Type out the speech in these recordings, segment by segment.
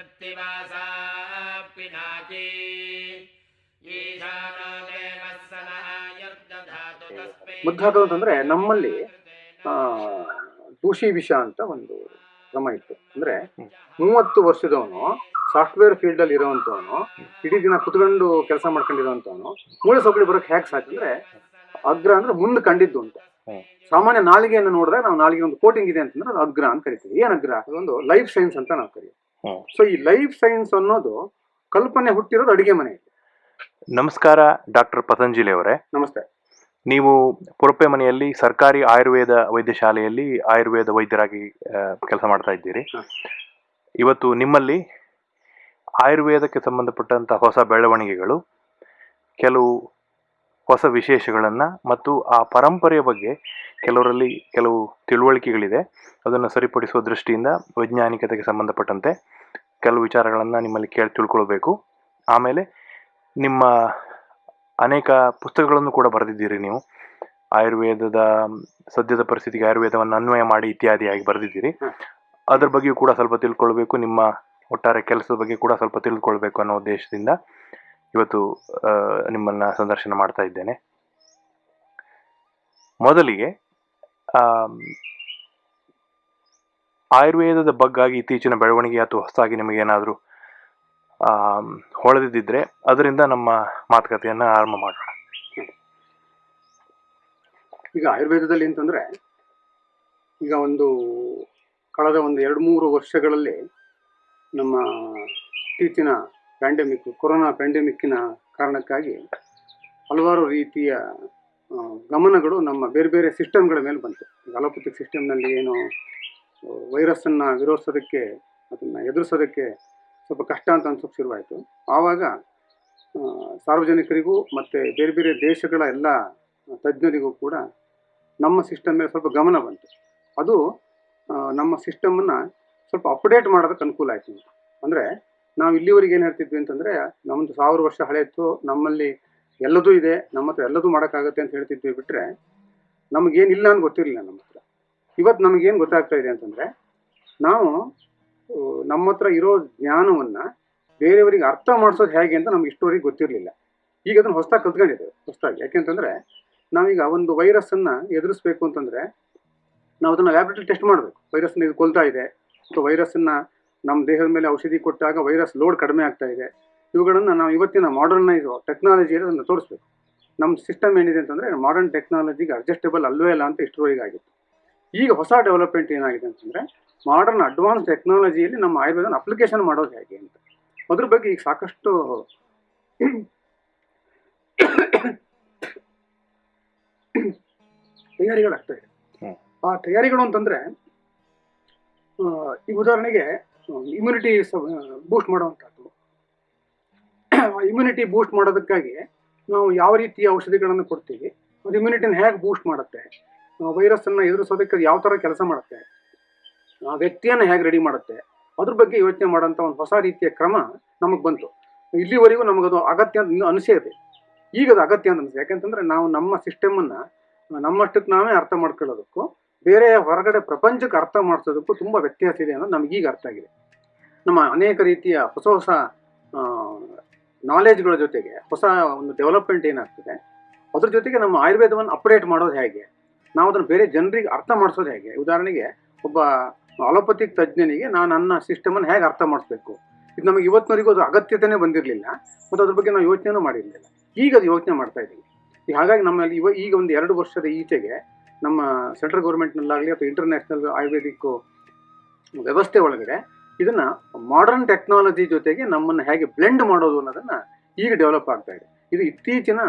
ಕೃತ್ತಿವಾಸಾ पिनाकी ಮುದ್ದಾತು ಅಂತಂದ್ರೆ ನಮ್ಮಲ್ಲಿ ದೂಷಿ ವಿಷ ಅಂತ ಒಂದು ಕ್ರಮ ಇತ್ತು. ಅಂದ್ರೆ ಮೂವತ್ತು ವರ್ಷದವನು, ಸಾಫ್ಟ್ವೇರ್ ಫೀಲ್ಡ್ ಅಲ್ಲಿ ಇರೋವಂಥವನು, ಇಡೀ ದಿನ ಕುತ್ಕೊಂಡು ಕೆಲಸ ಮಾಡ್ಕೊಂಡಿರೋವಂಥವನು, ಮೂಳೆ ಸೌಕರ್ಯ ಬರೋಕೆ ಹ್ಯಾಕ್ ಸಾಕಂದ್ರೆ ಅಗ್ರ ಅಂದ್ರೆ ಮುಂದೆ ಕಂಡಿದ್ದು ಅಂತ. ಸಾಮಾನ್ಯ ನಾಲಿಗೆಯನ್ನು ನೋಡಿದ್ರೆ ನಾವು ನಾಲಿಗೆ ಒಂದು ಕೋಟಿಂಗ್ ಇದೆ ಅಂತಂದ್ರೆ ಅಗ್ರ ಅಂತ ಕರಿತೀವಿ. ಏನ್ ಅಗ್ರ? ಅದೊಂದು ಲೈಫ್ ಸೈನ್ಸ್ ಅಂತ ನಾವು ಕರಿತೀವಿ. ಸೊ ಈ ಲೈಫ್ ಸೈನ್ಸ್ ಅನ್ನೋದು ಕಲ್ಪನೆ ಹುಟ್ಟಿರೋದು ಅಡಿಗೆ ಮನೆ. ನಮಸ್ಕಾರ ಡಾಕ್ಟರ್ ಪತಂಜಲಿ ಅವರೇ. ನಮಸ್ತೆ. ನೀವು ಪುರಪ್ಪೆ ಮನೆಯಲ್ಲಿ ಸರ್ಕಾರಿ ಆಯುರ್ವೇದ ವೈದ್ಯಶಾಲೆಯಲ್ಲಿ ಆಯುರ್ವೇದ ವೈದ್ಯರಾಗಿ ಕೆಲಸ ಮಾಡ್ತಾ ಇದ್ದೀರಿ. ಇವತ್ತು ನಿಮ್ಮಲ್ಲಿ ಆಯುರ್ವೇದಕ್ಕೆ ಸಂಬಂಧಪಟ್ಟಂತಹ ಹೊಸ ಬೆಳವಣಿಗೆಗಳು ಕೆಲವು ಹೊಸ ವಿಶೇಷಗಳನ್ನು ಮತ್ತು ಆ ಪರಂಪರೆಯ ಬಗ್ಗೆ ಕೆಲವರಲ್ಲಿ ಕೆಲವು ತಿಳುವಳಿಕೆಗಳಿದೆ. ಅದನ್ನು ಸರಿಪಡಿಸುವ ದೃಷ್ಟಿಯಿಂದ ವೈಜ್ಞಾನಿಕತೆಗೆ ಸಂಬಂಧಪಟ್ಟಂತೆ ಕೆಲವು ವಿಚಾರಗಳನ್ನು ನಿಮ್ಮಲ್ಲಿ ಕೇಳಿ ತಿಳ್ಕೊಳ್ಬೇಕು. ಆಮೇಲೆ ನಿಮ್ಮ ಅನೇಕ ಪುಸ್ತಕಗಳನ್ನು ಕೂಡ ಬರೆದಿದ್ದೀರಿ ನೀವು. ಆಯುರ್ವೇದದ ಸದ್ಯದ ಪರಿಸ್ಥಿತಿಗೆ ಆಯುರ್ವೇದವನ್ನು ಅನ್ವಯ ಮಾಡಿ ಇತ್ಯಾದಿಯಾಗಿ ಬರೆದಿದ್ದೀರಿ. ಅದರ ಬಗ್ಗೆಯೂ ಕೂಡ ಸ್ವಲ್ಪ ತಿಳ್ಕೊಳ್ಬೇಕು. ನಿಮ್ಮ ಒಟ್ಟಾರೆ ಕೆಲಸದ ಬಗ್ಗೆ ಕೂಡ ಸ್ವಲ್ಪ ತಿಳ್ಕೊಳ್ಬೇಕು ಅನ್ನೋ ಉದ್ದೇಶದಿಂದ. ಇವತ್ತು ನಿಮ್ಮನ್ನು ಸಂದರ್ಶನ ಮಾಡ್ತಾ ಇದ್ದೇನೆ. ಮೊದಲಿಗೆ ಆಯುರ್ವೇದದ ಬಗ್ಗಾಗಿ ಇತ್ತೀಚಿನ ಬೆಳವಣಿಗೆ ಅಥವಾ ಹೊಸದಾಗಿ ನಿಮಗೇನಾದರೂ ಹೊಳೆದಿದ್ದರೆ ಅದರಿಂದ ನಮ್ಮ ಮಾತುಕತೆಯನ್ನು ಆರಂಭ ಮಾಡೋಣ. ಈಗ ಆಯುರ್ವೇದದಲ್ಲಿ ಅಂತಂದರೆ, ಈಗ ಒಂದು, ಕಳೆದ ಒಂದು ಎರಡು ಮೂರು ವರ್ಷಗಳಲ್ಲಿ ನಮ್ಮ ಇತ್ತೀಚಿನ ಪ್ಯಾಂಡಮಿಕ್ ಕೊರೋನಾ ಪ್ಯಾಂಡಮಿಕ್ಕಿನ ಕಾರಣಕ್ಕಾಗಿ ಹಲವಾರು ರೀತಿಯ ಗಮನಗಳು ನಮ್ಮ ಬೇರೆ ಬೇರೆ ಸಿಸ್ಟಮ್ಗಳ ಮೇಲೆ ಬಂತು. ಅಲೋಪತಿಕ್ ಸಿಸ್ಟಮ್ನಲ್ಲಿ ಏನು ವೈರಸ್ಸನ್ನು ವಿರೋಧಿಸೋದಕ್ಕೆ, ಅದನ್ನು ಎದುರಿಸೋದಕ್ಕೆ ಸ್ವಲ್ಪ ಕಷ್ಟ ಅಂತ ಅನ್ಸೋಕ್ಕೆ ಶುರುವಾಯಿತು. ಆವಾಗ ಸಾರ್ವಜನಿಕರಿಗೂ ಮತ್ತು ಬೇರೆ ಬೇರೆ ದೇಶಗಳ ಎಲ್ಲ ತಜ್ಞರಿಗೂ ಕೂಡ ನಮ್ಮ ಸಿಸ್ಟಮ್ ಮೇಲೆ ಸ್ವಲ್ಪ ಗಮನ ಬಂತು. ಅದು ನಮ್ಮ ಸಿಸ್ಟಮನ್ನು ಸ್ವಲ್ಪ ಅಪ್ಡೇಟ್ ಮಾಡೋದಕ್ಕೆ ಅನುಕೂಲ ಆಯಿತು. ಅಂದರೆ ನಾವು ಇಲ್ಲಿವರೆಗೆ ಏನು ಹೇಳ್ತಿದ್ವಿ ಅಂತಂದರೆ ನಮ್ಮದು ಸಾವಿರ ವರ್ಷ ಹಳೆಯಿತ್ತು ನಮ್ಮಲ್ಲಿ ಎಲ್ಲದೂ ಇದೆ, ನಮ್ಮ ಹತ್ರ ಎಲ್ಲದೂ ಮಾಡೋಕ್ಕಾಗತ್ತೆ ಅಂತ ಹೇಳ್ತಿದ್ವಿ ಬಿಟ್ಟರೆ ನಮಗೇನಿಲ್ಲ ಅಂತ ಗೊತ್ತಿರಲಿಲ್ಲ ನಮ್ಮ ಹತ್ರ. ಇವತ್ತು ನಮಗೇನು ಗೊತ್ತಾಗ್ತಾ ಇದೆ ಅಂತಂದರೆ, ನಾವು ನಮ್ಮ ಹತ್ರ ಇರೋ ಜ್ಞಾನವನ್ನು ಬೇರೆಯವರಿಗೆ ಅರ್ಥ ಮಾಡಿಸೋದು ಹೇಗೆ ಅಂತ ನಮ್ಗೆ ಇಷ್ಟವರೆಗೆ ಗೊತ್ತಿರಲಿಲ್ಲ. ಈಗ ಅದನ್ನು ಹೊಸದಾಗಿ ಕಲ್ತ್ಕೊಂಡಿದ್ದೇವೆ, ಹೊಸದಾಗಿ. ಯಾಕೆಂತಂದರೆ ನಾವೀಗ ಒಂದು ವೈರಸ್ಸನ್ನು ಎದುರಿಸ್ಬೇಕು ಅಂತಂದರೆ, ನಾವು ಅದನ್ನು ಲ್ಯಾಬ್ರೇಟರಿ ಟೆಸ್ಟ್ ಮಾಡಬೇಕು. ವೈರಸ್ನ ಇದು ಕೊಲ್ತಾ ಇದೆ. ಅಥವಾ ವೈರಸ್ಸನ್ನು ನಮ್ಮ ದೇಹದ ಮೇಲೆ ಔಷಧಿ ಕೊಟ್ಟಾಗ ವೈರಸ್ ಲೋಡ್ ಕಡಿಮೆ ಆಗ್ತಾ ಇದೆ. ಇವುಗಳನ್ನು ನಾವು ಇವತ್ತಿನ ಮಾಡರ್ನೈಸ್ ಟೆಕ್ನಾಲಜಿ ಅದನ್ನು ತೋರಿಸ್ಬೇಕು. ನಮ್ಮ ಸಿಸ್ಟಮ್ ಏನಿದೆ ಅಂತಂದರೆ ಮಾಡರ್ನ್ ಟೆಕ್ನಾಲಜಿಗೆ ಅಡ್ಜಸ್ಟೇಬಲ್ ಅಲ್ವೇ ಅಲ್ಲ ಅಂತ ಇಷ್ಟರವರೆಗೆ ಆಗಿತ್ತು. ಈಗ ಹೊಸ ಡೆವಲಪ್ಮೆಂಟ್ ಏನಾಗಿದೆ ಅಂತಂದರೆ ಮಾಡರ್ನ್ ಅಡ್ವಾನ್ಸ್ ಟೆಕ್ನಾಲಜಿಯಲ್ಲಿ ನಮ್ಮ ಆಯುರ್ವೇದನ ಅಪ್ಲಿಕೇಶನ್ ಮಾಡೋದು ಹೇಗೆ ಅಂತ. ಅದ್ರ ಬಗ್ಗೆ ಈಗ ಸಾಕಷ್ಟು ತಯಾರಿಗಳಾಗ್ತಾ ಇದೆ. ಆ ತಯಾರಿಗಳು ಅಂತಂದ್ರೆ ಈ ಉದಾಹರಣೆಗೆ ಇಮ್ಯುನಿಟಿ ಬೂಸ್ಟ್ ಮಾಡುವಂಥದ್ದು. ಇಮ್ಯುನಿಟಿ ಬೂಸ್ಟ್ ಮಾಡೋದಕ್ಕಾಗಿ ನಾವು ಯಾವ ರೀತಿಯ ಔಷಧಿಗಳನ್ನು ಕೊಡ್ತೀವಿ, ಅದು ಇಮ್ಯುನಿಟಿನ ಹೇಗೆ ಬೂಸ್ಟ್ ಮಾಡುತ್ತೆ ವೈರಸ್ಸನ್ನು ಎದುರಿಸೋದಕ್ಕೆ ಯಾವ ಥರ ಕೆಲಸ ಮಾಡುತ್ತೆ, ಆ ವ್ಯಕ್ತಿಯನ್ನು ಹೇಗೆ ರೆಡಿ ಮಾಡುತ್ತೆ, ಅದ್ರ ಬಗ್ಗೆ ಯೋಚನೆ ಮಾಡೋಂಥ ಒಂದು ಹೊಸ ರೀತಿಯ ಕ್ರಮ ನಮಗೆ ಬಂತು. ಇಲ್ಲಿವರೆಗೂ ನಮಗದು ಅಗತ್ಯ ಅಂತ ಇನ್ನೂ ಅನಿಸೇದೆ ಈಗ ಅದು ಅಗತ್ಯ ಅಂತ ಅನಿಸಿದೆ ಯಾಕೆಂತಂದ್ರೆ ನಾವು ನಮ್ಮ ಸಿಸ್ಟಮನ್ನು ನಮ್ಮಷ್ಟಕ್ಕೆ ನಾವೇ ಅರ್ಥ ಮಾಡ್ಕೊಳ್ಳೋದಕ್ಕೂ ಬೇರೆ ಹೊರಗಡೆ ಪ್ರಪಂಚಕ್ಕೆ ಅರ್ಥ ಮಾಡಿಸೋದಕ್ಕೂ ತುಂಬ ವ್ಯತ್ಯಾಸ ಇದೆ ಅನ್ನೋದು ನಮಗೀಗ ಅರ್ಥ ಆಗಿದೆ. ನಮ್ಮ ಅನೇಕ ರೀತಿಯ ಹೊಸ ಹೊಸ ನಾಲೆಜ್ಗಳ ಜೊತೆಗೆ ಹೊಸ ಒಂದು ಡೆವಲಪ್ಮೆಂಟ್ ಏನಾಗ್ತದೆ, ಅದ್ರ ಜೊತೆಗೆ ನಮ್ಮ ಆಯುರ್ವೇದವನ್ನು ಅಪ್ಡೇಟ್ ಮಾಡೋದು ಹೇಗೆ? ನಾವು ಅದನ್ನು ಬೇರೆ ಜನರಿಗೆ ಅರ್ಥ ಮಾಡಿಸೋದು ಹೇಗೆ? ಉದಾಹರಣೆಗೆ ಒಬ್ಬ ಅಲೋಪತಿಕ್ ತಜ್ಞನಿಗೆ ನಾನು ನನ್ನ ಸಿಸ್ಟಮನ್ನು ಹೇಗೆ ಅರ್ಥ ಮಾಡಿಸ್ಬೇಕು? ಇದು ನಮಗೆ ಇವತ್ತಿನವರೆಗೂ ಅದು ಅಗತ್ಯತೆನೇ ಬಂದಿರಲಿಲ್ಲ, ಮತ್ತು ಅದ್ರ ಬಗ್ಗೆ ನಾವು ಯೋಚನೆನೂ ಮಾಡಿರಲಿಲ್ಲ. ಈಗ ಅದು ಯೋಚನೆ ಮಾಡ್ತಾ ಇದ್ದೀವಿ ಹಾಗಾಗಿ ನಮ್ಮಲ್ಲಿ ಇವ, ಈಗ ಒಂದು ಎರಡು ವರ್ಷದ ಈಚೆಗೆ ನಮ್ಮ ಸೆಂಟ್ರಲ್ ಗೌರ್ಮೆಂಟ್ನಲ್ಲಾಗಲಿ ಅಥವಾ ಇಂಟರ್ನ್ಯಾಷನಲ್ ಆಯುರ್ವೇದಿಕ್ ವ್ಯವಸ್ಥೆ ಒಳಗಡೆ ಇದನ್ನ ಮಾಡರ್ನ್ ಟೆಕ್ನಾಲಜಿ ಜೊತೆಗೆ ನಮ್ಮನ್ನು ಹೇಗೆ ಬ್ಲೆಂಡ್ ಮಾಡೋದು ಅನ್ನೋದನ್ನ ಈಗ ಡೆವಲಪ್ ಆಗ್ತಾ ಇದೆ. ಇದು ಇತ್ತೀಚಿನ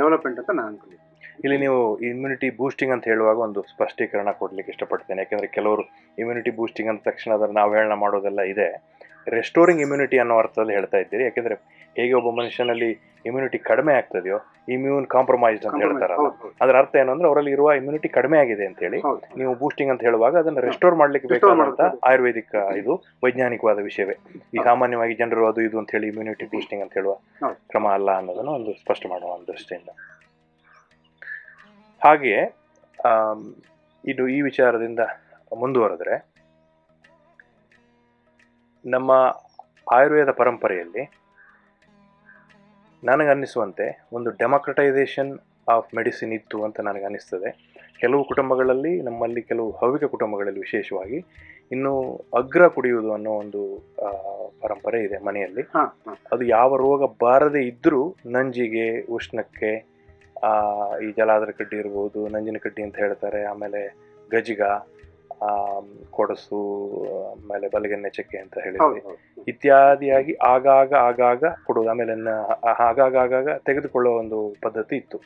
ಡೆವಲಪ್ಮೆಂಟ್ ಅಂತ ನಾನು ಅನ್ಕೊಂಡಿದ್ದೀನಿ. ಇಲ್ಲಿ ನೀವು ಇಮ್ಯುನಿಟಿ ಬೂಸ್ಟಿಂಗ್ ಅಂತ ಹೇಳುವಾಗ ಒಂದು ಸ್ಪಷ್ಟೀಕರಣ ಕೊಡ್ಲಿಕ್ಕೆ ಇಷ್ಟಪಡ್ತೇನೆ. ಯಾಕೆಂದರೆ ಕೆಲವರು ಇಮ್ಯುನಿಟಿ ಬೂಸ್ಟಿಂಗ್ ಅಂದ ತಕ್ಷಣ ಅದನ್ನು ಅವಹೇಳನ ಮಾಡೋದೆಲ್ಲ ಇದೆ. ರೆಸ್ಟೋರಿಂಗ್ ಇಮ್ಯುನಿಟಿ ಅನ್ನೋ ಅರ್ಥದಲ್ಲಿ ಹೇಳ್ತಾ ಇದ್ದೀರಿ. ಯಾಕೆಂದ್ರೆ ಹೇಗೆ ಒಬ್ಬ ಮನುಷ್ಯನಲ್ಲಿ ಇಮ್ಯುನಿಟಿ ಕಡಿಮೆ ಆಗ್ತದೆಯೋ ಇಮ್ಯೂನ್ ಕಾಂಪ್ರಮೈಸ್ಡ್ ಅಂತ ಹೇಳ್ತಾರಲ್ಲ. ಅದರ ಅರ್ಥ ಏನು ಅಂದ್ರೆ ಅವರಲ್ಲಿ ಇರುವ ಇಮ್ಯುನಿಟಿ ಕಡಿಮೆ ಆಗಿದೆ ಅಂತ ಹೇಳಿ ನೀವು ಬೂಸ್ಟಿಂಗ್ ಅಂತ ಹೇಳುವಾಗ ಅದನ್ನು ರೆಸ್ಟೋರ್ ಮಾಡ್ಲಿಕ್ಕೆ ಬೇಕಾದಂತ. ಆಯುರ್ವೇದಿಕ್ ಇದು ವೈಜ್ಞಾನಿಕವಾದ ವಿಷಯವೇ. ಈ ಸಾಮಾನ್ಯವಾಗಿ ಜನರು ಅದು ಇದು ಅಂತ ಹೇಳಿ ಇಮ್ಯುನಿಟಿ ಬೂಸ್ಟಿಂಗ್ ಅಂತ ಹೇಳುವ ಕ್ರಮ ಅಲ್ಲ ಅನ್ನೋದನ್ನು ಒಂದು ಸ್ಪಷ್ಟ ಮಾಡುವ ಒಂದು ದೃಷ್ಟಿಯಿಂದ. ಹಾಗೆಯೇ ಇದು ಈ ವಿಚಾರದಿಂದ ಮುಂದುವರೆದ್ರೆ ನಮ್ಮ ಆಯುರ್ವೇದ ಪರಂಪರೆಯಲ್ಲಿ ನನಗನ್ನಿಸುವಂತೆ ಒಂದು ಡೆಮೋಕ್ರಟೈಸೇಷನ್ ಆಫ್ ಮೆಡಿಸಿನ್ ಇತ್ತು ಅಂತ ನನಗೆ ಅನ್ನಿಸ್ತದೆ ಕೆಲವು ಕುಟುಂಬಗಳಲ್ಲಿ ನಮ್ಮಲ್ಲಿ ಕೆಲವು ಹವ್ಯಕ ಕುಟುಂಬಗಳಲ್ಲಿ ವಿಶೇಷವಾಗಿ ಇನ್ನು ಅಗ್ರ ಕುಡಿಯುವುದು ಅನ್ನೋ ಒಂದು ಪರಂಪರೆ ಇದೆ ಮನೆಯಲ್ಲಿ. ಅದು ಯಾವ ರೋಗ ಬಾರದೇ ಇದ್ದರೂ ನಂಜಿಗೆ ಉಷ್ಣಕ್ಕೆ ಈ ಜಲಾದ್ರ ಕಡ್ಡಿ ಇರ್ಬೋದು ನಂಜಿನ ಕಡ್ಡಿ ಅಂತ ಹೇಳ್ತಾರೆ ಆಮೇಲೆ ಗಜಿಗ ಕೊಡಸು ಆಮೇಲೆ ಬಲಗೆನ್ನೆ ಚಕ್ಕೆ ಅಂತ ಹೇಳಿದ್ವಿ. ಇತ್ಯಾದಿಯಾಗಿ ಆಗಾಗ ಆಗಾಗ ಕೊಡುವುದು ಆಮೇಲೆ ಆಗಾಗ ಆಗಾಗ ತೆಗೆದುಕೊಳ್ಳುವ ಒಂದು ಪದ್ಧತಿ ಇತ್ತು.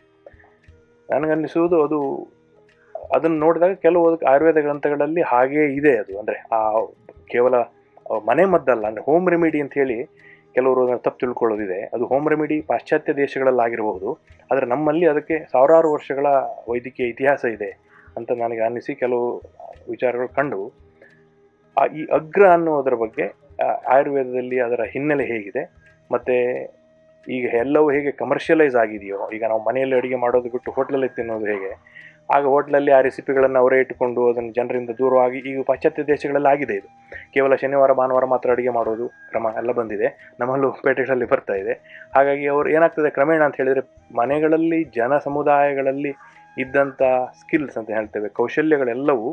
ನನಗನ್ನಿಸುವುದು ಅದು ಅದನ್ನು ನೋಡಿದಾಗ ಕೆಲವು ಅದಕ್ಕೆ ಆಯುರ್ವೇದ ಗ್ರಂಥಗಳಲ್ಲಿ ಹಾಗೇ ಇದೆ ಅದು. ಅಂದರೆ ಆ ಕೇವಲ ಮನೆ ಮದ್ದಲ್ಲ ಅಂದರೆ ಹೋಮ್ ರೆಮಿಡಿ ಅಂತ ಹೇಳಿ ಕೆಲವರು ಅದನ್ನ ತಪ್ಪು ತಿಳ್ಕೊಳ್ಳೋದಿದೆ. ಅದು ಹೋಮ್ ರೆಮಿಡಿ ಪಾಶ್ಚಾತ್ಯ ದೇಶಗಳಲ್ಲಾಗಿರಬಹುದು. ಆದರೆ ನಮ್ಮಲ್ಲಿ ಅದಕ್ಕೆ ಸಾವಿರಾರು ವರ್ಷಗಳ ವೈದ್ಯಕೀಯ ಇತಿಹಾಸ ಇದೆ ಅಂತ ನನಗೆ ಅನ್ನಿಸಿ ಕೆಲವು ವಿಚಾರಗಳು ಕಂಡು, ಆ ಈ ಅಗ್ರ ಅನ್ನೋದರ ಬಗ್ಗೆ ಆಯುರ್ವೇದದಲ್ಲಿ ಅದರ ಹಿನ್ನೆಲೆ ಹೇಗಿದೆ, ಮತ್ತು ಈಗ ಎಲ್ಲವೂ ಹೇಗೆ ಕಮರ್ಷಿಯಲೈಸ್ ಆಗಿದೆಯೋ, ಈಗ ನಾವು ಮನೆಯಲ್ಲಿ ಅಡುಗೆ ಮಾಡೋದು ಬಿಟ್ಟು ಹೋಟ್ಲಲ್ಲಿ ತಿನ್ನೋದು ಹೇಗೆ, ಆಗ ಹೋಟ್ಲಲ್ಲಿ ಆ ರೆಸಿಪಿಗಳನ್ನು ಅವರೇ ಇಟ್ಟುಕೊಂಡು ಅದನ್ನು ಜನರಿಂದ ದೂರವಾಗಿ, ಈಗ ಪಾಶ್ಚಾತ್ಯ ದೇಶಗಳಲ್ಲಿ ಆಗಿದೆ ಇದು. ಕೇವಲ ಶನಿವಾರ, ಭಾನುವಾರ ಮಾತ್ರ ಅಡುಗೆ ಮಾಡೋದು ಕ್ರಮ ಎಲ್ಲ ಬಂದಿದೆ, ನಮ್ಮಲ್ಲೂ ಪೇಟೆಗಳಲ್ಲಿ ಬರ್ತಾ ಇದೆ. ಹಾಗಾಗಿ ಅವರು ಏನಾಗ್ತದೆ ಕ್ರಮೇಣ ಅಂತ ಹೇಳಿದರೆ, ಮನೆಗಳಲ್ಲಿ, ಜನ ಸಮುದಾಯಗಳಲ್ಲಿ ಇದ್ದಂಥ ಸ್ಕಿಲ್ಸ್ ಅಂತ ಹೇಳ್ತೇವೆ, ಕೌಶಲ್ಯಗಳೆಲ್ಲವೂ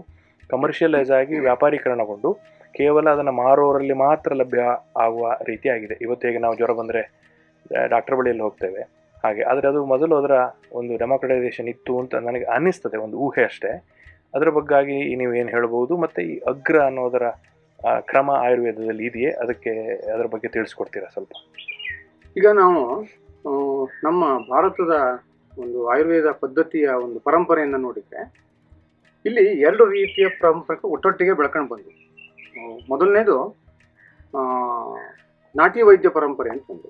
ಕಮರ್ಷಿಯಲೈಸ್ ಆಗಿ ವ್ಯಾಪಾರೀಕರಣಗೊಂಡು ಕೇವಲ ಅದನ್ನು ಮಾರೋರಲ್ಲಿ ಮಾತ್ರ ಲಭ್ಯ ಆಗುವ ರೀತಿಯಾಗಿದೆ. ಇವತ್ತು ಹೇಗೆ ನಾವು ಜ್ವರ ಬಂದರೆ ಡಾಕ್ಟರ್ ಬಳಿಯಲ್ಲಿ ಹೋಗ್ತೇವೆ. ಹಾಗೆ, ಆದರೆ ಅದು ಮೊದಲು ಅದರ ಒಂದು ಡೆಮಾಕ್ರಟೈಸೇಷನ್ ಇತ್ತು ಅಂತ ನನಗೆ ಅನ್ನಿಸ್ತದೆ, ಒಂದು ಊಹೆ ಅಷ್ಟೇ. ಅದರ ಬಗ್ಗಾಗಿ ನೀವು ಏನು ಹೇಳ್ಬೋದು ಮತ್ತು ಈ ಅಗ್ರ ಅನ್ನೋದರ ಕ್ರಮ ಆಯುರ್ವೇದದಲ್ಲಿ ಇದೆಯೇ? ಅದಕ್ಕೆ ಅದರ ಬಗ್ಗೆ ತಿಳಿಸ್ಕೊಡ್ತೀರಾ ಸ್ವಲ್ಪ? ಈಗ ನಾವು ನಮ್ಮ ಭಾರತದ ಒಂದು ಆಯುರ್ವೇದ ಪದ್ಧತಿಯ ಒಂದು ಪರಂಪರೆಯನ್ನು ನೋಡಿದ್ರೆ ಇಲ್ಲಿ ಎರಡು ರೀತಿಯ ಪರಂಪರೆ ಒಟ್ಟೊಟ್ಟಿಗೆ ಬೆಳ್ಕೊಂಡು ಬಂದು ಮೊದಲನೇದು ನಾಟಿ ವೈದ್ಯ ಪರಂಪರೆ ಅಂತ ಒಂದು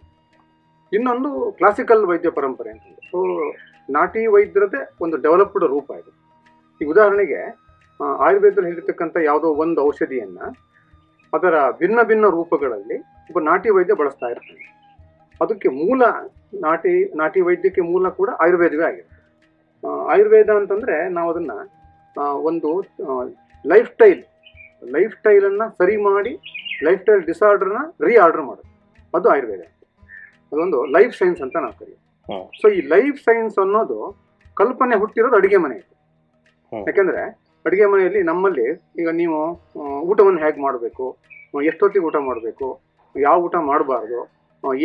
ಇನ್ನೊಂದು ಕ್ಲಾಸಿಕಲ್ ವೈದ್ಯ ಪರಂಪರೆ ಅಂತ ಒಂದು ಸೊ ನಾಟಿ ವೈದ್ಯರದೇ ಒಂದು ಡೆವಲಪ್ಡ್ ರೂಪ ಇದು. ಈ ಉದಾಹರಣೆಗೆ ಆಯುರ್ವೇದದಲ್ಲಿ ಹೇಳಿರ್ತಕ್ಕಂಥ ಯಾವುದೋ ಒಂದು ಔಷಧಿಯನ್ನು ಅದರ ಭಿನ್ನ ಭಿನ್ನ ರೂಪಗಳಲ್ಲಿ ಒಬ್ಬ ನಾಟಿ ವೈದ್ಯ ಬಳಸ್ತಾ ಇರ್ತಾನೆ. ಅದಕ್ಕೆ ಮೂಲ ನಾಟಿ ನಾಟಿ ವೈದ್ಯಕ್ಕೆ ಮೂಲ ಕೂಡ ಆಯುರ್ವೇದವೇ ಆಗಿದೆ. ಆಯುರ್ವೇದ ಅಂತಂದ್ರೆ ನಾವು ಅದನ್ನ ಒಂದು ಲೈಫ್ ಸ್ಟೈಲ್ ಲೈಫ್ ಸ್ಟೈಲನ್ನು ಸರಿ ಮಾಡಿ ಲೈಫ್ ಸ್ಟೈಲ್ ಡಿಸಾರ್ಡರ್ನ ರೀ ಆರ್ಡರ್ ಮಾಡೋದು ಅದು ಆಯುರ್ವೇದ ಅದೊಂದು ಲೈಫ್ ಸೈನ್ಸ್ ಅಂತ ನಾವು ಕರೀತೀವಿ. ಸೊ ಈ ಲೈಫ್ ಸೈನ್ಸ್ ಅನ್ನೋದು ಕಲ್ಪನೆ ಹುಟ್ಟಿರೋದು ಅಡುಗೆ ಮನೆ. ಯಾಕೆಂದ್ರೆ ಅಡುಗೆ ಮನೆಯಲ್ಲಿ ನಮ್ಮಲ್ಲಿ ಈಗ ನೀವು ಊಟವನ್ನು ಹೇಗೆ ಮಾಡಬೇಕು ಎಷ್ಟೊತ್ತಿಗೆ ಊಟ ಮಾಡಬೇಕು ಯಾವ ಊಟ ಮಾಡಬಾರ್ದು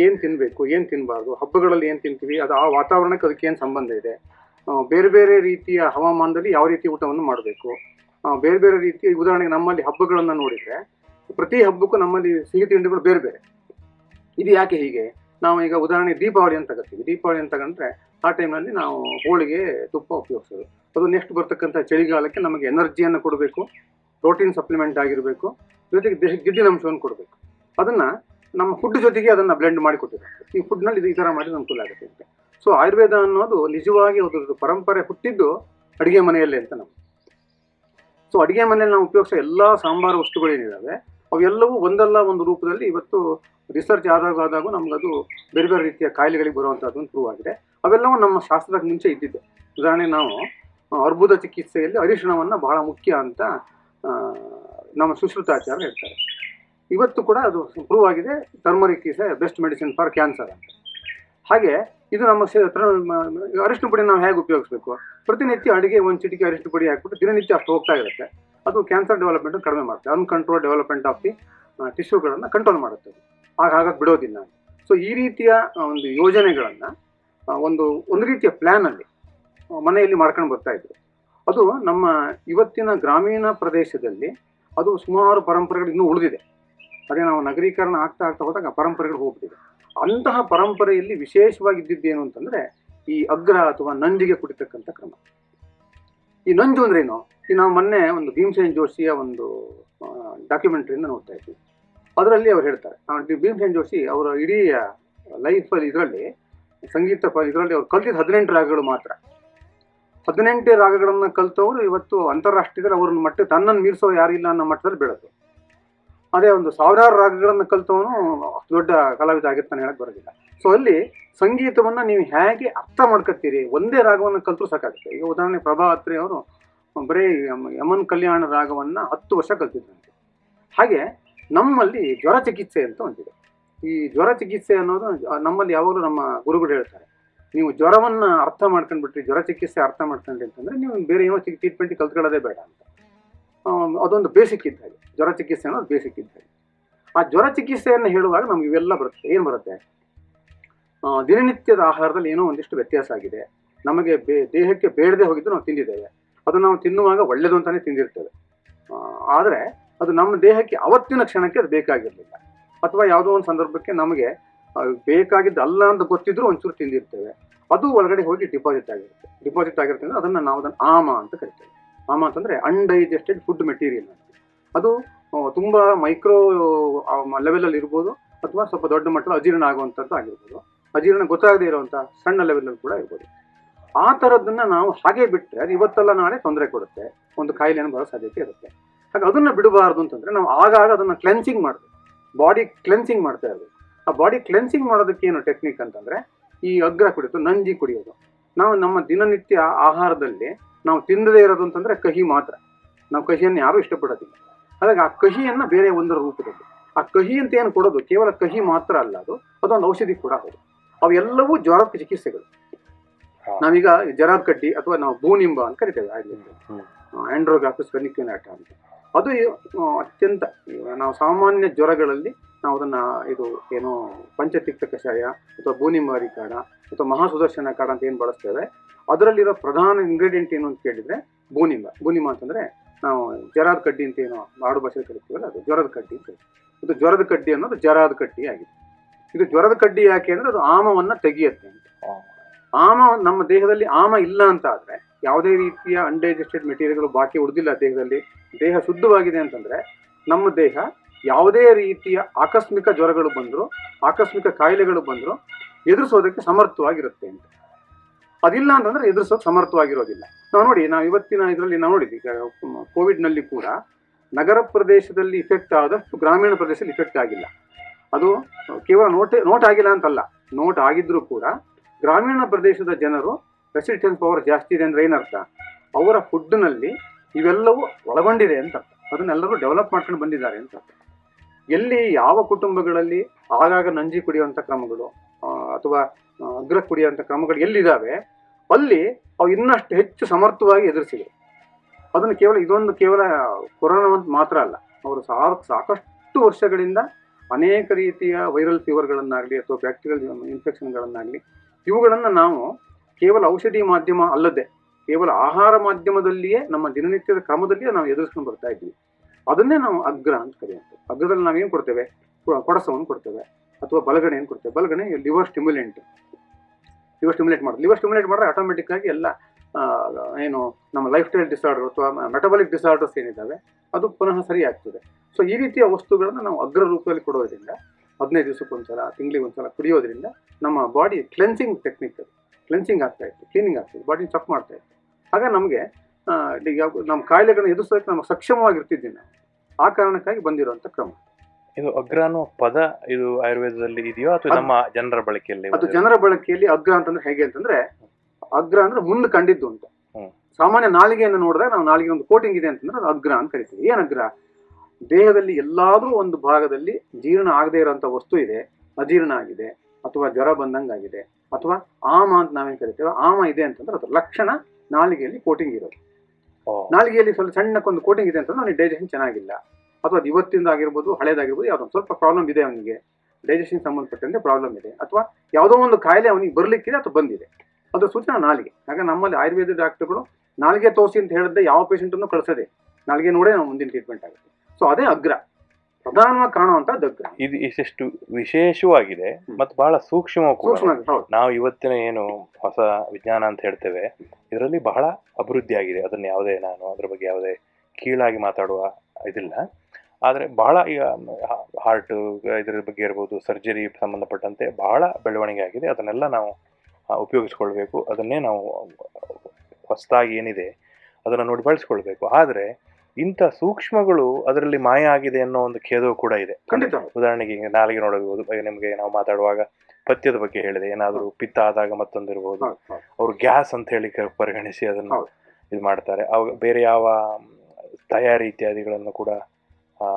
ಏನು ತಿನ್ನಬೇಕು ಏನು ತಿನ್ನಬಾರ್ದು ಹಬ್ಬಗಳಲ್ಲಿ ಏನು ತಿಂತೀವಿ ಅದು ಆ ವಾತಾವರಣಕ್ಕೆ ಅದಕ್ಕೆ ಏನು ಸಂಬಂಧ ಇದೆ ಬೇರೆ ಬೇರೆ ರೀತಿಯ ಹವಾಮಾನದಲ್ಲಿ ಯಾವ ರೀತಿ ಊಟವನ್ನು ಮಾಡಬೇಕು? ಬೇರೆ ಬೇರೆ ರೀತಿಯ ಉದಾಹರಣೆಗೆ ನಮ್ಮಲ್ಲಿ ಹಬ್ಬಗಳನ್ನು ನೋಡಿದ್ರೆ ಪ್ರತಿ ಹಬ್ಬಕ್ಕೂ ನಮ್ಮಲ್ಲಿ ಸಿಹಿ ತಿಂಡಿಗಳು ಬೇರೆ ಬೇರೆ. ಇದು ಯಾಕೆ ಹೀಗೆ? ನಾವು ಈಗ ಉದಾಹರಣೆ ದೀಪಾವಳಿ ಅಂತ ತಗೋತೀವಿ. ದೀಪಾವಳಿ ಅಂತ ತಗೊಂಡ್ರೆ ಆ ಟೈಮ್ನಲ್ಲಿ ನಾವು ಹೋಳಿಗೆ, ತುಪ್ಪ ಉಪಯೋಗಿಸೋದು. ಅದು ನೆಕ್ಸ್ಟ್ ಬರ್ತಕ್ಕಂಥ ಚಳಿಗಾಲಕ್ಕೆ ನಮಗೆ ಎನರ್ಜಿಯನ್ನು ಕೊಡಬೇಕು ಪ್ರೋಟೀನ್ ಸಪ್ಲಿಮೆಂಟ್ ಆಗಿರಬೇಕು, ಜೊತೆಗೆ ದೇಹಕ್ಕೆ ಗಿಡ್ಡಿನಂಶವನ್ನು ಕೊಡಬೇಕು. ಅದನ್ನು ನಮ್ಮ ಫುಡ್ ಜೊತೆಗೆ ಅದನ್ನು ಬ್ಲೆಂಡ್ ಮಾಡಿ ಕೊಟ್ಟಿದ್ದಾರೆ. ಈ ಫುಡ್ನಲ್ಲಿ ಇದು ಈ ಥರ ಮಾಡಿದ್ರೆ ಅನುಕೂಲ ಆಗುತ್ತೆ ಅಂತ. ಸೊ ಆಯುರ್ವೇದ ಅನ್ನೋದು ನಿಜವಾಗಿ ಅದರದ್ದು ಪರಂಪರೆ ಹುಟ್ಟಿದ್ದು ಅಡುಗೆ ಮನೆಯಲ್ಲೇ ಅಂತ ನಾವು. ಸೊ ಅಡುಗೆ ಮನೆಯಲ್ಲಿ ನಾವು ಉಪಯೋಗಿಸೋ ಎಲ್ಲ ಸಾಂಬಾರು ವಸ್ತುಗಳೇನಿದ್ದಾವೆ ಅವೆಲ್ಲವೂ ಒಂದಲ್ಲ ಒಂದು ರೂಪದಲ್ಲಿ ಇವತ್ತು ರಿಸರ್ಚ್ ಆದಾಗ ಆದಾಗೂ ನಮಗದು ಬೇರೆ ಬೇರೆ ರೀತಿಯ ಕಾಯಿಲೆಗಳಿಗೆ ಬರುವಂಥದ್ದು ಪ್ರೂವ್ ಆಗಿದೆ. ಅವೆಲ್ಲವೂ ನಮ್ಮ ಶಾಸ್ತ್ರದ ಮುಂಚೆ ಇದ್ದಿದ್ದು. ಉದಾಹರಣೆ ನಾವು ಅರ್ಬುದ ಚಿಕಿತ್ಸೆಯಲ್ಲಿ ಅರಿಶಿಣವನ್ನು ಬಹಳ ಮುಖ್ಯ ಅಂತ ನಮ್ಮ ಸುಶ್ರುತಾಚಾರ್ಯ ಹೇಳ್ತಾರೆ. ಇವತ್ತು ಕೂಡ ಅದು ಪ್ರೂವ್ ಆಗಿದೆ. Turmeric is a best medicine for cancer ಅಂತ. ಹಾಗೆ ಇದು ನಮ್ಮ ಸೇ- ತರ- ಮ- ಅರಿಶಿನ ಪುಡಿ ನಾವು ಹೇಗೆ ಉಪಯೋಗಿಸ್ಬೇಕು? ಪ್ರತಿನಿತ್ಯ ಅಡುಗೆ ಒಂದು ಚಿಟಿಕೆ ಅರಿಶಿನ ಪುಡಿ ಹಾಕ್ಬಿಟ್ಟು ದಿನನಿತ್ಯ ಅಷ್ಟು ಹೋಗ್ತಾ ಇರುತ್ತೆ. ಅದು ಕ್ಯಾನ್ಸರ್ ಡೆವಲಪ್ಮೆಂಟ್ ಕಡಿಮೆ ಮಾಡುತ್ತೆ. ಅನ್ಕಂಟ್ರೋಲ್ ಡೆವಲಪ್ಮೆಂಟ್ ಆಫ್ ದಿ ಟಿಶ್ಯೂಗಳನ್ನು ಕಂಟ್ರೋಲ್ ಮಾಡುತ್ತೆ. ಆಗ ಹಾಗಾಗಿ ಬಿಡೋದಿಲ್ಲ ಸೊ ಈ ರೀತಿಯ ಒಂದು ಯೋಜನೆಗಳನ್ನು ಒಂದು ಒಂದು ರೀತಿಯ ಪ್ಲ್ಯಾನಲ್ಲಿ ಮನೆಯಲ್ಲಿ ಮಾಡ್ಕೊಂಡು ಬರ್ತಾ ಇದ್ರು. ಅದು ನಮ್ಮ ಇವತ್ತಿನ ಗ್ರಾಮೀಣ ಪ್ರದೇಶದಲ್ಲಿ ಅದು ಸುಮಾರು ಪರಂಪರೆಗಳು ಇನ್ನೂ ಉಳಿದಿದೆ. ಅದೇ ನಾವು ನಗರೀಕರಣ ಆಗ್ತಾ ಆಗ್ತಾ ಹೋದಾಗ ಪರಂಪರೆಗಳು ಹೋಗ್ಬಿಟ್ಟಿದೆ. ಅಂತಹ ಪರಂಪರೆಯಲ್ಲಿ ವಿಶೇಷವಾಗಿ ಇದ್ದಿದ್ದೇನು ಅಂತಂದ್ರೆ ಈ ಅಗ್ರ ಅಥವಾ ನಂಜಿಗೆ ಕುಡಿತಕ್ಕಂಥ ಕ್ರಮ. ಈ ನಂಜು ಏನು? ಈ ನಾವು ಮೊನ್ನೆ ಒಂದು ಭೀಮಸೇನ್ ಜೋಶಿಯ ಒಂದು ಡಾಕ್ಯುಮೆಂಟ್ರಿಯಿಂದ ನೋಡ್ತಾ ಇದ್ವಿ. ಅದರಲ್ಲಿ ಅವ್ರು ಹೇಳ್ತಾರೆ. ಭೀಮಸೇನ್ ಜೋಶಿ ಅವರ ಇಡೀ ಲೈಫಲ್ಲಿ ಇದರಲ್ಲಿ, ಸಂಗೀತ ಇದರಲ್ಲಿ ಅವ್ರು ಕಲ್ತಿದ್ದ ಹದಿನೆಂಟು ರಾಗಗಳು ಮಾತ್ರ. ಹದಿನೆಂಟೇ ರಾಗಗಳನ್ನು ಕಲ್ತವ್ರು ಇವತ್ತು ಅಂತಾರಾಷ್ಟ್ರೀಯದಲ್ಲಿ ಅವ್ರನ್ನ ಮಟ್ಟ ತನ್ನನ್ನು ಮೀರಿಸೋ ಯಾರಿಲ್ಲ ಅನ್ನೋ ಮಟ್ಟದಲ್ಲಿ ಬೆಳೆದು ಅದೇ ಒಂದು ಸಾವಿರಾರು ರಾಗಗಳನ್ನು ಕಲಿತವನು ದೊಡ್ಡ ಕಲಾವಿದ ಆಗಿರ್ತಾನೆ ಹೇಳಕ್ ಬರೋದಿಲ್ಲ. ಸೊ ಅಲ್ಲಿ ಸಂಗೀತವನ್ನು ನೀವು ಹೇಗೆ ಅರ್ಥ ಮಾಡ್ಕೊತೀರಿ? ಒಂದೇ ರಾಗವನ್ನು ಕಲ್ತರೂ ಸಾಕಾಗುತ್ತೆ. ಈಗ ಉದಾಹರಣೆ ಪ್ರಭಾ ಅತ್ರಿ ಅವರು ಬರೀ ಯಮನ್ ಕಲ್ಯಾಣ ರಾಗವನ್ನು ಹತ್ತು ವರ್ಷ ಕಲ್ತಿದ್ರಂತೆ. ಹಾಗೆ ನಮ್ಮಲ್ಲಿ ಜ್ವರ ಚಿಕಿತ್ಸೆ ಅಂತ ಒಂದಿದೆ. ಈ ಜ್ವರ ಚಿಕಿತ್ಸೆ ಅನ್ನೋದು ನಮ್ಮಲ್ಲಿ ಯಾವಾಗಲೂ ನಮ್ಮ ಗುರುಗಳು ಹೇಳ್ತಾರೆ. ನೀವು ಜ್ವರವನ್ನು ಅರ್ಥ ಮಾಡ್ಕೊಂಡ್ಬಿಟ್ರಿ, ಜ್ವರ ಚಿಕಿತ್ಸೆ ಅರ್ಥ ಮಾಡ್ಕೊಂಡ್ರಿ ಅಂತಂದರೆ ನೀವು ಬೇರೆ ಏನೋ ಟ್ರೀಟ್ಮೆಂಟ್ ಕಲ್ತ್ಕೊಳ್ಳೋದೇ ಬೇಡ ಅಂತ. ಅದೊಂದು ಬೇಸಿಕ್ ಇದ್ದ ಹಾಗೆ. ಜ್ವರ ಚಿಕಿತ್ಸೆ ಅನ್ನೋದು ಬೇಸಿಕ್ ಇದ್ದ ಹಾಗೆ. ಆ ಜ್ವರ ಚಿಕಿತ್ಸೆಯನ್ನು ಹೇಳುವಾಗ ನಮ್ಗೆ ಇವೆಲ್ಲ ಬರುತ್ತೆ. ಏನು ಬರುತ್ತೆ? ದಿನನಿತ್ಯದ ಆಹಾರದಲ್ಲಿ ಏನೋ ಒಂದಿಷ್ಟು ವ್ಯತ್ಯಾಸ ಆಗಿದೆ. ನಮಗೆ ಬೇ ದೇಹಕ್ಕೆ ಬೇಡದೆ ಹೋಗಿದ್ದು ನಾವು ತಿಂದಿದ್ದೇವೆ. ಅದು ನಾವು ತಿನ್ನುವಾಗ ಒಳ್ಳೆಯದು ಅಂತಲೇ ತಿಂದಿರ್ತೇವೆ. ಆದರೆ ಅದು ನಮ್ಮ ದೇಹಕ್ಕೆ ಅವತ್ತಿನ ಕ್ಷಣಕ್ಕೆ ಅದು ಬೇಕಾಗಿರಲಿಲ್ಲ. ಅಥವಾ ಯಾವುದೋ ಒಂದು ಸಂದರ್ಭಕ್ಕೆ ನಮಗೆ ಆ, ಬೇಕಾಗಿದ್ದು ಅಲ್ಲ ಅಂತ ಗೊತ್ತಿದ್ರೂ ಒಂಚೂರು ತಿಂದಿರ್ತೇವೆ. ಅದು ಒಳಗಡೆ ಹೋಗಿ ಡಿಪಾಸಿಟ್ ಆಗಿರುತ್ತೆ. ಡಿಪಾಸಿಟ್ ಆಗಿರುತ್ತೆ ಅದನ್ನು ನಾವು ಅದನ್ನು ಆಮ ಅಂತ ಕರಿತೇವೆ. ಆಮ ಅಂತಂದರೆ ಅನ್ಡೈಜೆಸ್ಟೆಡ್ ಫುಡ್ ಮೆಟೀರಿಯಲ್ ಅದು ತುಂಬ ಮೈಕ್ರೋ ಲೆವೆಲಲ್ಲಿ ಇರ್ಬೋದು, ಅಥವಾ ಸ್ವಲ್ಪ ದೊಡ್ಡ ಮಟ್ಟದ ಅಜೀರ್ಣ ಆಗುವಂಥದ್ದು ಆಗಿರ್ಬೋದು. ಅಜೀರ್ಣ ಗೊತ್ತಾಗದೇ ಇರುವಂಥ ಸಣ್ಣ ಲೆವೆಲಲ್ಲಿ ಕೂಡ ಇರ್ಬೋದು. ಆ ಥರದ್ದನ್ನು ನಾವು ಹಾಗೆ ಬಿಟ್ಟರೆ ಅದು ಇವತ್ತಲ್ಲ ನಾಳೆ ತೊಂದರೆ ಕೊಡುತ್ತೆ. ಒಂದು ಕಾಯಿಲೆಯನ್ನು ಬರೋ ಸಾಧ್ಯತೆ ಇರುತ್ತೆ. ಹಾಗೆ ಅದನ್ನ ಬಿಡಬಾರ್ದು ಅಂತಂದ್ರೆ ನಾವು ಆಗಾಗ ಅದನ್ನ ಕ್ಲೆನ್ಸಿಂಗ್ ಮಾಡಬೇಕು. ಬಾಡಿ ಕ್ಲೆನ್ಸಿಂಗ್ ಮಾಡ್ತಾ ಇರಬೇಕು. ಆ ಬಾಡಿ ಕ್ಲೆನ್ಸಿಂಗ್ ಮಾಡೋದಕ್ಕೆ ಏನು ಟೆಕ್ನಿಕ್ ಅಂತಂದ್ರೆ, ಈ ಅಗ್ರ ಕುಡಿಯೋದು, ನಂಜಿ ಕುಡಿಯೋದು. ನಾವು ನಮ್ಮ ದಿನನಿತ್ಯ ಆಹಾರದಲ್ಲಿ ನಾವು ತಿನ್ನದೇ ಇರೋದು ಅಂತಂದ್ರೆ ಕಹಿ ಮಾತ್ರ. ನಾವು ಕಹಿಯನ್ನು ಯಾರು ಇಷ್ಟಪಡೋದಿಲ್ಲ. ಹಾಗಾಗಿ ಆ ಕಹಿಯನ್ನ ಬೇರೆ ಒಂದರ ರೂಪದಲ್ಲಿ. ಆ ಕಹಿ ಅಂತ ಏನು ಕೊಡೋದು? ಕೇವಲ ಕಹಿ ಮಾತ್ರ ಅಲ್ಲ ಅದು. ಅದೊಂದು ಔಷಧಿ ಕೂಡ ಹೌದು ಅವೆಲ್ಲವೂ ಜ್ವರದ ಚಿಕಿತ್ಸೆಗಳು. ನಾವೀಗ ಜ್ವರದ ಕಡ್ಡಿ ಅಥವಾ ನಾವು ಭೂನಿಂಬ ಅಂತ ಕರಿತೇವೆ. ಆಂಡ್ರೋಗ್ರಾಫಿಸ್ ವೆನಿಕ್ಯುನಾಟ ಅಂತ. ಅದು ಅತ್ಯಂತ ನಾವು ಸಾಮಾನ್ಯ ಜ್ವರಗಳಲ್ಲಿ ನಾವು ಅದನ್ನ ಇದು ಏನು ಪಂಚತಿಕ್ತ ಕಷಾಯ ಅಥವಾ ಭೂನಿಮಾರಿ ಕಾಡ ಅಥವಾ ಮಹಾಸುದರ್ಶನ ಕಾಡ ಅಂತ ಏನು ಬಳಸ್ತೇವೆ, ಅದರಲ್ಲಿರೋ ಪ್ರಧಾನ ಇಂಗ್ರೀಡಿಯೆಂಟ್ ಏನು ಅಂತ ಕೇಳಿದ್ರೆ ಭೂನಿಂಬ ಭೂನಿಂಬ ಅಂತಂದ್ರೆ ನಾವು ಜರಾದ ಕಡ್ಡಿ ಅಂತ ಏನೋ ಆಡು ಭಾಷೆಯಲ್ಲಿ ಕರಿತೀವಲ್ಲ, ಅದು ಜ್ವರದ ಕಡ್ಡಿ ಅಂತ. ಇದು ಜ್ವರದ ಕಡ್ಡಿ ಅನ್ನೋದು ಜರಾದ ಕಡ್ಡಿ ಆಗಿದೆ ಇದು ಜ್ವರದ ಕಡ್ಡಿ ಯಾಕೆ ಅಂದ್ರೆ ಅದು ಆಮವನ್ನ ತೆಗೆಯುತ್ತೆ ಅಂತ. ಆಮ ನಮ್ಮ ದೇಹದಲ್ಲಿ ಆಮ ಇಲ್ಲ ಅಂತ ಆದ್ರೆ ಯಾವುದೇ ರೀತಿಯ ಅನ್ಡೈಜೆಸ್ಟೆಡ್ ಮೆಟೀರಿಯಲ್ಗಳು ಬಾಕಿ ಉಳಿದಿಲ್ಲ ದೇಹದಲ್ಲಿ, ದೇಹ ಶುದ್ಧವಾಗಿದೆ ಅಂತಂದ್ರೆ ನಮ್ಮ ದೇಹ ಯಾವುದೇ ರೀತಿಯ ಆಕಸ್ಮಿಕ ಜ್ವರಗಳು ಬಂದರೂ, ಆಕಸ್ಮಿಕ ಕಾಯಿಲೆಗಳು ಬಂದರೂ, ಎದುರಿಸೋದಕ್ಕೆ ಸಮರ್ಥವಾಗಿರುತ್ತೆ ಅಂತ. ಅದಿಲ್ಲ ಅಂತಂದ್ರೆ ಎದುರಿಸೋಕೆ ಸಮರ್ಥವಾಗಿರೋದಿಲ್ಲ. ನಾವು ನೋಡಿ, ನಾವು ಇವತ್ತಿನ ಇದರಲ್ಲಿ ನಾವು ನೋಡಿದ್ವಿ ಕೋವಿಡ್ನಲ್ಲಿ ಕೋವಿಡ್ನಲ್ಲಿ ಕೂಡ ನಗರ ಪ್ರದೇಶದಲ್ಲಿ ಇಫೆಕ್ಟ್ ಆದಷ್ಟು ಗ್ರಾಮೀಣ ಪ್ರದೇಶದಲ್ಲಿ ಇಫೆಕ್ಟ್ ಆಗಿಲ್ಲ. ಅದು ಕೇವಲ ನೋಟ್ ನೋಟ್ ಆಗಿಲ್ಲ ಅಂತಲ್ಲ. ನೋಟ್ ಆಗಿದ್ರೂ ಕೂಡ ಗ್ರಾಮೀಣ ಪ್ರದೇಶದ ಜನರು ರೆಸಿಸ್ಟೆನ್ಸ್ ಪವರ್ ಜಾಸ್ತಿ ಇದೆ ಅಂದ್ರೆ ಏನರ್ಥ? ಅವರ ಫುಡ್ನಲ್ಲಿ ಇವೆಲ್ಲವೂ ಒಳಗೊಂಡಿದೆ ಅಂತ ಅದನ್ನೆಲ್ಲರೂ ಡೆವಲಪ್ ಮಾಡ್ಕೊಂಡು ಬಂದಿದ್ದಾರೆ ಅಂತ. ಎಲ್ಲಿ ಯಾವ ಕುಟುಂಬಗಳಲ್ಲಿ ಆಗಾಗ ನಂಜಿ ಕುಡಿಯುವಂಥ ಕ್ರಮಗಳು ಅಥವಾ ಅಗ್ರ ಕುಡಿಯುವಂಥ ಕ್ರಮಗಳು ಎಲ್ಲಿದ್ದಾವೆ, ಅಲ್ಲಿ ಅವು ಇನ್ನಷ್ಟು ಹೆಚ್ಚು ಸಮರ್ಥವಾಗಿ ಎದುರಿಸಿದೆ ಅದನ್ನು ಕೇವಲ, ಇದೊಂದು ಕೇವಲ ಕೊರೋನಾ ಮಾತ್ರ ಅಲ್ಲ, ಅವರು ಸಾಕಷ್ಟು ವರ್ಷಗಳಿಂದ ಅನೇಕ ರೀತಿಯ ವೈರಲ್ ಫೀವರ್ಗಳನ್ನಾಗಲಿ ಅಥವಾ ಬ್ಯಾಕ್ಟೀರಿಯಲ್ ಇನ್ಫೆಕ್ಷನ್ಗಳನ್ನಾಗಲಿ, ಇವುಗಳನ್ನು ನಾವು ಕೇವಲ ಔಷಧಿ ಮಾಧ್ಯಮ ಅಲ್ಲದೆ, ಕೇವಲ ಆಹಾರ ಮಾಧ್ಯಮದಲ್ಲಿಯೇ ನಮ್ಮ ದಿನನಿತ್ಯದ ಕ್ರಮದಲ್ಲಿಯೇ ನಾವು ಎದುರಿಸ್ಕೊಂಡು ಬರ್ತಾ ಇದ್ವಿ ಅದನ್ನೇ ನಾವು ಅಗ್ರ ಅಂತ ಕರೆಯುತ್ತೆ ಅಗ್ರದಲ್ಲಿ ನಾವೇನು ಕೊಡ್ತೇವೆ? ಕೊ- ಕೊಡಸವನ್ನು ಕೊಡ್ತೇವೆ. ಅಥವಾ ಬಲಗಣೆ ಏನು ಕೊಡ್ತೇವೆ. ಬಲಗಣೆ ಲಿವರ್ ಸ್ಟಿಮ್ಯುಲೆಂಟ್. ಲಿವರ್ ಸ್ಟಿಮ್ಯುಲೇಟ್ ಮಾಡೋದು. ಲಿವರ್ ಸ್ಟಿಮ್ಯುಲೇಟ್ ಮಾಡಿದ್ರೆ ಆಟೋಮೆಟಿಕ್ ಆಗಿ ಎಲ್ಲ ಏನು, ನಮ್ಮ ಲೈಫ್ ಸ್ಟೈಲ್ ಡಿಸಾರ್ಡರ್ ಅಥವಾ ಮೆಟಬಾಲಿಕ್ ಡಿಸಾರ್ಡರ್ಸ್ ಏನಿದ್ದಾವೆ, ಅದು ಪುನಃ ಸರಿ ಆಗ್ತದೆ. ಸೊ ಈ ರೀತಿಯ ವಸ್ತುಗಳನ್ನು ನಾವು ಅಗ್ರ ರೂಪದಲ್ಲಿ ಕೊಡೋದ್ರಿಂದ, ಹದಿನೈದು ದಿವಸಕ್ಕೊಂದ್ಸಲ ತಿಂಗಳಿಗೆ ಒಂದ್ಸಲ ಕುಡಿಯೋದ್ರಿಂದ ನಮ್ಮ ಬಾಡಿ ಕ್ಲೆನ್ಸಿಂಗ್ ಟೆಕ್ನಿಕ್ ಕ್ಲೆನ್ಸಿಂಗ್ ಆಗ್ತಾ ಇತ್ತು ಕ್ಲೀನಿಂಗ್ ಆಗ್ತಾ ಇತ್ತು ಬಾಡಿ ಚಕ್ ಮಾಡ್ತಾ ಇತ್ತು. ಆಗ ನಮಗೆ ನಮ್ಮ ಕಾಯಿಲೆಗಳನ್ನ ಎದುರಿಸೋದಕ್ಕೆ ನಾವು ಸಕ್ಷಮವಾಗಿರ್ತಿದ್ವಿ ನಾವು ಆ ಕಾರಣಕ್ಕಾಗಿ ಬಂದಿರುವಂಥ ಕ್ರಮ. ಇದು ಅಗ್ರ ಅನ್ನೋ ಪದ ಇದು ಆಯುರ್ವೇದದಲ್ಲಿ ಇದೆಯೋ ಅಥವಾ ನಮ್ಮ ಜನರ ಬಳಕೆಯಲ್ಲಿ ಅದು ಜನರ ಬಳಕೆಯಲ್ಲಿ ಅಗ್ರ ಅಂತಂದ್ರೆ ಹೇಗೆ ಅಂತಂದ್ರೆ ಅಗ್ರ ಅಂದ್ರೆ ಮುಂದೆ ಕಂಡಿದ್ದು ಅಂತ. ಸಾಮಾನ್ಯ ನಾಲಿಗೆಯನ್ನು ನೋಡಿದ್ರೆ ನಾವು ನಾಲಿಗೆ ಒಂದು ಕೋಟಿಂಗ್ ಇದೆ ಅಂತಂದ್ರೆ ಅದು ಅಗ್ರ ಅಂತ ಕರಿತೀವಿ. ಏನ್ ಅಗ್ರ? ದೇಹದಲ್ಲಿ ಎಲ್ಲಾದ್ರೂ ಒಂದು ಭಾಗದಲ್ಲಿ ಜೀರ್ಣ ಆಗದೆ ಇರುವಂತ ವಸ್ತು ಇದೆ ಅಜೀರ್ಣ ಆಗಿದೆ ಅಥವಾ ಜ್ವರ ಬಂದಂಗಾಗಿದೆ ಅಥವಾ ಆಮ ಅಂತ ನಾವೇನ್ ಕರಿತೇವೆ ಆಮ ಇದೆ ಅಂತಂದ್ರೆ ಅದ್ರ ಲಕ್ಷಣ ನಾಲಿಗೆಯಲ್ಲಿ ಕೋಟಿಂಗ್ ಇರೋದು. ನಾಲಿಗೆಯಲ್ಲಿ ಸ್ವಲ್ಪ ಸಣ್ಣಕ್ಕೊಂದು ಕೋಟಿಂಗ್ ಇದೆ ಅಂತಂದ್ರೆ ನನಗೆ ಡೈಜೆಷನ್ ಚೆನ್ನಾಗಿಲ್ಲ. ಅಥವಾ ಅದು ಇವತ್ತಿಂದ ಆಗಿರ್ಬೋದು, ಹಳೇದಾಗಿರ್ಬೋದು, ಯಾವುದೋ ಸ್ವಲ್ಪ ಪ್ರಾಬ್ಲಮ್ ಇದೆ ಅವನಿಗೆ. ಡೈಜೆಷನ್ ಸಂಬಂಧಪಟ್ಟಂತೆ ಪ್ರಾಬ್ಲಮ್ ಇದೆ. ಅಥವಾ ಯಾವುದೋ ಒಂದು ಕಾಯಿಲೆ ಅವನಿಗೆ ಬರಲಿಕ್ಕಿದೆ ಅಥವಾ ಬಂದಿದೆ. ಅದು ಸೂಚನೆ ನಾಲಿಗೆ. ಹಾಗೆ ನಮ್ಮಲ್ಲಿ ಆಯುರ್ವೇದ ಡಾಕ್ಟರ್ಗಳು ನಾಲಿಗೆ ತೋರಿಸಿ ಅಂತ ಹೇಳಿದ್ರೆ ಯಾವ ಪೇಷಂಟನ್ನು ಕಳಿಸದೆ. ನಾಲಿಗೆ ನೋಡೇ ನಾವು ಮುಂದಿನ ಟ್ರೀಟ್ಮೆಂಟ್ ಆಗುತ್ತೆ. ಸೊ ಅದೇ ಅಗ್ರ. ಪ್ರಧಾನವಾಗಿ ಕಾಣುವಂತ ಇದು ಇಷ್ಟು ವಿಶೇಷವಾಗಿದೆ. ಮತ್ತು ಬಹಳ ಕೂಡ. ಸೂಕ್ಷ್ಮ ಹೌದು. ನಾವು ಇವತ್ತಿನ ಏನು ಹೊಸ ವಿಜ್ಞಾನ ಅಂತ ಹೇಳ್ತೇವೆ ಇದರಲ್ಲಿ ಬಹಳ ಅಭಿವೃದ್ಧಿ ಆಗಿದೆ ಅದನ್ನು ಯಾವುದೇ ನಾನು ಅದ್ರ ಬಗ್ಗೆ ಯಾವುದೇ ಕೀಳಾಗಿ ಮಾತಾಡುವ ಇದಿಲ್ಲ. ಆದರೆ ಬಹಳ ಈಗ ಹಾರ್ಟ್ ಇದರ ಬಗ್ಗೆ ಇರ್ಬೋದು ಸರ್ಜರಿ ಸಂಬಂಧಪಟ್ಟಂತೆ ಬಹಳ ಬೆಳವಣಿಗೆ ಆಗಿದೆ. ಅದನ್ನೆಲ್ಲ ನಾವು ಉಪಯೋಗಿಸ್ಕೊಳ್ಬೇಕು. ಅದನ್ನೇ ನಾವು ಹೊಸದಾಗಿ ಏನಿದೆ ಅದನ್ನು ನೋಡಿ ಬಳಸ್ಕೊಳ್ಬೇಕು. ಆದರೆ ಇಂಥ ಸೂಕ್ಷ್ಮಗಳು ಅದರಲ್ಲಿ ಮಾಯ ಆಗಿದೆ ಅನ್ನೋ ಒಂದು ಖೇದವು ಕೂಡ ಇದೆ. ಖಂಡಿತ. ಉದಾಹರಣೆಗೆ ಈಗ ನಾಲಿಗೆ ನೋಡಬಹುದು. ನಿಮಗೆ ನಾವು ಮಾತಾಡುವಾಗ ಪಥ್ಯದ ಬಗ್ಗೆ ಹೇಳಿದೆ. ಏನಾದರೂ ಪಿತ್ತ ಆದಾಗ ಮತ್ತೊಂದಿರ್ಬೋದು. ಹೌದು ಹೌದು. ಅವರು ಗ್ಯಾಸ್ ಅಂತ ಹೇಳಿ ಪರಿಗಣಿಸಿ ಅದನ್ನು ಇದು ಮಾಡ್ತಾರೆ. ಅವಾಗ ಬೇರೆ ಯಾವ ತಯಾರಿ ಇತ್ಯಾದಿಗಳನ್ನು ಕೂಡ ಆ,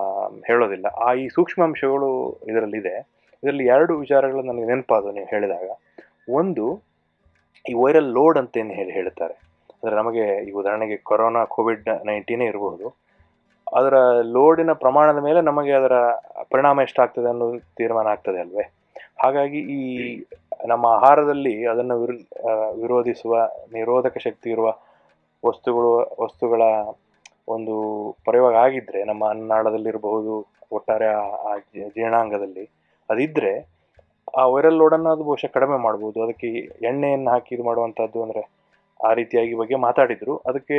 ಹೇಳೋದಿಲ್ಲ. ಆ ಈ ಸೂಕ್ಷ್ಮಾಂಶಗಳು ಇದರಲ್ಲಿದೆ. ಇದರಲ್ಲಿ ಎರಡು ವಿಚಾರಗಳು ನನಗೆ ನೆನಪಾದವು ನೀವು ಹೇಳಿದಾಗ. ಒಂದು ಈ ವೈರಲ್ ಲೋಡ್ ಅಂತ ಏನು ಹೇಳಿ ಹೇಳ್ತಾರೆ. ಅಂದರೆ ನಮಗೆ ಈ ಉದಾಹರಣೆಗೆ ಕೊರೋನಾ ಕೋವಿಡ್ ನೈನ್ಟೀನೇ ಇರಬಹುದು. ಅದರ ಲೋಡಿನ ಪ್ರಮಾಣದ ಮೇಲೆ ನಮಗೆ ಅದರ ಪರಿಣಾಮ ಎಷ್ಟಾಗ್ತದೆ ಅನ್ನೋ ತೀರ್ಮಾನ ಆಗ್ತದೆ ಅಲ್ವೇ? ಹಾಗಾಗಿ ಈ ನಮ್ಮ ಆಹಾರದಲ್ಲಿ ಅದನ್ನು ವಿರು ವಿರೋಧಿಸುವ, ನಿರೋಧಕ ಶಕ್ತಿ ಇರುವ ವಸ್ತುಗಳು, ವಸ್ತುಗಳ ಒಂದು ಪ್ರಯೋಗ ಆಗಿದ್ದರೆ ನಮ್ಮ ಅನ್ನಾಳದಲ್ಲಿರಬಹುದು, ಒಟ್ಟಾರೆ ಆ- ಜೀರ್ಣಾಂಗದಲ್ಲಿ ಅದಿದ್ದರೆ ಆ ವೈರಲ್ ಲೋಡನ್ನು ಅದು ಬಹುಶಃ ಕಡಿಮೆ ಮಾಡ್ಬೋದು. ಅದಕ್ಕೆ ಎಣ್ಣೆಯನ್ನು ಹಾಕಿ ಇದು ಮಾಡುವಂಥದ್ದು ಅಂದರೆ ಆ ರೀತಿಯಾಗಿ ಬಗ್ಗೆ ಮಾತಾಡಿದರು. ಅದಕ್ಕೆ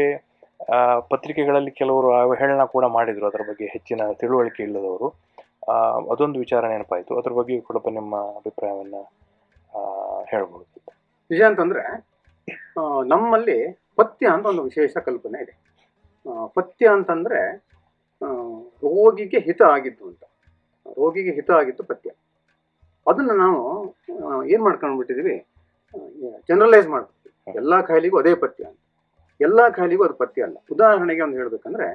ಪತ್ರಿಕೆಗಳಲ್ಲಿ ಕೆಲವರು ಅವಹೇಳನ ಕೂಡ ಮಾಡಿದರು ಅದರ ಬಗ್ಗೆ ಹೆಚ್ಚಿನ ತಿಳುವಳಿಕೆ ಇಲ್ಲದವರು. ಅದೊಂದು ವಿಚಾರ ನೆನಪಾಯಿತು. ಅದ್ರ ಬಗ್ಗೆ ಕೂಡ ನಿಮ್ಮ ಅಭಿಪ್ರಾಯವನ್ನು ಹೇಳ್ಬೋದು. ನಿಜ ಅಂತಂದರೆ ನಮ್ಮಲ್ಲಿ ಪಥ್ಯ ಅಂತ ಒಂದು ವಿಶೇಷ ಕಲ್ಪನೆ ಇದೆ. ಪಥ್ಯ ಅಂತಂದ್ರೆ ರೋಗಿಗೆ ಹಿತ ಆಗಿದ್ದು ಅಂತ. ರೋಗಿಗೆ ಹಿತ ಆಗಿದ್ದು ಪಥ್ಯ. ಅದನ್ನು ನಾವು ಏನು ಮಾಡ್ಕೊಂಡ್ಬಿಟ್ಟಿದ್ದೀವಿ ಜನರಲೈಸ್ ಮಾಡ್ಬಿಡ್ತೀವಿ ಎಲ್ಲ ಕಾಯಿಲೆಗೂ ಅದೇ ಪಥ್ಯ ಅಂತ. ಎಲ್ಲ ಕಾಯಿಲೆಗೂ ಅದು ಪಥ್ಯ ಅಲ್ಲ. ಉದಾಹರಣೆಗೆ ಒಂದು ಹೇಳ್ಬೇಕಂದ್ರೆ,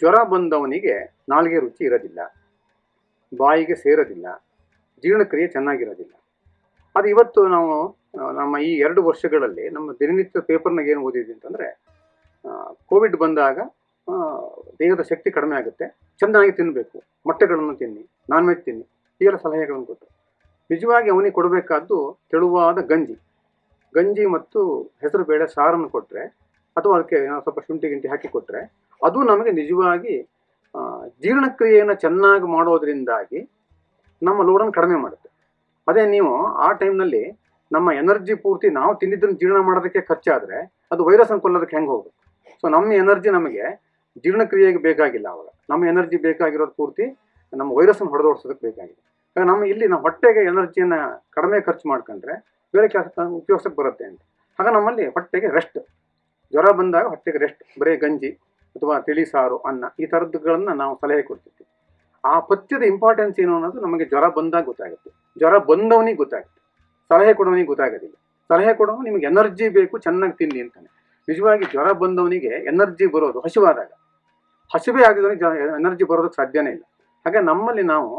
ಜ್ವರ ಬಂದವನಿಗೆ ನಾಲ್ಗೆ ರುಚಿ ಇರೋದಿಲ್ಲ, ಬಾಯಿಗೆ ಸೇರೋದಿಲ್ಲ, ಜೀರ್ಣಕ್ರಿಯೆ ಚೆನ್ನಾಗಿರೋದಿಲ್ಲ. ಅದು ಇವತ್ತು ನಾವು, ನಮ್ಮ ಈ ಎರಡು ವರ್ಷಗಳಲ್ಲಿ ನಮ್ಮ ದಿನನಿತ್ಯ ಪೇಪರ್ನಾಗ ಏನು ಓದಿದ್ವಿ ಅಂತಂದ್ರೆ ಕೋವಿಡ್ ಬಂದಾಗ ದೇಹದ ಶಕ್ತಿ ಕಡಿಮೆ ಆಗುತ್ತೆ ಚೆನ್ನಾಗಿ ತಿನ್ನಬೇಕು ಮೊಟ್ಟೆಗಳನ್ನು ತಿನ್ನಿ, ನಾನ್ ವೆಜ್ ತಿನ್ನಿ, ಹೀಗೆಲ್ಲ ಸಲಹೆಗಳನ್ನು ಕೊಟ್ಟರು. ನಿಜವಾಗಿ ಅವನಿಗೆ ಕೊಡಬೇಕಾದ್ದು ತೆಳುವಾದ ಗಂಜಿ. ಗಂಜಿ ಮತ್ತು ಹೆಸರು ಬೇಳೆ ಸಾರನ್ನು ಕೊಟ್ಟರೆ ಅಥವಾ ಅದಕ್ಕೆ ಸ್ವಲ್ಪ ಶುಂಠಿ ಗಿಂಟಿ ಹಾಕಿ ಕೊಟ್ಟರೆ ಅದು ನಮಗೆ ನಿಜವಾಗಿ ಜೀರ್ಣಕ್ರಿಯೆಯನ್ನು ಚೆನ್ನಾಗಿ ಮಾಡೋದ್ರಿಂದಾಗಿ ನಮ್ಮ ಲೋಡನ್ನು ಕಡಿಮೆ ಮಾಡುತ್ತೆ. ಅದೇ ನೀವು ಆ ಟೈಮ್ನಲ್ಲಿ ನಮ್ಮ ಎನರ್ಜಿ ಪೂರ್ತಿ ನಾವು ತಿಂದಿದ್ದನ್ನು ಜೀರ್ಣ ಮಾಡೋದಕ್ಕೆ ಖರ್ಚಾದರೆ, ಅದು ವೈರಸ್ ಕೊಲ್ಲೋದಕ್ಕೆ ಹೆಂಗೆ ಹೋಗುತ್ತೆ? ಸೊ ನಮ್ಮ ಎನರ್ಜಿ ನಮಗೆ ಜೀರ್ಣಕ್ರಿಯೆಗೆ ಬೇಕಾಗಿಲ್ಲ ಅವಾಗ. ನಮ್ಮ ಎನರ್ಜಿ ಬೇಕಾಗಿರೋದು ಪೂರ್ತಿ ನಮ್ಮ ವೈರಸ್ ಅನ್ನು ಹೊಡೆದೋಡ್ಸೋದಕ್ಕೆ ಬೇಕಾಗಿದೆ. ನಮ್ಮ ಇಲ್ಲಿ ನಾವು ಹೊಟ್ಟೆಗೆ ಎನರ್ಜಿಯನ್ನು ಕಡಿಮೆ ಖರ್ಚು ಮಾಡ್ಕೊಂಡ್ರೆ ಬೇರೆ ಕೆಲಸ ಉಪಯೋಗಿಸಕ್ಕೆ ಬರುತ್ತೆ ಅಂತ. ಆಗ ನಮ್ಮಲ್ಲಿ ಹೊಟ್ಟೆಗೆ ರೆಸ್ಟ್ ಜ್ವರ ಬಂದಾಗ ಹೊಟ್ಟೆಗೆ ರೆಸ್ಟ್ ಬರೀ ಗಂಜಿ ಅಥವಾ ತಿಳಿ ಸಾರು, ಅನ್ನ ಈ ಥರದ್ದುಗಳನ್ನು ನಾವು ಸಲಹೆ ಕೊಡ್ತಿದ್ವಿ. ಆ ಪಥ್ಯದ ಇಂಪಾರ್ಟೆನ್ಸ್ ಏನು ಅನ್ನೋದು ನಮಗೆ ಜ್ವರ ಬಂದಾಗ ಗೊತ್ತಾಗುತ್ತೆ. ಜ್ವರ ಬಂದವನಿಗೆ ಗೊತ್ತಾಗುತ್ತೆ. ಸಲಹೆ ಕೊಡೋನಿಗೆ ಗೊತ್ತಾಗೋದಿಲ್ಲ. ಸಲಹೆ ಕೊಡೋನು ನಿಮಗೆ ಎನರ್ಜಿ ಬೇಕು, ಚೆನ್ನಾಗಿ ತಿನ್ನಿ ಅಂತಾನೆ. ನಿಜವಾಗಿ ಜ್ವರ ಬಂದವನಿಗೆ ಎನರ್ಜಿ ಬರೋದು ಹಸಿವಾದಾಗ. ಹಸಿವೆ ಆಗಿದವನಿಗೆ ಎನರ್ಜಿ ಬರೋದಕ್ಕೆ ಸಾಧ್ಯನೇ ಇಲ್ಲ. ಹಾಗೆ ನಮ್ಮಲ್ಲಿ ನಾವು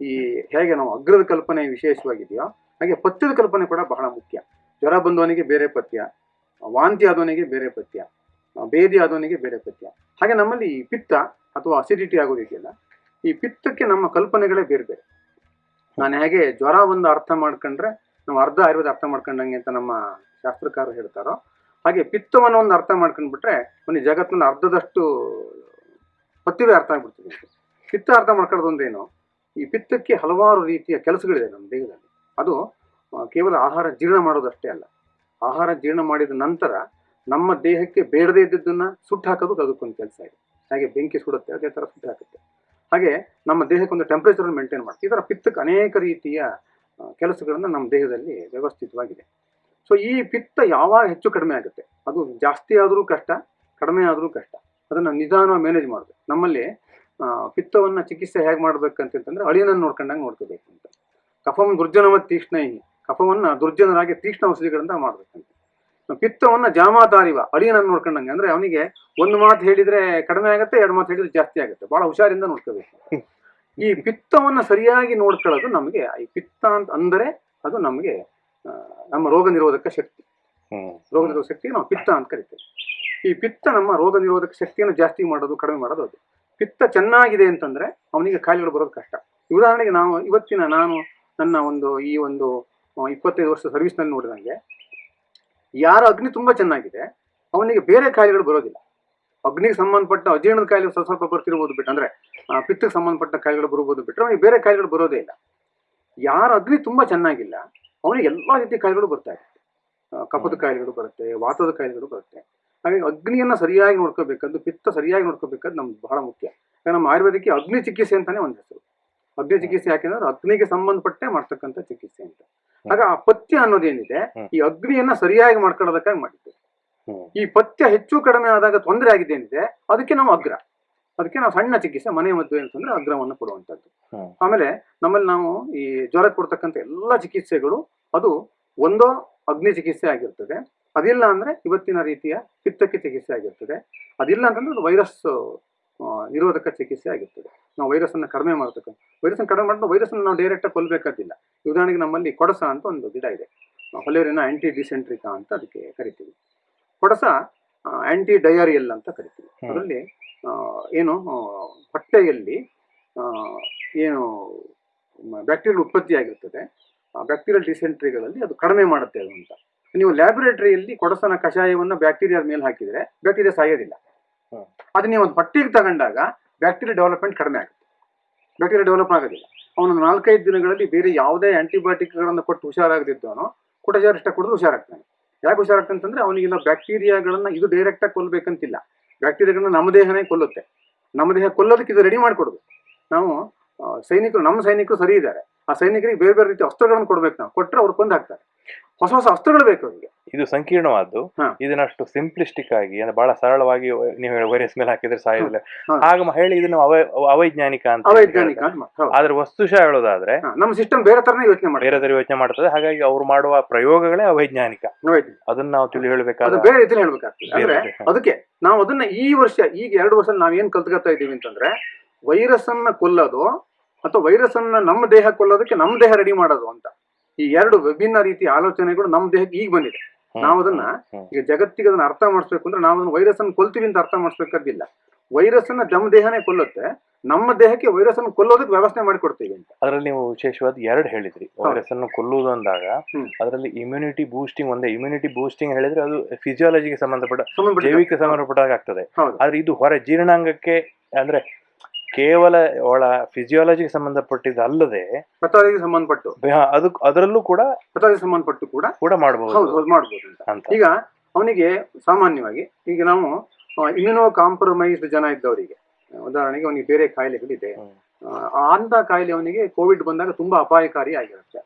ಈ ಹೇಗೆ ನಾವು ಅಗ್ರದ ಕಲ್ಪನೆ ವಿಶೇಷವಾಗಿದೆಯೋ ಹಾಗೆ ಪಥ್ಯದ ಕಲ್ಪನೆ ಕೂಡ ಬಹಳ ಮುಖ್ಯ. ಜ್ವರ ಬಂದವನಿಗೆ ಬೇರೆ ಪಥ್ಯ, ವಾಂತಿ ಆದವನಿಗೆ ಬೇರೆ ಪಥ್ಯ, ಬೇದಿ ಆದವನಿಗೆ ಬೇರೆ ಪಥ್ಯ. ಹಾಗೆ ನಮ್ಮಲ್ಲಿ ಈ ಪಿತ್ತ ಅಥವಾ ಅಸಿಡಿಟಿ ಆಗೋದಿದೆಯಲ್ಲ ಈ ಪಿತ್ತಕ್ಕೆ ನಮ್ಮ ಕಲ್ಪನೆಗಳೇ ಬೇರೆ ಬೇರೆ. ನಾನು ಹೇಗೆ ಜ್ವರ ಒಂದು ಅರ್ಥ ಮಾಡ್ಕೊಂಡ್ರೆ, ನಾವು ಅರ್ಧ ಆಯುರ್ವೇದ ಅರ್ಥ ಮಾಡ್ಕೊಂಡಂಗೆ ಅಂತ ನಮ್ಮ ಶಾಸ್ತ್ರಕಾರರು ಹೇಳ್ತಾರೋ, ಹಾಗೆ ಪಿತ್ತವನ್ನು ಒಂದು ಅರ್ಥ ಮಾಡ್ಕೊಂಡ್ಬಿಟ್ರೆ, ಒಂದು ಜಗತ್ತಿನ ಅರ್ಧದಷ್ಟು ಪಥ್ಯವೇ ಅರ್ಥ ಆಗ್ಬಿಡ್ತದೆ. ಪಿತ್ತ ಅರ್ಥ ಮಾಡ್ಕೊಳ್ಳೋದು ಅಂದ್ರೇನು? ಈ ಪಿತ್ತಕ್ಕೆ ಹಲವಾರು ರೀತಿಯ ಕೆಲಸಗಳಿದೆ ನಮ್ಮ ದೇಹದಲ್ಲಿ. ಅದು ಕೇವಲ ಆಹಾರ ಜೀರ್ಣ ಮಾಡೋದಷ್ಟೇ ಅಲ್ಲ. ಆಹಾರ ಜೀರ್ಣ ಮಾಡಿದ ನಂತರ ನಮ್ಮ ದೇಹಕ್ಕೆ ಬೇಡದೇ ಇದ್ದದ್ದನ್ನು ಸುಟ್ಟು ಹಾಕೋದು ಅದಕ್ಕೊಂದು ಕೆಲಸ ಇದೆ. ಹಾಗೆ ಬೆಂಕಿ ಸುಡುತ್ತೆ, ಅದೇ ಥರ ಸುಟ್ಟು ಹಾಕುತ್ತೆ. ಹಾಗೆ ನಮ್ಮ ದೇಹಕ್ಕೆ ಒಂದು ಟೆಂಪ್ರೇಚರನ್ನು ಮೇಂಟೈನ್ ಮಾಡುತ್ತೆ ಇದರ ಪಿತ್ತಕ್ಕೆ ಅನೇಕ ರೀತಿಯ ಕೆಲಸಗಳನ್ನು ನಮ್ಮ ದೇಹದಲ್ಲಿ ವ್ಯವಸ್ಥಿತವಾಗಿದೆ. ಸೊ ಈ ಪಿತ್ತ ಯಾವಾಗ ಹೆಚ್ಚು ಕಡಿಮೆ ಆಗುತ್ತೆ? ಅದು ಜಾಸ್ತಿ ಆದರೂ ಕಷ್ಟ, ಕಡಿಮೆ ಆದರೂ ಕಷ್ಟ. ಅದನ್ನು ನಿಧಾನವಾಗಿ ಮ್ಯಾನೇಜ್ ಮಾಡಬೇಕು. ನಮ್ಮಲ್ಲಿ ಪಿತ್ತವನ್ನು ಪಿತ್ತವನ್ನ ಚಿಕಿತ್ಸೆ ಹೇಗೆ ಮಾಡ್ಬೇಕಂತಂದ್ರೆ ಅಳಿಯನ್ನು ನೋಡ್ಕೊಂಡಂಗೆ ನೋಡ್ಕೋಬೇಕು ಅಂತ. ಕಫಂ ದುರ್ಜನವ ತೀಕ್ಷ್ಣೈ ಕಫವನ್ನ ದುರ್ಜನರಾಗಿ ತೀಕ್ಷ್ಣ ಔಷಧಿಗಳಿಂದ ಮಾಡ್ಬೇಕಂತ. ಪಿತ್ತವನ್ನ ಜಾಮಾತಾರಿವ ಅಳಿಯನನ್ನು ನೋಡ್ಕೊಂಡಂಗೆ ಅಂದ್ರೆ ಅವನಿಗೆ ಒಂದು ಮಾತು ಹೇಳಿದ್ರೆ ಕಡಿಮೆ ಆಗುತ್ತೆ ಎರಡು ಮಾತು ಹೇಳಿದ್ರೆ ಜಾಸ್ತಿ ಆಗುತ್ತೆ. ಬಹಳ ಹುಷಾರಿಂದ ನೋಡ್ಕೋಬೇಕು. ಈ ಪಿತ್ತವನ್ನ ಸರಿಯಾಗಿ ನೋಡ್ಕೊಳ್ಳೋದು ನಮಗೆ ಈ ಪಿತ್ತ ಅಂತ ಅಂದರೆ ಅದು ನಮಗೆ ನಮ್ಮ ರೋಗ ನಿರೋಧಕ ಶಕ್ತಿ. ರೋಗ ನಿರೋಧಕ ಶಕ್ತಿ ನಾವು ಪಿತ್ತ ಅಂತ ಕರಿತೇವೆ. ಈ ಪಿತ್ತ ನಮ್ಮ ರೋಗ ನಿರೋಧಕ ಶಕ್ತಿಯನ್ನು ಜಾಸ್ತಿ ಮಾಡೋದು ಕಡಿಮೆ ಮಾಡೋದು ಅದು ಪಿತ್ತ ಚೆನ್ನಾಗಿದೆ ಅಂತಂದ್ರೆ ಅವನಿಗೆ ಕಾಯಿಲೆಗಳು ಬರೋದು ಕಷ್ಟ. ಉದಾಹರಣೆಗೆ ನಾವು ಇವತ್ತಿನ ನಾನು ನನ್ನ ಒಂದು ಈ ಒಂದು ಇಪ್ಪತ್ತೈದು ವರ್ಷ ಸರ್ವಿಸ್ನಲ್ಲಿ ನೋಡಿದಂಗೆ ಯಾರ ಅಗ್ನಿ ತುಂಬಾ ಚೆನ್ನಾಗಿದೆ ಅವನಿಗೆ ಬೇರೆ ಕಾಯಿಲೆಗಳು ಬರೋದಿಲ್ಲ. ಅಗ್ನಿಗೆ ಸಂಬಂಧಪಟ್ಟ ಅಜೀರ್ಣದ ಕಾಯಿಲೆ ಸ್ವಲ್ಪ ಸ್ವಲ್ಪ ಬರ್ತಿರ್ಬೋದು ಬಿಟ್ಟು ಅಂದ್ರೆ ಪಿತ್ತಕ್ಕೆ ಸಂಬಂಧಪಟ್ಟ ಕಾಯಿಲೆಗಳು ಬರ್ಬೋದು ಬಿಟ್ಟರೆ ಅವನಿಗೆ ಬೇರೆ ಕಾಯಿಲೆಗಳು ಬರೋದೇ ಇಲ್ಲ. ಯಾರ ಅಗ್ನಿ ತುಂಬಾ ಚೆನ್ನಾಗಿಲ್ಲ ಅವನಿಗೆ ಎಲ್ಲಾ ರೀತಿಯ ಕಾಯಿಲೆಗಳು ಬರ್ತಾ ಇರುತ್ತೆ. ಆ, ಕಫದ ಕಾಯಿಲೆಗಳು ಬರುತ್ತೆ ವಾತದ ಕಾಯಿಲೆಗಳು ಬರುತ್ತೆ. ಹಾಗಾಗಿ ಅಗ್ನಿಯನ್ನ ಸರಿಯಾಗಿ ನೋಡ್ಕೋಬೇಕಂದು ಪಿತ್ತ ಸರಿಯಾಗಿ ನೋಡ್ಕೋಬೇಕಂದು ನಮ್ಗೆ ಬಹಳ ಮುಖ್ಯ. ನಮ್ಮ ಆಯುರ್ವೇದಕ್ಕೆ ಅಗ್ನಿ ಚಿಕಿತ್ಸೆ ಅಂತಾನೆ ಒಂದು ಹೆಸರು. ಅಗ್ನಿ ಚಿಕಿತ್ಸೆ ಯಾಕೆಂದ್ರೆ ಅಗ್ನಿಗೆ ಸಂಬಂಧಪಟ್ಟೆ ಮಾಡ್ತಕ್ಕಂಥ ಚಿಕಿತ್ಸೆ ಅಂತ ಆಗ ಆ ಪಥ್ಯ ಅನ್ನೋದೇನಿದೆ ಈ ಅಗ್ನಿಯನ್ನ ಸರಿಯಾಗಿ ಮಾಡ್ಕೊಳ್ಳೋದಕ್ಕಾಗಿ ಮಾಡಿದ್ದು ಈ ಪಥ್ಯ ಹೆಚ್ಚು ಕಡಿಮೆ ಆದಾಗ ತೊಂದರೆ ಏನಿದೆ ಅದಕ್ಕೆ ನಾವು ಅಗ್ರ. ಅದಕ್ಕೆ ನಾವು ಸಣ್ಣ ಚಿಕಿತ್ಸೆ ಮನೆ ಮದ್ದು ಅಂತಂದ್ರೆ ಅಗ್ರವನ್ನು ಕೊಡುವಂತದ್ದು ಆಮೇಲೆ ನಮ್ಮಲ್ಲಿ ನಾವು ಈ ಜ್ವರ ಕೊಡ್ತಕ್ಕಂಥ ಎಲ್ಲ ಚಿಕಿತ್ಸೆಗಳು ಅದು ಒಂದೋ ಅಗ್ನಿ ಚಿಕಿತ್ಸೆ ಆಗಿರ್ತದೆ. ಅದಿಲ್ಲ ಅಂದ್ರೆ ಇವತ್ತಿನ ರೀತಿಯ ಪಿತ್ತಕ್ಕೆ ಚಿಕಿತ್ಸೆ ಆಗಿರ್ತದೆ. ಅದಿಲ್ಲ ಅಂತಂದ್ರೆ ಅದು ವೈರಸ್ ನಿರೋಧಕ ಚಿಕಿತ್ಸೆ ಆಗಿರ್ತದೆ. ನಾವು ವೈರಸ್ಸನ್ನು ಕಡಿಮೆ ಮಾಡತಕ್ಕ ವೈರಸ್ಸನ್ನು ಕಡಿಮೆ ಮಾಡಿದ್ರೆ ವೈರಸ್ಸನ್ನು ನಾವು ಡೈರೆಕ್ಟಾಗಿ ಕೊಲ್ಲಬೇಕಾದಿಲ್ಲ ಉದಾಹರಣೆಗೆ ನಮ್ಮಲ್ಲಿ ಕೊಡಸ ಅಂತ ಒಂದು ಗಿಡ ಇದೆ. ಹೊಲೇರಿನ ಆಂಟಿ ಡಿಸೆಂಟ್ರಿಕಾ ಅಂತ ಅದಕ್ಕೆ ಕರಿತೀವಿ. ಕೊಡಸ ಆಂಟಿ ಡಯಾರಿಯಲ್ ಅಂತ ಕರಿತೀವಿ. ಅದರಲ್ಲಿ ಏನು ಹೊಟ್ಟೆಯಲ್ಲಿ ಏನು ಬ್ಯಾಕ್ಟೀರಿಯಲ್ ಉತ್ಪತ್ತಿ ಆಗಿರ್ತದೆ. ಬ್ಯಾಕ್ಟೀರಿಯಲ್ ಡಿಸೆಂಟ್ರಿಗಳಲ್ಲಿ ಅದು ಕಡಿಮೆ ಮಾಡುತ್ತೆ ಅದು ಅಂತ. ನೀವು ಲ್ಯಾಬೊರೇಟರಿಯಲ್ಲಿ ಕೊಡಸನ ಕಷಾಯವನ್ನು ಬ್ಯಾಕ್ಟೀರಿಯಾದ ಮೇಲೆ ಹಾಕಿದರೆ ಬ್ಯಾಕ್ಟೀರಿಯಾ ಸಾಯೋದಿಲ್ಲ. ಅದು ನೀವು ಒಂದು ಪಟ್ಟಿಗೆ ತಗೊಂಡಾಗ ಬ್ಯಾಕ್ಟೀರಿಯಾ ಡೆವಲಪ್ಮೆಂಟ್ ಕಡಿಮೆ ಆಗುತ್ತೆ. ಬ್ಯಾಕ್ಟೀರಿಯಾ ಡೆವಲಪ್ ಆಗೋದಿಲ್ಲ. ಅವನು ನಾಲ್ಕೈದು ದಿನಗಳಲ್ಲಿ ಬೇರೆ ಯಾವುದೇ ಆಂಟಿಬಯೋಟಿಕ್ಗಳನ್ನು ಕೊಟ್ಟು ಹುಷಾರಾಗದಿದ್ದವನು ಕುಟಜಾರಿಷ್ಟ ಕೊಡೋದು ಹುಷಾರಾಗ್ತಾನೆ. ಯಾಕೆ ಹುಷಾರಾಗ್ತಾನೆ ಅಂತಂದ್ರೆ ಅವನಿಗೆಲ್ಲ ಬ್ಯಾಕ್ಟೀರಿಯಾಗಳನ್ನ ಇದು ಡೈರೆಕ್ಟಾಗಿ ಕೊಲ್ಲಬೇಕಂತಿಲ್ಲ ಬ್ಯಾಕ್ಟೀರಿಯಾಗಳನ್ನ ನಮ್ಮ ದೇಹನೇ ಕೊಲ್ಲುತ್ತೆ. ನಮ್ಮ ದೇಹ ಕೊಲ್ಲೋದಕ್ಕೆ ಇದು ರೆಡಿ ಮಾಡಿಕೊಡೋದು ನಾವು ಸೈನಿಕರು, ನಮ್ಮ ಸೈನಿಕರು ಸರಿ ಇದ್ದಾರೆ. ಆ ಸೈನಿಕರಿಗೆ ಬೇರೆ ಬೇರೆ ರೀತಿ ಅಸ್ತ್ರಗಳನ್ನು ಕೊಡ್ಬೇಕು ನಾವು. ಕೊಟ್ಟರೆ ಅವ್ರು ಕೊಂದು ಹಾಕ್ತಾರೆ ಹೊಸ ಹೊಸ ಅಸ್ತ್ರಗಳು ಬೇಕು ಅವರಿಗೆ ಇದು ಸಂಕೀರ್ಣವಾದ್ದು. ಇದನ್ನಷ್ಟು ಸಿಂಪ್ಲಿಸ್ಟಿಕ್ ಆಗಿ ಅಂದ್ರೆ ಬಹಳ ಸರಳವಾಗಿ ನೀವು ವೈರಸ್ ಮೇಲೆ ಹಾಕಿದ್ರೆ ಸಾಯೋದಿಲ್ಲ ಆಗ ಹೇಳಿ ಇದನ್ನು ಅವ ಅವೈಜ್ಞಾನಿಕ ಅಂತ ಅವೈಜ್ಞಾನಿಕ. ಆದ್ರೆ ವಸ್ತುಶಃ ಹೇಳೋದಾದ್ರೆ ನಮ್ಮ ಸಿಸ್ಟಮ್ ಬೇರೆ ತರನೇ ಯೋಚನೆ ಮಾಡಿ ಬೇರೆ ತರ ಯೋಚನೆ ಮಾಡ್ತದೆ. ಹಾಗಾಗಿ ಅವ್ರು ಮಾಡುವ ಪ್ರಯೋಗಗಳೇ ಅವೈಜ್ಞಾನಿಕ. ಅದನ್ನ ನಾವು ತಿಳಿ ಹೇಳ್ಬೇಕಾದ್ರೆ ಬೇರೆ ರೀತಿ ಹೇಳ್ಬೇಕಾಗ್ತದೆ. ಅದಕ್ಕೆ ನಾವು ಅದನ್ನ ಈ ವರ್ಷ ಈಗ ಎರಡು ವರ್ಷ ನಾವ್ ಏನ್ ಕಲ್ತ್ಕೊತಾ ಇದೀವಿ ಅಂತಂದ್ರೆ ವೈರಸ್ ಅನ್ನ ಕೊಲ್ಲೋದು ಅಥವಾ ವೈರಸ್ ಅನ್ನ ನಮ್ಮ ದೇಹ ಕೊಲ್ಲೋದಕ್ಕೆ ನಮ್ಮ ದೇಹ ರೆಡಿ ಮಾಡೋದು ಅಂತ. ಈ ಎರಡು ವಿಭಿನ್ನ ರೀತಿಯ ಆಲೋಚನೆಗಳು ನಮ್ಮ ದೇಹಕ್ಕೆ ಈಗ ಬಂದಿದೆ. ನಾವು ಅದನ್ನ ಈಗ ಜಗತ್ತಿಗೆ ಅದನ್ನ ಅರ್ಥ ಮಾಡಿಸ್ಬೇಕು ಅಂದ್ರೆ ನಾವು ಅದನ್ನ ವೈರಸ್ ಅನ್ನು ಕೊಲ್ತೀವಿ ಅಂತ ಅರ್ಥ ಮಾಡಿಸ್ಬೇಕಾದಿಲ್ಲ ವೈರಸ್ ಅನ್ನ ನಮ್ಮ ದೇಹನೇ ಕೊಲ್ಲುತ್ತೆ. ನಮ್ಮ ದೇಹಕ್ಕೆ ವೈರಸ್ ಅನ್ನು ಕೊಲ್ಲೋದಕ್ಕೆ ವ್ಯವಸ್ಥೆ ಮಾಡಿಕೊಡ್ತೀವಿ ಅಂತ. ಅದರಲ್ಲಿ ನೀವು ವಿಶೇಷವಾದ ಎರಡು ಹೇಳಿದ್ರಿ. ವೈರಸ್ ಅನ್ನು ಕೊಲ್ಲುವುದು ಅಂದಾಗ. ಅದರಲ್ಲಿ ಇಮ್ಯುನಿಟಿ ಬೂಸ್ಟಿಂಗ್ ಒಂದೇ. ಇಮ್ಯುನಿಟಿ ಬೂಸ್ಟಿಂಗ್ ಹೇಳಿದ್ರೆ ಅದು ಫಿಸಿಯಾಲಜಿಗೆ ಸಂಬಂಧಪಟ್ಟ ಸಂಬಂಧಪಟ್ಟ- ಜೈವಿಕ ಸಂಬಂಧಪಟ್ಟಾಗ ಆಗ್ತದೆ. ಆದ್ರೆ ಇದು ಹೊರ ಜೀರ್ಣಾಂಗಕ್ಕೆ ಅಂದ್ರೆ ಕೇವಲ ಅವಳ ಫಿಸಿಯಾಲಜಿಗೆ ಸಂಬಂಧಪಟ್ಟಿದ್ದು ಅಲ್ಲದೆ ಪಥಾದಿಗೆ ಸಂಬಂಧಪಟ್ಟು. ಅದು ಅದರಲ್ಲೂ ಕೂಡ ಪಥಾದಿಗೆ ಸಂಬಂಧಪಟ್ಟು ಕೂಡ ಕೂಡ ಹೌದು ಮಾಡಬಹುದು ಹೌದು ಮಾಡ್ಬೋದು ಅಂತ. ಈಗ ಅವನಿಗೆ ಸಾಮಾನ್ಯವಾಗಿ ಈಗ ನಾವು ಇಮ್ಯುನೋ ಕಾಂಪ್ರಮೈಸ್ಡ್ ಜನ ಇದ್ದವರಿಗೆ ಉದಾಹರಣೆಗೆ ಅವನಿಗೆ ಬೇರೆ ಕಾಯಿಲೆಗಳಿದೆ. ಅಂತ ಕಾಯಿಲೆ ಅವನಿಗೆ ಕೋವಿಡ್ ಬಂದಾಗ ತುಂಬಾ ಅಪಾಯಕಾರಿ ಆಗಿರುತ್ತೆ.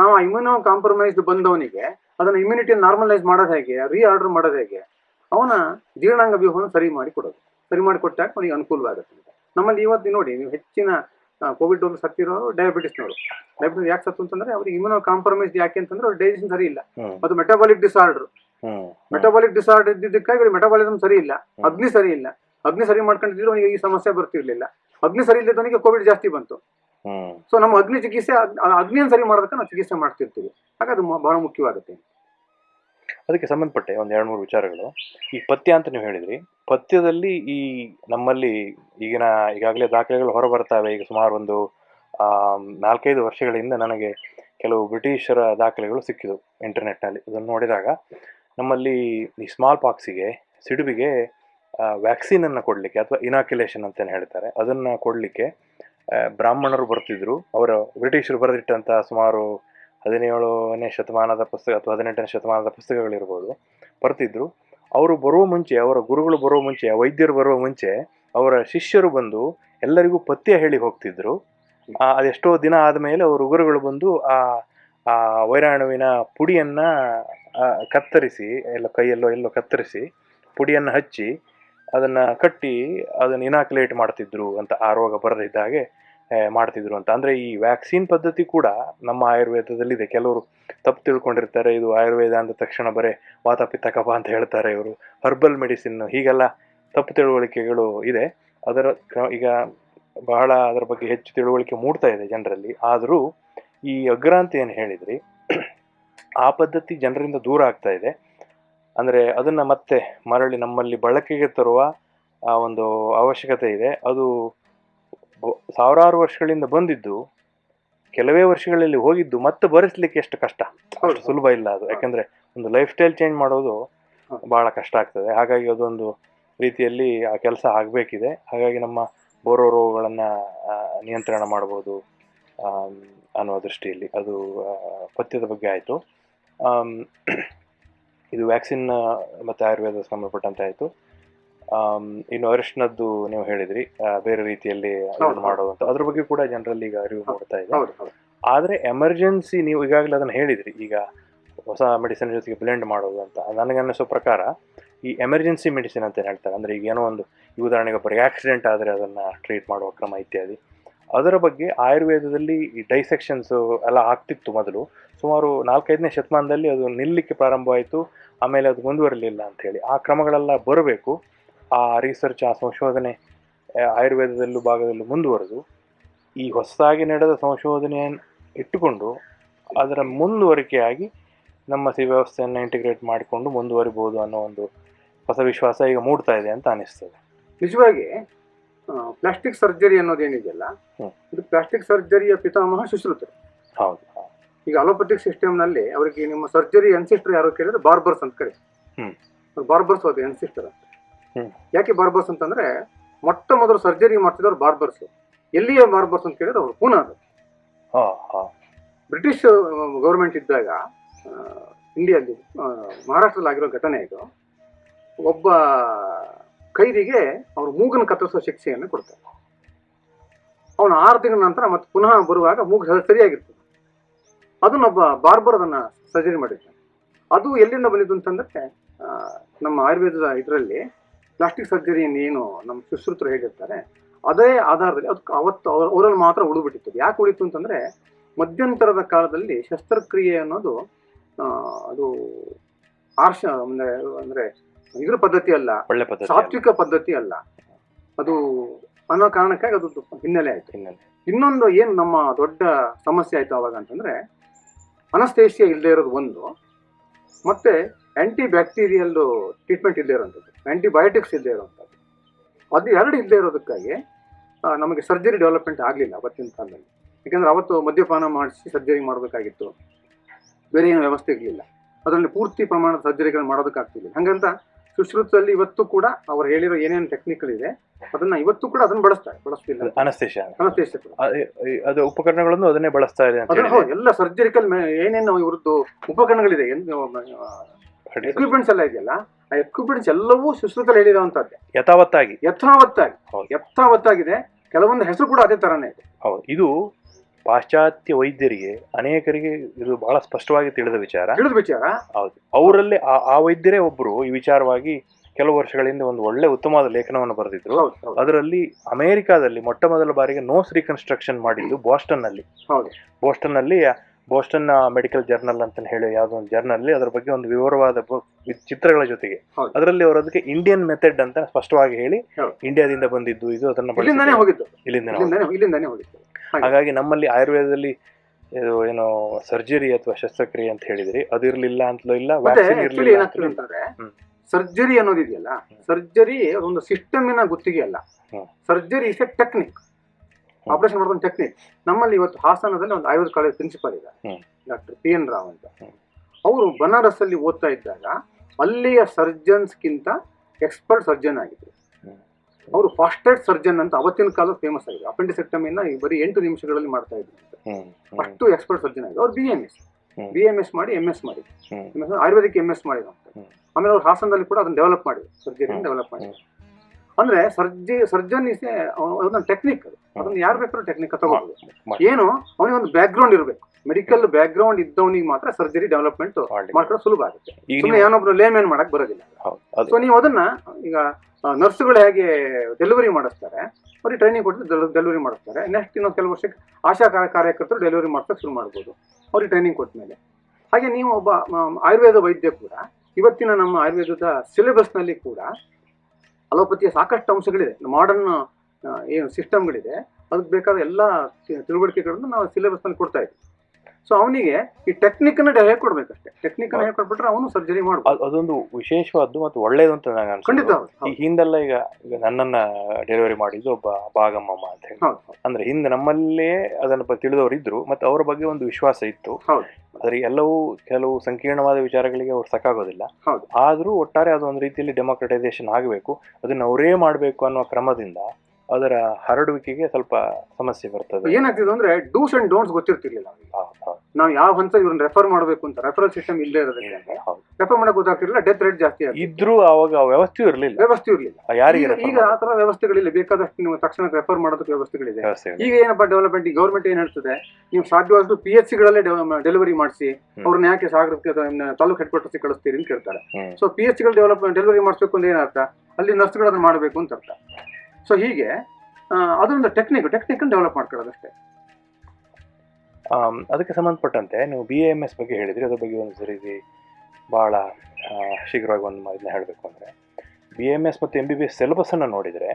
ನಾವು ಇಮ್ಯುನೋ ಕಾಂಪ್ರಮೈಸ್ಡ್ ಬಂದವನಿಗೆ ಅದನ್ನ ಇಮ್ಯುನಿಟಿ ನಾರ್ಮಲೈಸ್ ಮಾಡೋದು ಹೇಗೆ ರೀ ಆರ್ಡರ್ ಮಾಡೋದು ಹೇಗೆ ಅವನ ಜೀರ್ಣಾಂಗ ವ್ಯೂಹವನ್ನು ಸರಿ ಮಾಡಿ ಕೊಡೋದು. ಸರಿ ಮಾಡಿ ಕೊಟ್ಟಾಗ ಅವನಿಗೆ ಅನುಕೂಲವಾಗುತ್ತೆ ನಮ್ಮಲ್ಲಿ ಇವತ್ತು ನೋಡಿ ನೀವು ಹೆಚ್ಚಿನ ಕೋವಿಡ್ ಒಂದು ಸತ್ತಿರೋರು ಡಯಾಬಿಟಿಸ್ನವರು ಡಯಾಬಿಟಿಸ್ ಯಾಕೆ ಸತ್ತು ಅಂತಂದ್ರೆ ಅವ್ರಿಗೆ ಇಮ್ಯೂನೋ ಕಾಂಪ್ರಮೈಸ್ ಯಾಕೆ ಅಂತಂದ್ರೆ ಅವ್ರ ಡೈಜೆಷನ್ ಸರಿ ಇಲ್ಲ. ಅದು ಮೆಟಾಬಾಲಿಕ್ ಡಿಸಾರ್ಡರ್ ಮೆಟಾಬಾಲಿಕ್ ಡಿಸಾರ್ಡರ್ ಇದ್ದಿದ್ದಕ್ಕಾಗಿ ಇವ್ರಿಗೆ ಮೆಟಾಬಾಲಿಸಮ್ ಸರಿ ಇಲ್ಲ. ಅಗ್ನಿ ಸರಿ ಇಲ್ಲ. ಅಗ್ನಿ ಸರಿ ಮಾಡ್ಕೊಂಡಿದ್ರು ಅವನಿಗೆ ಈ ಸಮಸ್ಯೆ ಬರ್ತಿರ್ಲಿಲ್ಲ. ಅಗ್ನಿ ಸರಿ ಇಲ್ಲದವನಿಗೆ ಕೋವಿಡ್ ಜಾಸ್ತಿ ಬಂತು. ಸೊ ನಮ್ಮ ಅಗ್ನಿ ಚಿಕಿತ್ಸೆ ಅಗ್- ಅಗ್ನಿಯನ್ನು ಸರಿ ಮಾಡೋದಕ್ಕೆ ನಾವು ಚಿಕಿತ್ಸೆ ಮಾಡ್ತಿರ್ತೀವಿ. ಹಾಗಾದ್ರೆ ಅದು ಬಹಳ ಮುಖ್ಯವಾಗುತ್ತೆ. ಅದಕ್ಕೆ ಸಂಬಂಧಪಟ್ಟೆ ಒಂದು ಎರಡು ಮೂರು ವಿಚಾರಗಳು. ಈ ಪಥ್ಯ ಅಂತ ನೀವು ಹೇಳಿದ್ರಿ. ಪಥ್ಯದಲ್ಲಿ ಈ ನಮ್ಮಲ್ಲಿ ಈಗಿನ ಈಗಾಗಲೇ ದಾಖಲೆಗಳು ಹೊರ ಬರ್ತಾವೆ ಈಗ ಸುಮಾರು ಒಂದು ನಾಲ್ಕೈದು ವರ್ಷಗಳಿಂದ ನನಗೆ ಕೆಲವು ಬ್ರಿಟಿಷರ ದಾಖಲೆಗಳು ಸಿಕ್ಕಿದವು ಇಂಟರ್ನೆಟ್ನಲ್ಲಿ. ಅದನ್ನು ನೋಡಿದಾಗ ನಮ್ಮಲ್ಲಿ ಈ ಸ್ಮಾಲ್ ಪಾಕ್ಸಿಗೆ ಸಿಡುಬಿಗೆ ವ್ಯಾಕ್ಸಿನನ್ನು ಕೊಡಲಿಕ್ಕೆ ಅಥವಾ ಇನಾಕ್ಯುಲೇಷನ್ ಅಂತಲೇ ಹೇಳ್ತಾರೆ. ಅದನ್ನು ಕೊಡಲಿಕ್ಕೆ ಬ್ರಾಹ್ಮಣರು ಬರ್ತಿದ್ರು. ಅವರ ಬ್ರಿಟಿಷರು ಬರೆದಿಟ್ಟಂಥ ಸುಮಾರು ಹದಿನೇಳನೇ ಶತಮಾನದ ಪುಸ್ತಕ ಅಥವಾ ಹದಿನೆಂಟನೇ ಶತಮಾನದ ಪುಸ್ತಕಗಳಿರ್ಬೋದು, ಬರ್ತಿದ್ರು. ಅವರು ಬರುವ ಮುಂಚೆ, ಅವರ ಗುರುಗಳು ಬರುವ ಮುಂಚೆ, ವೈದ್ಯರು ಬರುವ ಮುಂಚೆ ಅವರ ಶಿಷ್ಯರು ಬಂದು ಎಲ್ಲರಿಗೂ ಪಥ್ಯ ಹೇಳಿ ಹೋಗ್ತಿದ್ರು. ಅದೆಷ್ಟೋ ದಿನ ಆದಮೇಲೆ ಅವರು ಗುರುಗಳು ಬಂದು ಆ ಆ ವೈರಾಣುವಿನ ಪುಡಿಯನ್ನ ಕತ್ತರಿಸಿ, ಎಲ್ಲ ಕೈಯಲ್ಲೋ ಎಲ್ಲೋ ಕತ್ತರಿಸಿ ಪುಡಿಯನ್ನು ಹಚ್ಚಿ ಅದನ್ನ ಕಟ್ಟಿ ಅದನ್ನು ಇನಾಕ್ಯುಲೇಟ್ ಮಾಡ್ತಿದ್ರು ಅಂತ ಆ ರೋಗ ಬರದಿದ್ದ ಹಾಗೆ ಮಾಡ್ತಿದ್ರು ಅಂತ. ಅಂದ್ರೆ ಈ ವ್ಯಾಕ್ಸಿನ್ ಪದ್ಧತಿ ಕೂಡ ನಮ್ಮ ಆಯುರ್ವೇದದಲ್ಲಿದೆ. ಕೆಲವರು ತಪ್ಪು ತಿಳ್ಕೊಂಡಿರ್ತಾರೆ, ಇದು ಆಯುರ್ವೇದ ಅಂದ ತಕ್ಷಣ ಬರೇ ವಾತಾಪಿತ ಕಪ ಅಂತ ಹೇಳ್ತಾರೆ ಇವರು. ಹರ್ಬಲ್ ಮೆಡಿಸಿನ್ ಹೀಗೆಲ್ಲ ತಪ್ಪು ತಿಳುವಳಿಕೆಗಳು ಇದೆ. ಅದರ ಈಗ ಬಹಳ ಅದರ ಬಗ್ಗೆ ಹೆಚ್ಚು ತಿಳುವಳಿಕೆ ಮೂಡ್ತಾ ಇದೆ ಜನರಲ್ಲಿ. ಆದರೂ ಈ ಅಗ್ರಾಂತಿ ಏನು ಹೇಳಿದ್ರಿ, ಆ ಪದ್ಧತಿ ಜನರಿಂದ ದೂರ ಆಗ್ತಾ ಇದೆ. ಅಂದರೆ ಅದನ್ನು ಮತ್ತೆ ಮರಳಿ ನಮ್ಮಲ್ಲಿ ಬಳಕೆಗೆ ತರುವ ಒಂದು ಅವಶ್ಯಕತೆ ಇದೆ. ಅದು ಸಾವಿರಾರು ವರ್ಷಗಳಿಂದ ಬಂದಿದ್ದು ಕೆಲವೇ ವರ್ಷಗಳಲ್ಲಿ ಹೋಗಿದ್ದು ಮತ್ತೆ ಬರೆಸ್ಲಿಕ್ಕೆ ಎಷ್ಟು ಕಷ್ಟ. ಅಷ್ಟು ಸುಲಭ ಇಲ್ಲ ಅದು. ಯಾಕಂದ್ರೆ ಒಂದು ಲೈಫ್ ಸ್ಟೈಲ್ ಚೇಂಜ್ ಮಾಡೋದು. ಬಹಳ ಕಷ್ಟ ಆಗ್ತದೆ. ಹಾಗಾಗಿ ಅದೊಂದು ರೀತಿಯಲ್ಲಿ ಆ ಕೆಲಸ ಆಗಬೇಕಿದೆ. ಹಾಗಾಗಿ ನಮ್ಮ ಬೋರೋ ರೋಗಗಳನ್ನು ನಿಯಂತ್ರಣ ಮಾಡ್ಬೋದು ಅನ್ನುವ ಅನ್ನೋ ದೃಷ್ಟಿಯಲ್ಲಿ. ಅದು ಪಥ್ಯದ ಬಗ್ಗೆ ಆಯಿತು. ಇದು ವ್ಯಾಕ್ಸಿನ್ ಮತ್ತು ಆಯುರ್ವೇದ ಸಂಬಂಧಪಟ್ಟಂತೆ ಆಯಿತು. ಇನ್ನು ಅರಿಶಿನದ್ದು ನೀವು ಹೇಳಿದ್ರಿ ಬೇರೆ ರೀತಿಯಲ್ಲಿ ಮಾಡೋದಂತ ಮಾಡೋದು ಅಂತ ಅದ್ರ ಬಗ್ಗೆ ಕೂಡ ಜನರಲ್ಲಿ ಈಗ ಅರಿವು ಮೂಡ್ತಾ ಇದೆ. ಹೌದು ಎಮರ್ಜೆನ್ಸಿ ನೀವು ಈಗಾಗಲೇ ಅದನ್ನ ಹೇಳಿದ್ರಿ ಈಗ ಹೊಸ ಮೆಡಿಸಿನ್ ಜೊತೆಗೆ ಬ್ಲೆಂಡ್ ಮಾಡೋದು ಅಂತ. ನನಗನ್ನಿಸೋ ಪ್ರಕಾರ ಈ ಎಮರ್ಜೆನ್ಸಿ ಮೆಡಿಸಿನ್ ಅಂತ ಹೇಳ್ತಾರೆ? ಅಂದ್ರೆ ಈಗ ಏನೋ ಒಂದು ಈ ಉದಾಹರಣೆಗೆ ಒಬ್ಬರಿಗೆ ಆಕ್ಸಿಡೆಂಟ್ ಆದರೆ ಅದನ್ನ ಟ್ರೀಟ್ ಮಾಡುವ ಕ್ರಮ ಇತ್ಯಾದಿ. ಅದರ ಬಗ್ಗೆ ಆಯುರ್ವೇದದಲ್ಲಿ ಈ ಡೈಸೆಕ್ಷನ್ಸ್ ಎಲ್ಲ ಆಗ್ತಿತ್ತು ಮೊದಲು. ಸುಮಾರು ನಾಲ್ಕೈದನೇ ಶತಮಾನದಲ್ಲಿ ಅದು ನಿಲ್ಲಕ್ಕೆ ಪ್ರಾರಂಭವಾಯಿತು ಆಮೇಲೆ ಅದು ಮುಂದುವರಲಿಲ್ಲ ಹೇಳಿ. ಆ ಕ್ರಮಗಳೆಲ್ಲ ಬರಬೇಕು. ಆ ರಿಸರ್ಚ್ ಆ ಸಂಶೋಧನೆ ಆಯುರ್ವೇದದಲ್ಲೂ ಭಾಗದಲ್ಲೂ ಮುಂದುವರೆದು ಈ ಹೊಸದಾಗಿ ನಡೆದ ಸಂಶೋಧನೆಯನ್ನು ಇಟ್ಟುಕೊಂಡು ಅದರ ಮುಂದುವರಿಕೆಯಾಗಿ ನಮ್ಮ ಸಿ ವ್ಯವಸ್ಥೆಯನ್ನು ಇಂಟಿಗ್ರೇಟ್ ಮಾಡಿಕೊಂಡು ಮುಂದುವರಿಬೋದು ಅನ್ನೋ ಒಂದು ಹೊಸ ವಿಶ್ವಾಸ ಈಗ ಮೂಡ್ತಾ ಇದೆ ಅಂತ ಅನಿಸ್ತದೆ ನಿಜವಾಗಿ ಪ್ಲಾಸ್ಟಿಕ್ ಸರ್ಜರಿ ಅನ್ನೋದೇನಿದೆಯಲ್ಲ. ಇದು ಪ್ಲಾಸ್ಟಿಕ್ ಸರ್ಜರಿಯ ಪಿತಾಮಹ ಸುಶ್ರುತರು ಹೌದು ಹೌದು. ಈಗ ಅಲೋಪತಿಕ್ ಸಿಸ್ಟಮ್ನಲ್ಲಿ ಅವರಿಗೆ ನಿಮ್ಮ ಸರ್ಜರಿ ಎನ್ಸಿಸ್ಟರ್ ಯಾರು ಕೇಳಿದ್ರೆ ಬಾರ್ಬರ್ಸ್ ಅಂತ ಕರೀತಾರೆ. ಬಾರ್ಬರ್ಸ್ ಅದು ಎನ್ಸಿಸ್ಟರ್ ಅಂತ. ಯಾಕೆ ಬಾರ್ಬರ್ಸ್ ಅಂತಂದ್ರೆ ಮೊಟ್ಟ ಮೊದಲು ಸರ್ಜರಿ ಮಾಡ್ತಿದ್ದವ್ರು ಬಾರ್ಬರ್ಸ್. ಎಲ್ಲಿಯ ಬಾರ್ಬರ್ಸ್ ಅಂತ ಕೇಳಿದ್ರೆ ಅವ್ರು ಪೂನಾ ಅದು. ಹಾ ಹಾ. ಬ್ರಿಟಿಷ್ ಗೌರ್ಮೆಂಟ್ ಇದ್ದಾಗ ಇಂಡಿಯಾದಲ್ಲಿ ಇಂಡಿಯಲ್ಲಿ ಮಹಾರಾಷ್ಟ್ರದಲ್ಲಿ ಆಗಿರೋ ಘಟನೆ ಇದು. ಒಬ್ಬ ಕೈದಿಗೆ ಅವರು ಮೂಗನ ಕತ್ತರಿಸೋ ಶಿಕ್ಷೆಯನ್ನು ಕೊಡ್ತಾರೆ. ಅವನು ಆರು ತಿಂಗಳ ನಂತರ ಮತ್ತೆ ಪುನಃ ಬರುವಾಗ ಮೂಗು ಸರಿಯಾಗಿರ್ತದೆ. ಅದನ್ನೊಬ್ಬ ಬಾರ್ಬರ್ ಅದನ್ನ ಸರ್ಜರಿ ಮಾಡಿದ್ದಾನೆ. ಅದು ಎಲ್ಲಿಂದ ಬಂದಿದ್ದು ಅಂತಂದ್ರೆ ನಮ್ಮ ಆಯುರ್ವೇದದ ಇದರಲ್ಲಿ ಪ್ಲಾಸ್ಟಿಕ್ ಸರ್ಜರಿ ಏನು ನಮ್ಮ ಸುಶ್ರುತರು ಹೇಗಿರ್ತಾರೆ ಅದೇ ಆಧಾರದಲ್ಲಿ ಅದಕ್ಕೆ ಅವತ್ತು ಅವ್ರ- ಅವರಲ್ಲಿ ಮಾತ್ರ ಉಳಿಬಿಟ್ಟಿತ್ತು ಯಾಕೆ ಉಳಿತು ಅಂತಂದ್ರೆ ಮಧ್ಯಂತರದ ಕಾಲದಲ್ಲಿ ಶಸ್ತ್ರಕ್ರಿಯೆ ಅನ್ನೋದು ಅದು ಆರ್ಷ ಅಂದರೆ ಅಂದ್ರೆ ಇದ್ರ ಪದ್ಧತಿ ಅಲ್ಲ. ಒಳ್ಳೆ ಪದ್ಧತಿ ಸಾತ್ವಿಕ ಪದ್ಧತಿ ಅಲ್ಲ. ಅದು ಅನ್ನೋ ಕಾರಣಕ್ಕಾಗಿ ಅದು ಹಿನ್ನೆಲೆ ಆಯ್ತು. ಹಿನ್ನೆಲೆ. ಇನ್ನೊಂದು ಏನು ನಮ್ಮ ದೊಡ್ಡ ಸಮಸ್ಯೆ ಆಯ್ತು ಅವಾಗ ಅಂತಂದ್ರೆ ಅನಸ್ತೇಷಿಯಾ ಇಲ್ಲದೆ ಇರೋದು ಒಂದು. ಮತ್ತೆ ಆಂಟಿ ಬ್ಯಾಕ್ಟೀರಿಯಲ್ ಟ್ರೀಟ್ಮೆಂಟ್ ಇಲ್ಲದೆ ಇರೋಂಥದ್ದು ಆಂಟಿಬಯೋಟಿಕ್ಸ್ ಇಲ್ಲದೆ ಇರೋಂಥದ್ದು ಅದು ಎರಡು ಇಲ್ಲದೆ ಇರೋದಕ್ಕಾಗಿ ನಮಗೆ ಸರ್ಜರಿ ಡೆವಲಪ್ಮೆಂಟ್ ಆಗಲಿಲ್ಲ ಅವತ್ತಿನ ಕಾಲದಲ್ಲಿ. ಯಾಕಂದ್ರೆ ಅವತ್ತು ಮದ್ಯಪಾನ ಮಾಡಿಸಿ ಸರ್ಜರಿ ಮಾಡಬೇಕಾಗಿತ್ತು. ಬೇರೆ ಏನು ವ್ಯವಸ್ಥೆ ಇರಲಿಲ್ಲ. ಅದರಲ್ಲಿ ಪೂರ್ತಿ ಪ್ರಮಾಣದ ಸರ್ಜರಿಗಳು ಮಾಡೋದಕ್ಕಾಗ್ತಿಲ್ಲ ಹಾಗಂತ ಸುಶ್ರುತದಲ್ಲಿ ಇವತ್ತು ಕೂಡ ಅವ್ರು ಹೇಳಿರೋ ಏನೇನು ಟೆಕ್ನಿಕ್ಗಳಿದೆ ಅದನ್ನ ಇವತ್ತು ಕೂಡ ಅದನ್ನ ಬಳಸ್ತಾರೆ ಬಳಸ್ತಿಲ್ಲ ಅನಸ್ತೇಶ ಅದು ಉಪಕರಣಗಳನ್ನು ಅದನ್ನೇ ಬಳಸ್ತಾ ಇದೆ ಎಲ್ಲ ಸರ್ಜರಿಕಲ್ ಏನೇನು ಇವ್ರದ್ದು ಉಪಕರಣಗಳಿದೆ ಎಕ್ವಿಪ್ಮೆಂಟ್ಸ್ ಎಲ್ಲ ಇದೆಯಲ್ಲ ಆ ಎಕ್ವಿಪ್ಮೆಂಟ್ಸ್ ಎಲ್ಲವೂ ಸುಶ್ರುತಲ್ಲಿ ಹೇಳಿರುವಂತದ್ದೇ ಯಥಾವತ್ತಾಗಿ. ಯಥಾವತ್ತಾಗಿ ಹೌದು. ಯಥಾವತ್ತಾಗಿದೆ. ಕೆಲವೊಂದು ಹೆಸರು ಕೂಡ ಅದೇ ತರನೇ ಇದೆ. ಹೌದು. ಇದು ಪಾಶ್ಚಾತ್ಯ ವೈದ್ಯರಿಗೆ ಅನೇಕರಿಗೆ ಇದು ಬಹಳ ಸ್ಪಷ್ಟವಾಗಿ ತಿಳಿದ ವಿಚಾರ. ತಿಳಿದ ವಿಚಾರ. ಹೌದು. ಅವರಲ್ಲಿ ಆ ಆ ವೈದ್ಯರೇ ಒಬ್ಬರು ಈ ವಿಚಾರವಾಗಿ ಕೆಲವು ವರ್ಷಗಳಿಂದ ಒಂದು ಒಳ್ಳೆ ಉತ್ತಮವಾದ ಲೇಖನವನ್ನು ಬರೆದಿದ್ರು. ಹೌದು ಹೌದು. ಅದರಲ್ಲಿ ಅಮೆರಿಕಾದಲ್ಲಿ ಮೊಟ್ಟ ಮೊದಲ ಬಾರಿಗೆ ನೋಸ್ ರಿಕನ್ಸ್ಟ್ರಕ್ಷನ್ ಮಾಡಿದ್ದು ಬೋಸ್ಟನ್ನಲ್ಲಿ ಹೌದು. ಬೋಸ್ಟನ್ನಲ್ಲಿ ಬೋಸ್ಟನ್ ಮೆಡಿಕಲ್ ಜರ್ನಲ್ ಅಂತ ಹೇಳಿ ಯಾವುದೋ ಒಂದು ಜರ್ನಲ್ಲಿ ಅದರ ಬಗ್ಗೆ ಒಂದು ವಿವರವಾದ ಚಿತ್ರಗಳ ಜೊತೆಗೆ. ಅದರಲ್ಲಿ ಅವರು ಅದಕ್ಕೆ ಇಂಡಿಯನ್ ಮೆಥಡ್ ಅಂತ ಸ್ಪಷ್ಟವಾಗಿ ಹೇಳಿ ಇಂಡಿಯಾದಿಂದ ಬಂದಿದ್ದು ಇದು ಅದನ್ನ. ಹೋಗಿದ್ದು. ಇಲ್ಲಿಂದ ಹಾಗಾಗಿ ನಮ್ಮಲ್ಲಿ ಆಯುರ್ವೇದದಲ್ಲಿ ಇದು ಏನು ಸರ್ಜರಿ ಅಥವಾ ಶಸ್ತ್ರಕ್ರಿಯೆ ಅಂತ ಹೇಳಿದ್ರಿ. ಅದಿರ್ಲಿಲ್ಲ ಅಂತಲೂ ಇಲ್ಲ ವ್ಯಾಕ್ಸಿನ್ ಇರಲಿಲ್ಲ ಅಂತಂದ್ರೆ. ಸರ್ಜರಿ ಅನ್ನೋದಿದೆಯಲ್ಲ ಸರ್ಜರಿ ಒಂದು ಸಿಸ್ಟಮಿನ ಗುತ್ತಿಗೆ ಅಲ್ಲ. Surgery is a technique operation ಮಾಡಿದ ಟೆಕ್ನಿಕ್ ನಮ್ಮಲ್ಲಿ ಇವತ್ತು ಹಾಸನದಲ್ಲಿ ಒಂದು ಆಯುರ್ವೇದ ಕಾಲೇಜ್ ಪ್ರಿನ್ಸಿಪಾಲ್ ಇದ್ದಾರೆ. ಡಾಕ್ಟರ್ ಪಿ ಎನ್ ರಾವ್ ಅಂತ. ಅವರು ಬನಾರಸ್ ಅಲ್ಲಿ ಓದ್ತಾ ಇದ್ದಾಗ ಅಲ್ಲಿಯ ಸರ್ಜನ್ಸ್ ಗಿಂತ ಎಕ್ಸ್ಪರ್ಟ್ ಸರ್ಜನ್ ಆಗಿದ್ರು. ಅವರು ಫಾಸ್ಟೆಸ್ಟ್ ಸರ್ಜನ್ ಅಂತ ಅವತ್ತಿನ ಕಾಲ ಫೇಮಸ್ ಆಗಿದೆ ಅಪೆಂಡಿಸೆಕ್ಟಮಿನ ಬರೀ ಎಂಟು ನಿಮಿಷಗಳಲ್ಲಿ ಮಾಡ್ತಾ ಇದ್ರು ಅಷ್ಟು ಎಕ್ಸ್ಪರ್ಟ್ ಸರ್ಜನ್ ಆಗಿದೆ ಅವ್ರು B M S B M S ಮಾಡಿ ಎಂ ಎಸ್ ಮಾಡಿ. ಹ್ಮ್, MS ಆಯುರ್ವೇದಿಕ್ ಎಂ ಎಸ್ ಮಾಡಿದ್ರು. ಆಮೇಲೆ ಅವ್ರು ಹಾಸನದಲ್ಲಿ ಕೂಡ ಅದನ್ನ ಡೆವಲಪ್ ಮಾಡಿದ್ರು. ಸರ್ಜರಿ. ಡೆವಲಪ್ ಮಾಡಿದ್ರು. ಅಂದ್ರೆ ಸರ್ಜಿ ಸರ್ಜನ್ ಇಸ್ ಟೆಕ್ನಿಕ್ ಅದು. ಅದನ್ನ ಯಾರು ಬೇಕಾದ್ರೂ ಟೆಕ್ನಿಕ್ ತಗೋಬಹುದು. ಏನು ಅವನಿಗೆ ಒಂದು ಬ್ಯಾಕ್ ಗ್ರೌಂಡ್ ಇರಬೇಕು. ಮೆಡಿಕಲ್ ಬ್ಯಾಕ್ ಗ್ರೌಂಡ್ ಇದ್ದವನಿಗೆ ಮಾತ್ರ ಸರ್ಜರಿ ಡೆವಲಪ್ಮೆಂಟ್ ಮಾಡ್ಕೊಂಡು ಸುಲಭ ಆಗುತ್ತೆ. ಸುಮ್ಮನೆ ಏನೊಬ್ರು ಲೇಮೇನ್ ಮಾಡಕ್ ಬರೋದಿಲ್ಲ. ಸೊ ನೀವು ಅದನ್ನ ಈಗ ನರ್ಸ್ಗಳು ಹೇಗೆ ಡೆಲಿವರಿ ಮಾಡಿಸ್ತಾರೆ. ಅವ್ರಿಗೆ ಟ್ರೈನಿಂಗ್ ಕೊಟ್ಟು ಡೆಲಿವರಿ ಮಾಡಿಸ್ತಾರೆ. ನೆಕ್ಸ್ಟ್ ಇನ್ನೊಂದು ಕೆಲವು ವರ್ಷಕ್ಕೆ ಆಶಾ ಕಾರ್ಯ- ಕಾರ್ಯಕರ್ತರು ಡೆಲಿವರಿ ಮಾಡ್ತಾ ಶುರು ಮಾಡ್ಬೋದು. ಅವ್ರಿಗೆ ಟ್ರೈನಿಂಗ್ ಕೊಟ್ಟ ಮೇಲೆ ಹಾಗೆ ನೀವು ಒಬ್ಬ ಆಯುರ್ವೇದ ವೈದ್ಯ ಕೂಡ ಇವತ್ತಿನ ನಮ್ಮ ಆಯುರ್ವೇದದ ಸಿಲೆಬಸ್ನಲ್ಲಿ ಕೂಡ ಅಲೋಪತಿಯ ಸಾಕಷ್ಟು ಅಂಶಗಳಿದೆ. ಮಾಡರ್ನ್ ಏನು ಸಿಸ್ಟಮ್ಗಳಿದೆ ಅದಕ್ಕೆ ಬೇಕಾದ ಎಲ್ಲ ತಿಳುವಳಿಕೆಗಳನ್ನು ನಾವು ಸಿಲೆಬಸ್ನಲ್ಲಿ ಕೊಡ್ತಾ ಇದ್ವಿ. ಸೊ ಅವನಿಗೆ ಈ ಟೆಕ್ನಿಕ್ನ ಟೆಕ್ನಿಕ್ ಟೆಕ್ನಿಕ್ನ ಹೇಳ್ಕೊಟ್ಬಿಟ್ರೆ ಅವನು ಸರ್ಜರಿ ಮಾಡ್ಬೋದು. ಅದೊಂದು ವಿಶೇಷವಾದ್ದು ಮತ್ತು ಒಳ್ಳೇದು ಅಂತ ನಂಗೆ ಖಂಡಿತ ಈ ಹಿಂದೆಲ್ಲ ಈಗ ಈಗ ನನ್ನನ್ನ ಡೆಲಿವರಿ ಮಾಡಿದ್ದು ಒಬ್ಬ ಭಾಗಮ್ಮಮ್ಮ ಅಂತ ಹೇಳಿ. ಅಂದ್ರೆ ಹಿಂದೆ ನಮ್ಮಲ್ಲೇ ಅದನ್ನ ತಿಳಿದವರು ಇದ್ರು ಮತ್ತೆ ಅವರ ಬಗ್ಗೆ ಒಂದು ವಿಶ್ವಾಸ ಇತ್ತು. ಆದ್ರೆ ಎಲ್ಲವೂ ಕೆಲವು ಸಂಕೀರ್ಣವಾದ ವಿಚಾರಗಳಿಗೆ ಅವ್ರು ಸಾಕಾಗೋದಿಲ್ಲ. ಹೌದು. ಆದ್ರೂ ಒಟ್ಟಾರೆ ಅದು ಒಂದು ರೀತಿಯಲ್ಲಿ ಡೆಮೋಕ್ರಟೈಸೇಷನ್ ಆಗಬೇಕು. ಅದನ್ನ ಅವರೇ ಮಾಡಬೇಕು ಅನ್ನೋ ಕ್ರಮದಿಂದ ಅದರ ಹರಡುವಿಕೆಗೆ ಸ್ವಲ್ಪ ಸಮಸ್ಯೆ ಬರ್ತದೆ. ಏನಾಗ್ತಿದೆ ಅಂದ್ರೆ ಡೂಸ್ ಅಂಡ್ ಡೋಂಟ್ಸ್ ಗೊತ್ತಿರ್ತಿರ್ಲಿಲ್ಲ. ನಾವು ಯಾವ ಹಂತ ಇವ್ರನ್ನ ರೆಫರ್ ಮಾಡಬೇಕು ಅಂತ ರೆಫರಲ್ ಸಿಸ್ಟಮ್ ಇಲ್ಲದೆ. ರೆಫರ್ ಮಾಡಕ್ ಗೊತ್ತಾಗ್ತಿರ್ಲಿಲ್ಲ ಡೆತ್ ರೇಟ್ ಜಾಸ್ತಿ ಇದ್ರು ಅವಾಗ ವ್ಯವಸ್ಥೆ ಇರಲಿಲ್ಲ. ವ್ಯವಸ್ಥೆ ಇರಲಿಲ್ಲ. ಯಾರಿಗೆ ಈಗ ಆ ತರ ವ್ಯವಸ್ಥೆಗಳಿಲ್ಲ. ಬೇಕಾದಷ್ಟು ನೀವು ತಕ್ಷಣ ರೆಫರ್ ಮಾಡೋದಕ್ಕೆ ವ್ಯವಸ್ಥೆಗಳಿದೆ. ವ್ಯವಸ್ಥೆಗಳು ಈಗ ಏನಪ್ಪ ಡೆವಲಪ್ಮೆಂಟ್ ಗೌರ್ಮೆಂಟ್ ಏನ್ ಹೇಳ್ತದೆ ನೀವು ಸಾಧ್ಯವಾದಷ್ಟು ಪಿ ಎಚ್ ಸಿಗಳಲ್ಲೇ ಡೆಲಿವರಿ ಮಾಡಿಸಿ ಅವ್ರನ್ನ ಯಾಕೆ ಸಾಗರಕ್ಕೆ ಅಥವಾ ತಾಲೂಕ್ ಹೆಡ್ ಕ್ವಾರ್ಟರ್ಸ್ ಕಳಿಸ್ತೀರಿ ಅಂತ ಕೇಳ್ತಾರೆ. ಸೊ ಪಿ ಎಚ್ಗಳು ಡೆವಲಪ್ ಡೆಲಿವರಿ ಮಾಡಿಸ್ಬೇಕು ಅಂದ್ರೆ ಏನರ್ಥ ಅಲ್ಲಿ ನರ್ಸ್ಗಳನ್ನ ಅದನ್ನ ಮಾಡಬೇಕು ಅಂತ ಅರ್ಥ. ಸೊ ಹೀಗೆ ಅದೊಂದು ಟೆಕ್ನಿಕ್ ಟೆಕ್ನಿಕ್ ಡೆವಲಪ್ ಮಾಡ್ಕೊಳ್ಳೋದಷ್ಟೇ. ಅದಕ್ಕೆ ಸಂಬಂಧಪಟ್ಟಂತೆ ನೀವು ಬಿ ಎಂ ಎಸ್ ಬಗ್ಗೆ ಹೇಳಿದ್ರಿ, ಅದ್ರ ಬಗ್ಗೆ ಒಂದು ಸರಿ ಭಾಳ ಶೀಘ್ರವಾಗಿ ಒಂದು ಇದನ್ನ ಹೇಳಬೇಕು ಅಂದರೆ. ಬಿ ಎಂ ಎಸ್ ಮತ್ತು ಎಂ ಬಿ ಬಿ ಎಸ್ ಸಿಲೆಬಸ್ಸನ್ನು ನೋಡಿದರೆ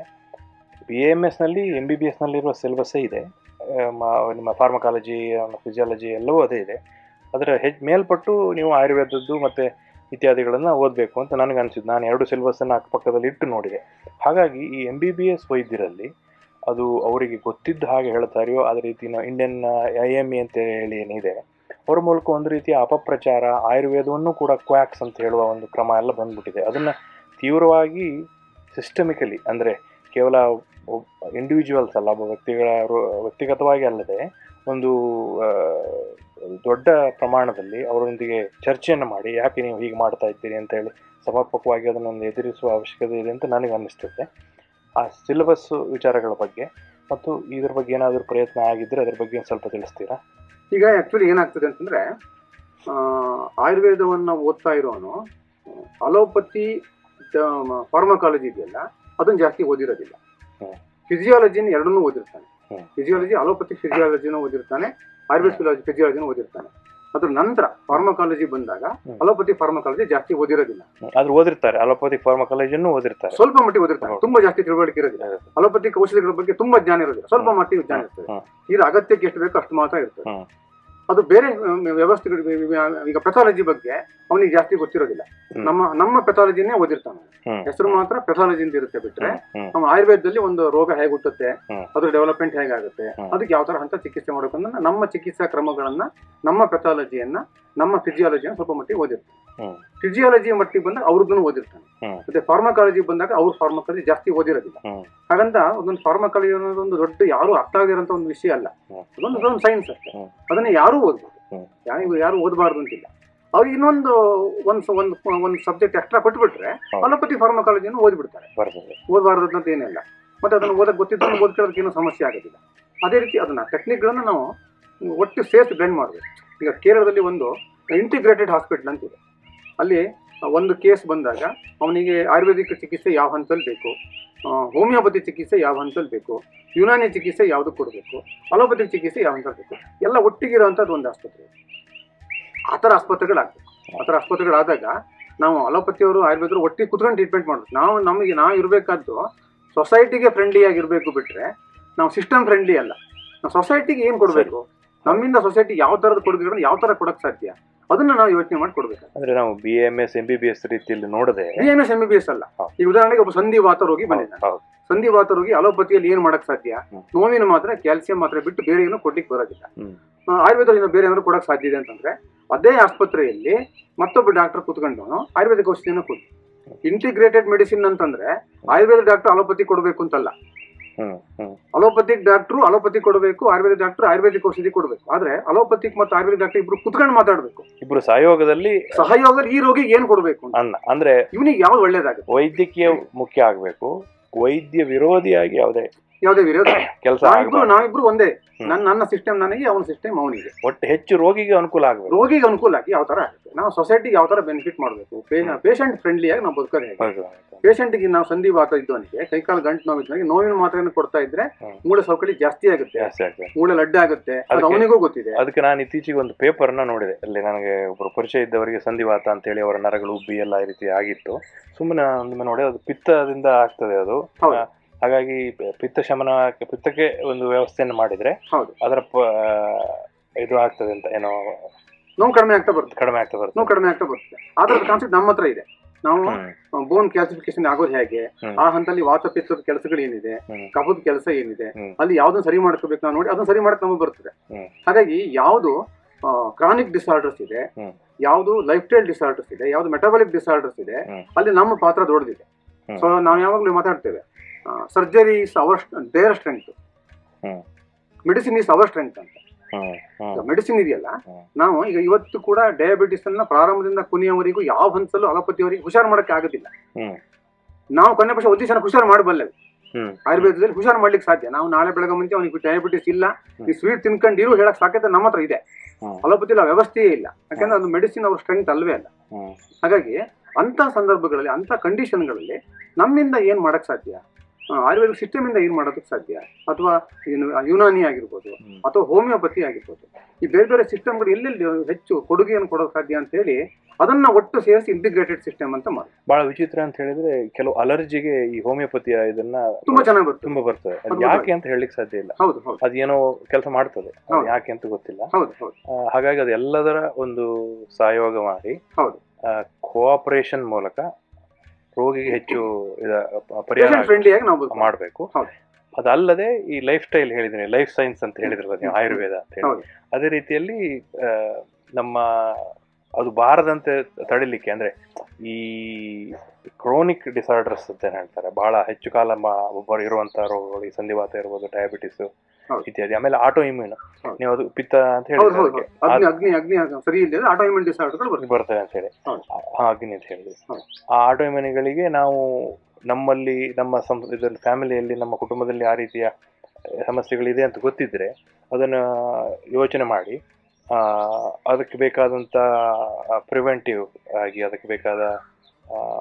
ಬಿ ಎಂ ಎಸ್ನಲ್ಲಿ ಎಂ ಬಿ ಬಿ ಎಸ್ನಲ್ಲಿರುವ ಸಿಲೆಬಸ್ಸೇ ಇದೆ. ನಿಮ್ಮ ಫಾರ್ಮಕಾಲಜಿ ಫಿಸಿಯಾಲಜಿ ಎಲ್ಲವೂ ಅದೇ ಇದೆ. ಅದರ ಹೆಜ್ ಮೇಲ್ಪಟ್ಟು ನೀವು ಆಯುರ್ವೇದದ್ದು ಮತ್ತು ಇತ್ಯಾದಿಗಳನ್ನು ಓದಬೇಕು ಅಂತ ನನಗೆ ಅನಿಸಿದ್ದು. ನಾನು ಎರಡು ಸಿಲೆಬಸ್ಸನ್ನು ಅಕ್ಕಪಕ್ಕದಲ್ಲಿ ಇಟ್ಟು ನೋಡಿದೆ. ಹಾಗಾಗಿ ಈ ಎಂ ಬಿ ಬಿ ಎಸ್ ವೈದ್ಯರಲ್ಲಿ ಅದು ಅವರಿಗೆ ಗೊತ್ತಿದ್ದ ಹಾಗೆ ಹೇಳ್ತಾರೆಯೋ ಅದೇ ರೀತಿ ಇಂಡಿಯನ್ ಐ ಎಂ ಇ ಅಂತ ಹೇಳಿ ಏನಿದೆ, ಅವ್ರ ಮೂಲಕ ಒಂದು ರೀತಿಯ ಅಪಪ್ರಚಾರ, ಆಯುರ್ವೇದವನ್ನು ಕೂಡ ಕ್ವಾಕ್ಸ್ ಅಂತ ಹೇಳುವ ಒಂದು ಕ್ರಮ ಎಲ್ಲ ಬಂದ್ಬಿಟ್ಟಿದೆ. ಅದನ್ನು ತೀವ್ರವಾಗಿ ಸಿಸ್ಟಮಿಕಲಿ ಅಂದರೆ ಕೇವಲ ಇಂಡಿವಿಜುವಲ್ಸ್ ಅಲ್ಲ, ಒಬ್ಬ ವ್ಯಕ್ತಿಗಳ ವ್ಯಕ್ತಿಗತವಾಗಿ ಅಲ್ಲದೆ ಒಂದು ದೊಡ್ಡ ಪ್ರಮಾಣದಲ್ಲಿ ಅವರೊಂದಿಗೆ ಚರ್ಚೆಯನ್ನು ಮಾಡಿ ಯಾಕೆ ನೀವು ಹೀಗೆ ಮಾಡ್ತಾ ಇದ್ದೀರಿ ಅಂತ ಹೇಳಿ ಸಮರ್ಪಕವಾಗಿ ಅದನ್ನು ಎದುರಿಸುವ ಅವಶ್ಯಕತೆ ಇದೆ ಅಂತ ನನಗೆ ಅನ್ನಿಸ್ತದೆ ಆ ಸಿಲೆಬಸ್ ವಿಚಾರಗಳ ಬಗ್ಗೆ ಮತ್ತು ಇದ್ರ ಬಗ್ಗೆ ಏನಾದರೂ ಪ್ರಯತ್ನ ಆಗಿದ್ದರೆ ಅದ್ರ ಬಗ್ಗೆ ಒಂದ್ ಸ್ವಲ್ಪ ತಿಳಿಸ್ತೀರಾ ಈಗ ಆ್ಯಕ್ಚುಲಿ ಏನಾಗ್ತದೆ ಅಂತಂದರೆ ಆಯುರ್ವೇದವನ್ನು ಓದ್ತಾ ಇರೋನು ಅಲೋಪತಿ ಫಾರ್ಮಕಾಲಜಿ ಇದೆಯಲ್ಲ ಅದನ್ನು ಜಾಸ್ತಿ ಓದಿರೋದಿಲ್ಲ. ಫಿಸಿಯಾಲಜಿನ ಎರಡನ್ನೂ ಓದಿರ್ತಾನೆ. ಫಿಸಿಯಾಲಜಿ ಅಲೋಪತಿ ಫಿಸಿಯಾಲಜಿನೂ ಓದಿರ್ತಾನೆ ಆಯುರ್ವೇದ ಫಿಲಾಜಿ ಫಿಸಿಯಾಲಜಿನೂ ಓದಿರ್ತಾನೆ. ಅದ್ರ ನಂತರ ಫಾರ್ಮಕಾಲಜಿ ಬಂದಾಗ. ಅಲೋಪತಿ ಫಾರ್ಮಕಾಲಜಿ ಜಾಸ್ತಿ ಓದಿರೋದಿಲ್ಲ. ಆದ್ರೂ ಓದಿರ್ತಾರೆ ಅಲೋಪತಿ ಫಾರ್ಮಕಾಲಜಿಯನ್ನು ಓದಿರ್ತಾರೆ. ಸ್ವಲ್ಪ ಮಟ್ಟಿಗೆ ಓದಿರ್ತಾರೆ. ತುಂಬಾ ಜಾಸ್ತಿ ತಿಳುವಳಿಕೆ ಇರೋದಿಲ್ಲ. ಅಲೋಪತಿ ಅಲೋಪತಿಕ್ ಔಷಧಿಗಳ ಬಗ್ಗೆ ತುಂಬಾ ಜ್ಞಾನ ಇರೋದಿಲ್ಲ. ಸ್ವಲ್ಪ ಮಟ್ಟಿಗೆ ಜ್ಞಾನ ಇರ್ತದೆ. ಇದು ಅಗತ್ಯಕ್ಕೆ ಎಷ್ಟು ಬೇಕು ಅಷ್ಟು ಮಾತ್ರ ಇರ್ತದೆ. ಅದು ಬೇರೆ ವ್ಯವಸ್ಥೆಗಳು ಈಗ ಪೆಥಾಲಜಿ ಬಗ್ಗೆ ಅವನಿಗೆ ಜಾಸ್ತಿ ಗೊತ್ತಿರೋದಿಲ್ಲ ನಮ್ಮ ನಮ್ಮ ಪೆಥಾಲಜಿನೇ ಓದಿರ್ತಾನೆ. ಹೆಸರು ಮಾತ್ರ ಪೆಥಾಲಜಿ ಅಂತ ಇರುತ್ತೆ ಬಿಟ್ರೆ. ನಮ್ಮ ಆಯುರ್ವೇದದಲ್ಲಿ ಒಂದು ರೋಗ ಹೇಗೆ ಹುಟ್ಟುತ್ತೆ. ಅದ್ರ ಡೆವಲಪ್ಮೆಂಟ್ ಹೇಗಾಗುತ್ತೆ. ಅದಕ್ಕೆ ಯಾವ ತರ ಹಂತ ಚಿಕಿತ್ಸೆ ಮಾಡಬೇಕು ಅನ್ನೋದನ್ನ ನಮ್ಮ ಚಿಕಿತ್ಸಾ ಕ್ರಮಗಳನ್ನ ನಮ್ಮ ಪೆಥಾಲಜಿಯನ್ನ ನಮ್ಮ ಫಿಸಿಯಾಲಜಿಯನ್ನು ಸ್ವಲ್ಪ ಮಟ್ಟಿಗೆ ಓದಿರ್ತಾನೆ. ಫಿಸಿಯಾಲಜಿ ಮಟ್ಟಿಗೆ ಬಂದಾಗ ಅವ್ರದ್ದನ್ನು ಓದಿರ್ತಾನೆ ಮತ್ತೆ ಫಾರ್ಮಕಾಲಜಿ ಬಂದಾಗ ಅವ್ರ ಫಾರ್ಮಕಾಲಜಿ ಜಾಸ್ತಿ ಓದಿರೋದಿಲ್ಲ. ಹಾಗಂತ ಒಂದೊಂದು ಫಾರ್ಮಕಾಲಜಿ ಅನ್ನೋದೊಂದು ದೊಡ್ಡ ಯಾರು ಅರ್ಥ ಆಗಿರೋಂಥ ಒಂದು ವಿಷಯ ಅಲ್ಲ ಅದೊಂದು ಸೈನ್ಸ್ ಅಷ್ಟೇ ಅದನ್ನ ಯಾರು ಓದ್ಬೋದು. ಹ್ಮ್. ಯಾರು ಯಾರು ಓದಬಾರ್ದು ಅಂತಿಲ್ಲ. ಅವ್ರಿಗೆ ಇನ್ನೊಂದು ಒಂದು ಒಂದು ಒಂದು ಸಬ್ಜೆಕ್ಟ್ ಎಕ್ಸ್ಟ್ರಾ ಕೊಟ್ಬಿಟ್ರೆ. ಅಲೋಪತಿ ಫಾರ್ಮಕಾಲಜಿಯನ್ನು ಓದ್ಬಿಡ್ತಾರೆ. ಓದಬಾರ್ದು ಅಂತ ಏನಿಲ್ಲ. ಮತ್ತೆ ಅದನ್ನು ಓದಕ್ಕೆ ಗೊತ್ತಿದ್ದು ಓದ್ಕೊಳ್ಳೋದಕ್ಕೆ ಏನೂ ಸಮಸ್ಯೆ ಆಗೋದಿಲ್ಲ. ಅದೇ ರೀತಿ ಅದನ್ನ ಟೆಕ್ನಿಕ್ಗಳನ್ನು ನಾವು ಒಟ್ಟು ಸೇರಿಸಿ ಬ್ಲೆಂಡ್ ಮಾಡಬೇಕು. ಈಗ ಕೇರಳದಲ್ಲಿ ಒಂದು ಇಂಟಿಗ್ರೇಟೆಡ್ ಹಾಸ್ಪಿಟಲ್ ಅಂತಿದೆ. ಅಲ್ಲಿ ಒಂದು ಕೇಸ್ ಬಂದಾಗ ಅವನಿಗೆ ಆಯುರ್ವೇದಿಕ್ ಚಿಕಿತ್ಸೆ ಯಾವ ಹಂತದಲ್ಲಿ ಬೇಕು ಹೋಮಿಯೋಪತಿ ಚಿಕಿತ್ಸೆ ಯಾವ ಹಂತದಲ್ಲಿ ಬೇಕು ಯುನಾನಿ ಚಿಕಿತ್ಸೆ ಯಾವುದು ಕೊಡಬೇಕು ಅಲೋಪತಿ ಚಿಕಿತ್ಸೆ ಯಾವ ಹಂತದಲ್ಲಿ ಬೇಕು ಎಲ್ಲ ಒಟ್ಟಿಗಿರೋವಂಥದ್ದು ಒಂದು ಆಸ್ಪತ್ರೆ. ಆ ಥರ ಆಸ್ಪತ್ರೆಗಳಾಗಬೇಕು. ಆ ಥರ ಆಸ್ಪತ್ರೆಗಳಾದಾಗ ನಾವು ಅಲೋಪತಿಯವರು ಆಯುರ್ವೇದರು ಒಟ್ಟಿಗೆ ಕುತ್ಕೊಂಡು ಟ್ರೀಟ್ಮೆಂಟ್ ಮಾಡಬೇಕು. ನಾವು ನಮಗೆ ನಾವು ಇರಬೇಕಾದ್ದು ಸೊಸೈಟಿಗೆ ಫ್ರೆಂಡ್ಲಿ ಆಗಿರಬೇಕು ಬಿಟ್ರೆ ನಾವು ಸಿಸ್ಟಮ್ ಫ್ರೆಂಡ್ಲಿ ಅಲ್ಲ. ನಾವು ಸೊಸೈಟಿಗೆ ಏನು ಕೊಡಬೇಕು? ನಮ್ಮಿಂದ ಸೊಸೈಟಿ ಯಾವ ಥರದ ಕೊಡಬೇಕು ಯಾವ ಥರ ಕೊಡೋಕ್ಕೆ ಸಾಧ್ಯ? ಅದನ್ನ ನಾವು ಯೋಚನೆ ಮಾಡಿ ಕೊಡಬೇಕು ಅಂದ್ರೆ ನಾವು B M S M B B S ರೀತಿಯಲ್ಲಿ ನೋಡದೆ B M S M B B S ಅಲ್ಲ. ಈ ಈಗ ಉದಾಹರಣೆಗೆ ಒಬ್ಬ ಸಂಧಿವಾತ ರೋಗಿ ಬಂದಿದ್ದಾನೆ. ಸಂಧಿವಾತ ರೋಗಿ ಅಲೋಪತಿಯಲ್ಲಿ ಏನ್ ಮಾಡಕ್ ಸಾಧ್ಯ. ನೋವಿನ ಮಾತ್ರ ಕ್ಯಾಲ್ಸಿಯಂ ಮಾತ್ರ ಬಿಟ್ಟು ಬೇರೆ ಏನು ಕೊಡ್ಲಿಕ್ಕೆ ಬರೋದಿಲ್ಲ. ಆಯುರ್ವೇದದಲ್ಲಿ ಆಯುರ್ವೇದದಿಂದ ಬೇರೆ ಏನಾದ್ರು ಕೊಡಕ್ ಸಾಧ್ಯ ಇದೆ ಅಂತಂದ್ರೆ ಅದೇ ಆಸ್ಪತ್ರೆಯಲ್ಲಿ ಮತ್ತೊಬ್ಬ ಡಾಕ್ಟರ್ ಕುತ್ಕೊಂಡು ಆಯುರ್ವೇದಿಕ್ ಔಷಧಿಯನ್ನು ಕೊಡಿ ಇಂಟಿಗ್ರೇಟೆಡ್ ಮೆಡಿಸಿನ್ ಅಂತಂದ್ರೆ ಆಯುರ್ವೇದ ಡಾಕ್ಟರ್ ಅಲೋಪತಿ ಕೊಡಬೇಕು ಅಂತಲ್ಲ. ಅಲೋಪತಿಕ್ ಡಾಕ್ಟ್ರು ಅಲೋಪತಿ ಕೊಡಬೇಕು ಆಯುರ್ವೇದ ಡಾಕ್ಟರ್ ಆಯುರ್ವೇದಿಕ್ ಔಷಧಿ ಕೊಡಬೇಕು. ಆದ್ರೆ ಅಲೋಪತಿಕ್ ಮತ್ತು ಆಯುರ್ವೇದ ಡಾಕ್ಟರ್ ಇಬ್ರು ಕುತ್ಕೊಂಡು ಮಾತಾಡಬೇಕು. ಇಬ್ರು ಸಹಯೋಗದಲ್ಲಿ ಸಹಯೋಗದಲ್ಲಿ ಈ ರೋಗಿಗೆ ಏನ್ ಕೊಡಬೇಕು ಅನ್ನ ಅಂದ್ರೆ ಇವನಿಗೆ ಯಾವ್ದು ಒಳ್ಳೇದಾಗ ವೈದ್ಯಕೀಯ ಮುಖ್ಯ ಆಗ್ಬೇಕು. ವೈದ್ಯ ವಿರೋಧಿಯಾಗಿ ಯಾವುದೇ ಯಾವುದೇ ವಿರೋಧ ಕೆಲಸ ನಾವಿಬ್ರು ನಾವಿಬ್ರು ಒಂದೇ. ನನ್ನ ನನ್ನ ಸಿಸ್ಟಮ್ ನನಗೆ ಅವನ ಸಿಸ್ಟಮ್ ಅವನಿಗೆ. ಒಟ್ಟು ಹೆಚ್ಚು ರೋಗಿಗೆ ಅನುಕೂಲ ಆಗ ರೋಗಿಗೆ ಅನುಕೂಲ ಆಗಿ ಯಾವ ತರ ಆಗುತ್ತೆ. ನಾವು ಸೊಸೈಟಿಗೆ ಯಾವ ತರ ಬೆನಿಫಿಟ್ ಮಾಡಬೇಕು. ಪೇಷಂಟ್ ಫ್ರೆಂಡ್ಲಿ ಆಗಿ ನಾವು ಬದುಕೋದು. ಪೇಷಂಟ್ಗೆ ನಾವು ಸಂಧಿವಾತ ಇದ್ದವನಿಗೆ ಕೈಕಾಲು ಗಂಟು ನೋವು ಇದ್ದವನಿಗೆ ನೋವಿನ ಮಾತ್ರೆಯನ್ನು ಕೊಡ್ತಾ ಇದ್ರೆ. ಮೂಳೆ ಸೌಕಳಿ ಜಾಸ್ತಿ ಆಗುತ್ತೆ. ಮೂಳೆ ಲಡ್ಡ ಆಗುತ್ತೆ. ಅದು ಅವನಿಗೂ ಗೊತ್ತಿದೆ. ಅದಕ್ಕೆ ನಾನು ಇತ್ತೀಚೆಗೆ ಒಂದು ಪೇಪರ್ನ ನೋಡಿದೆ. ಅಲ್ಲಿ ನನಗೆ ಒಬ್ಬರು ಪರಿಚಯ ಇದ್ದವರಿಗೆ ಸಂಧಿವಾತ ಅಂತೇಳಿ ಅವರ ನರಗಳು ಉಬ್ಬಿ ಎಲ್ಲ ಈ ರೀತಿ ಆಗಿತ್ತು. ಸುಮ್ಮನೆ ಒಮ್ಮೆ ನೋಡಿ ಅದು ಪಿತ್ತದಿಂದ ಆಗ್ತದೆ ಅದು. ಹಾಗಾಗಿ ಪಿತ್ತ ಶಮನ ಪಿತ್ತಕ್ಕೆ ಒಂದು ವ್ಯವಸ್ಥೆಯನ್ನು ಮಾಡಿದ್ರೆ ಹೌದು ಅದರ ಪ- ಇದು ಆಗ್ತದೆ ಅಂತ ಏನೋ ನೋವು ಕಡಿಮೆ ಆಗ್ತಾ ಬರುತ್ತೆ ಕಡಿಮೆ ಆಗ್ತಾ ಬರುತ್ತೆ ನೋವು ಕಡಿಮೆ ಆಗ್ತಾ ಬರುತ್ತೆ ಆದ್ರೆ ಕಾನ್ಸೆಪ್ಟ್ ನಮ್ಮ ಹತ್ರ ಇದೆ ನಾವು ಹ್ಮ್ ಬೋನ್ ಕ್ಯಾಲ್ಸಿಫಿಕೇಶನ್ ಆಗೋದು ಹೇಗೆ ಹ್ಮ್. ಆ ಹಂತದಲ್ಲಿ ವಾತಪಿತ್ತದ ಕೆಲಸಗಳು ಏನಿದೆ ಹ್ಮ್. ಕಫದ ಕೆಲಸ ಏನಿದೆ ಹ್ಮ್. ಅಲ್ಲಿ ಯಾವ್ದನ್ನ ಸರಿ ಮಾಡ್ಕೋಬೇಕು ನಾವು ನೋಡಿ ಅದನ್ನ ಸರಿ ಮಾಡಕ್ ನಮಗೆ ಬರ್ತದೆ ಹ್ಮ್. ಹಾಗಾಗಿ ಯಾವುದು ಕ್ರಾನಿಕ್ ಡಿಸಾರ್ಡರ್ಸ್ ಇದೆ ಹ್ಮ್. ಯಾವುದು ಲೈಫ್ ಸ್ಟೈಲ್ ಡಿಸಾರ್ಡರ್ಸ್ ಇದೆ ಯಾವ್ದು ಮೆಟಬಾಲಿಕ್ ಡಿಸಾರ್ಡರ್ಸ್ ಇದೆ ಹ್ಮ್. ಅಲ್ಲಿ ನಮ್ಮ ಪಾತ್ರ ದೊಡ್ಡದಿದೆ ಹ್ಮ್. ಸೊ ನಾವು ಯಾವಾಗಲೂ ಮಾತಾಡ್ತೇವೆ surgery is our their strength. Medicine is our strength ಅಂತ. ಮೆಡಿಸಿನ್ ಇದೆಯಲ್ಲ ನಾವು ಈಗ ಇವತ್ತು ಕೂಡ ಡಯಾಬಿಟಿಸ್ ಅನ್ನ ಪ್ರಾರಂಭದಿಂದ ಕೊನೆಯವರೆಗೂ ಯಾವ ಹಂತಲ್ಲೂ ಅಲೋಪತಿಯವರಿಗೆ ಹುಷಾರು ಮಾಡಕ್ಕೆ ಆಗೋದಿಲ್ಲ. ನಾವು ಕೊನೆ ಪಕ್ಷ ಒಂದು ಜನ ಹುಷಾರು ಮಾಡಬಲ್ಲೆವು ಆಯುರ್ವೇದದಲ್ಲಿ ಹುಷಾರು ಮಾಡ್ಲಿಕ್ಕೆ ಸಾಧ್ಯ. ನಾವು ನಾಳೆ ಬೆಳಗ್ಗೆ ಮುಂಚೆ ಅವನಿಗೆ ಡಯಾಬಿಟಿಸ್ ಇಲ್ಲ. ಈ ಸ್ವೀಟ್ ತಿನ್ಕೊಂಡಿರು ಹೇಳಕ್ ಸಾಧ್ಯತೆ ನಮ್ಮ ಹತ್ರ ಇದೆ. ಅಲೋಪತಿ ವ್ಯವಸ್ಥೆಯೇ ಇಲ್ಲ. ಯಾಕಂದ್ರೆ ಅದು ಮೆಡಿಸಿನ್ ಅವ್ರ ಸ್ಟ್ರೆಂತ್ ಅಲ್ವೇ ಅಲ್ಲ. ಹಾಗಾಗಿ ಅಂತ ಸಂದರ್ಭಗಳಲ್ಲಿ ಅಂತ ಕಂಡೀಷನ್ಗಳಲ್ಲಿ ನಮ್ಮಿಂದ ಏನ್ ಮಾಡಕ್ ಸಾಧ್ಯ? ಆಯುರ್ವೇದಿಕ್ ಸಿಸ್ಟಮ್ ಇಂದ ಏನ್ ಮಾಡೋದಕ್ಕೆ ಸಾಧ್ಯ? ಅಥವಾ ಏನು ಯುನಾನಿ ಆಗಿರ್ಬೋದು ಅಥವಾ ಹೋಮಿಯೋಪತಿ ಆಗಿರ್ಬೋದು. ಈ ಬೇರೆ ಬೇರೆ ಸಿಸ್ಟಮ್ಗಳು ಎಲ್ಲೆಲ್ಲಿ ಹೆಚ್ಚು ಕೊಡುಗೆಯನ್ನು ಕೊಡೋಕೆ ಸಾಧ್ಯ ಅಂತ ಹೇಳಿ ಅದನ್ನ ಒಟ್ಟು ಸೇರಿಸಿ ಇಂಟಿಗ್ರೇಟೆಡ್ ಸಿಸ್ಟಮ್ ಅಂತ ಮಾಡಿ ಬಹಳ ವಿಚಿತ್ರ ಅಂತ ಹೇಳಿದ್ರೆ ಕೆಲವು ಅಲರ್ಜಿಗೆ ಈ ಹೋಮಿಯೋಪತಿಯ ಇದನ್ನ ತುಂಬಾ ಚೆನ್ನಾಗಿ ಬರ್ತದೆ. ತುಂಬಾ ಬರ್ತದೆ. ಯಾಕೆ ಅಂತ ಹೇಳಲಿಕ್ಕೆ ಸಾಧ್ಯ ಇಲ್ಲ. ಹೌದು ಹೌದು. ಅದೇನೋ ಕೆಲಸ ಮಾಡ್ತದೆ. ಯಾಕೆ ಅಂತ ಗೊತ್ತಿಲ್ಲ. ಹೌದು ಹೌದು. ಹಾಗಾಗಿ ಅದೆಲ್ಲದರ ಎಲ್ಲದರ ಒಂದು ಸಹಯೋಗ ಮಾಡಿ ಹೌದು. ಕೋಆಪರೇಷನ್ ಮೂಲಕ ರೋಗಿಗೆ ಹೆಚ್ಚು ಪರಿಹಾರ ನಾವು ಮಾಡಬೇಕು. ಅದಲ್ಲದೆ ಈ ಲೈಫ್ ಸ್ಟೈಲ್ ಹೇಳಿದ್ರೆ ಲೈಫ್ ಸೈನ್ಸ್ ಅಂತ ಹೇಳಿದ್ರಲ್ಲ ನೀವು ಆಯುರ್ವೇದ ಅಂತ ಹೇಳಿ ಅದೇ ರೀತಿಯಲ್ಲಿ ನಮ್ಮ ಅದು ಬಾರದಂತೆ ತಡಿಲಿಕ್ಕೆ ಅಂದ್ರೆ ಈ ಕ್ರೋನಿಕ್ ಡಿಸಾರ್ಡರ್ಸ್ ಅಂತ ಹೇಳ್ತಾರೆ ಬಹಳ ಹೆಚ್ಚು ಕಾಲ ಒಬ್ಬರು ಇರುವಂತ ರೋಗಗಳು ಈ ಸಂಧಿವಾತ ಇರ್ಬೋದು ಡಯಾಬಿಟಿಸ್. ಇತ್ಯಾದಿ. ಆಮೇಲೆ ಆಟೋ ಇಮ್ಯೂನ್. ನೀವು ಅದು ಪಿತ್ತ ಅಂತ ಹೇಳಿ ಹೇಳಿದ್ರೆ ಹೌದು ಅದಕ್ಕೆ. ಅಗ್ನಿ ಅಗ್ನಿ ಅಗ್ನಿ ಸರಿ ಇಲ್ಲದೆ ಆಟೋ ಇಮ್ಯೂನ್ ಡಿಸಾರ್ಡರ್ಗಳು ಬರ್ತದೆ. ಬರ್ತದೆ ಅಂತ ಹೇಳಿ. ಅಗ್ನಿ ಅಂತ ಹೇಳಿದ್ವಿ ಆ ಆಟೋ ಇಮ್ಯೂನಿಗಳಿಗೆ ನಾವು ನಮ್ಮಲ್ಲಿ ನಮ್ಮ ಸಂ ಇದರಲ್ಲಿ ಫ್ಯಾಮಿಲಿಯಲ್ಲಿ ನಮ್ಮ ಕುಟುಂಬದಲ್ಲಿ ಆ ರೀತಿಯ ಸಮಸ್ಯೆಗಳಿದೆ ಅಂತ ಗೊತ್ತಿದ್ರೆ ಅದನ್ನ ಯೋಚನೆ ಮಾಡಿ. ಅದಕ್ಕೆ ಬೇಕಾದಂಥ ಪ್ರಿವೆಂಟಿವ್ ಆಗಿ ಅದಕ್ಕೆ ಬೇಕಾದ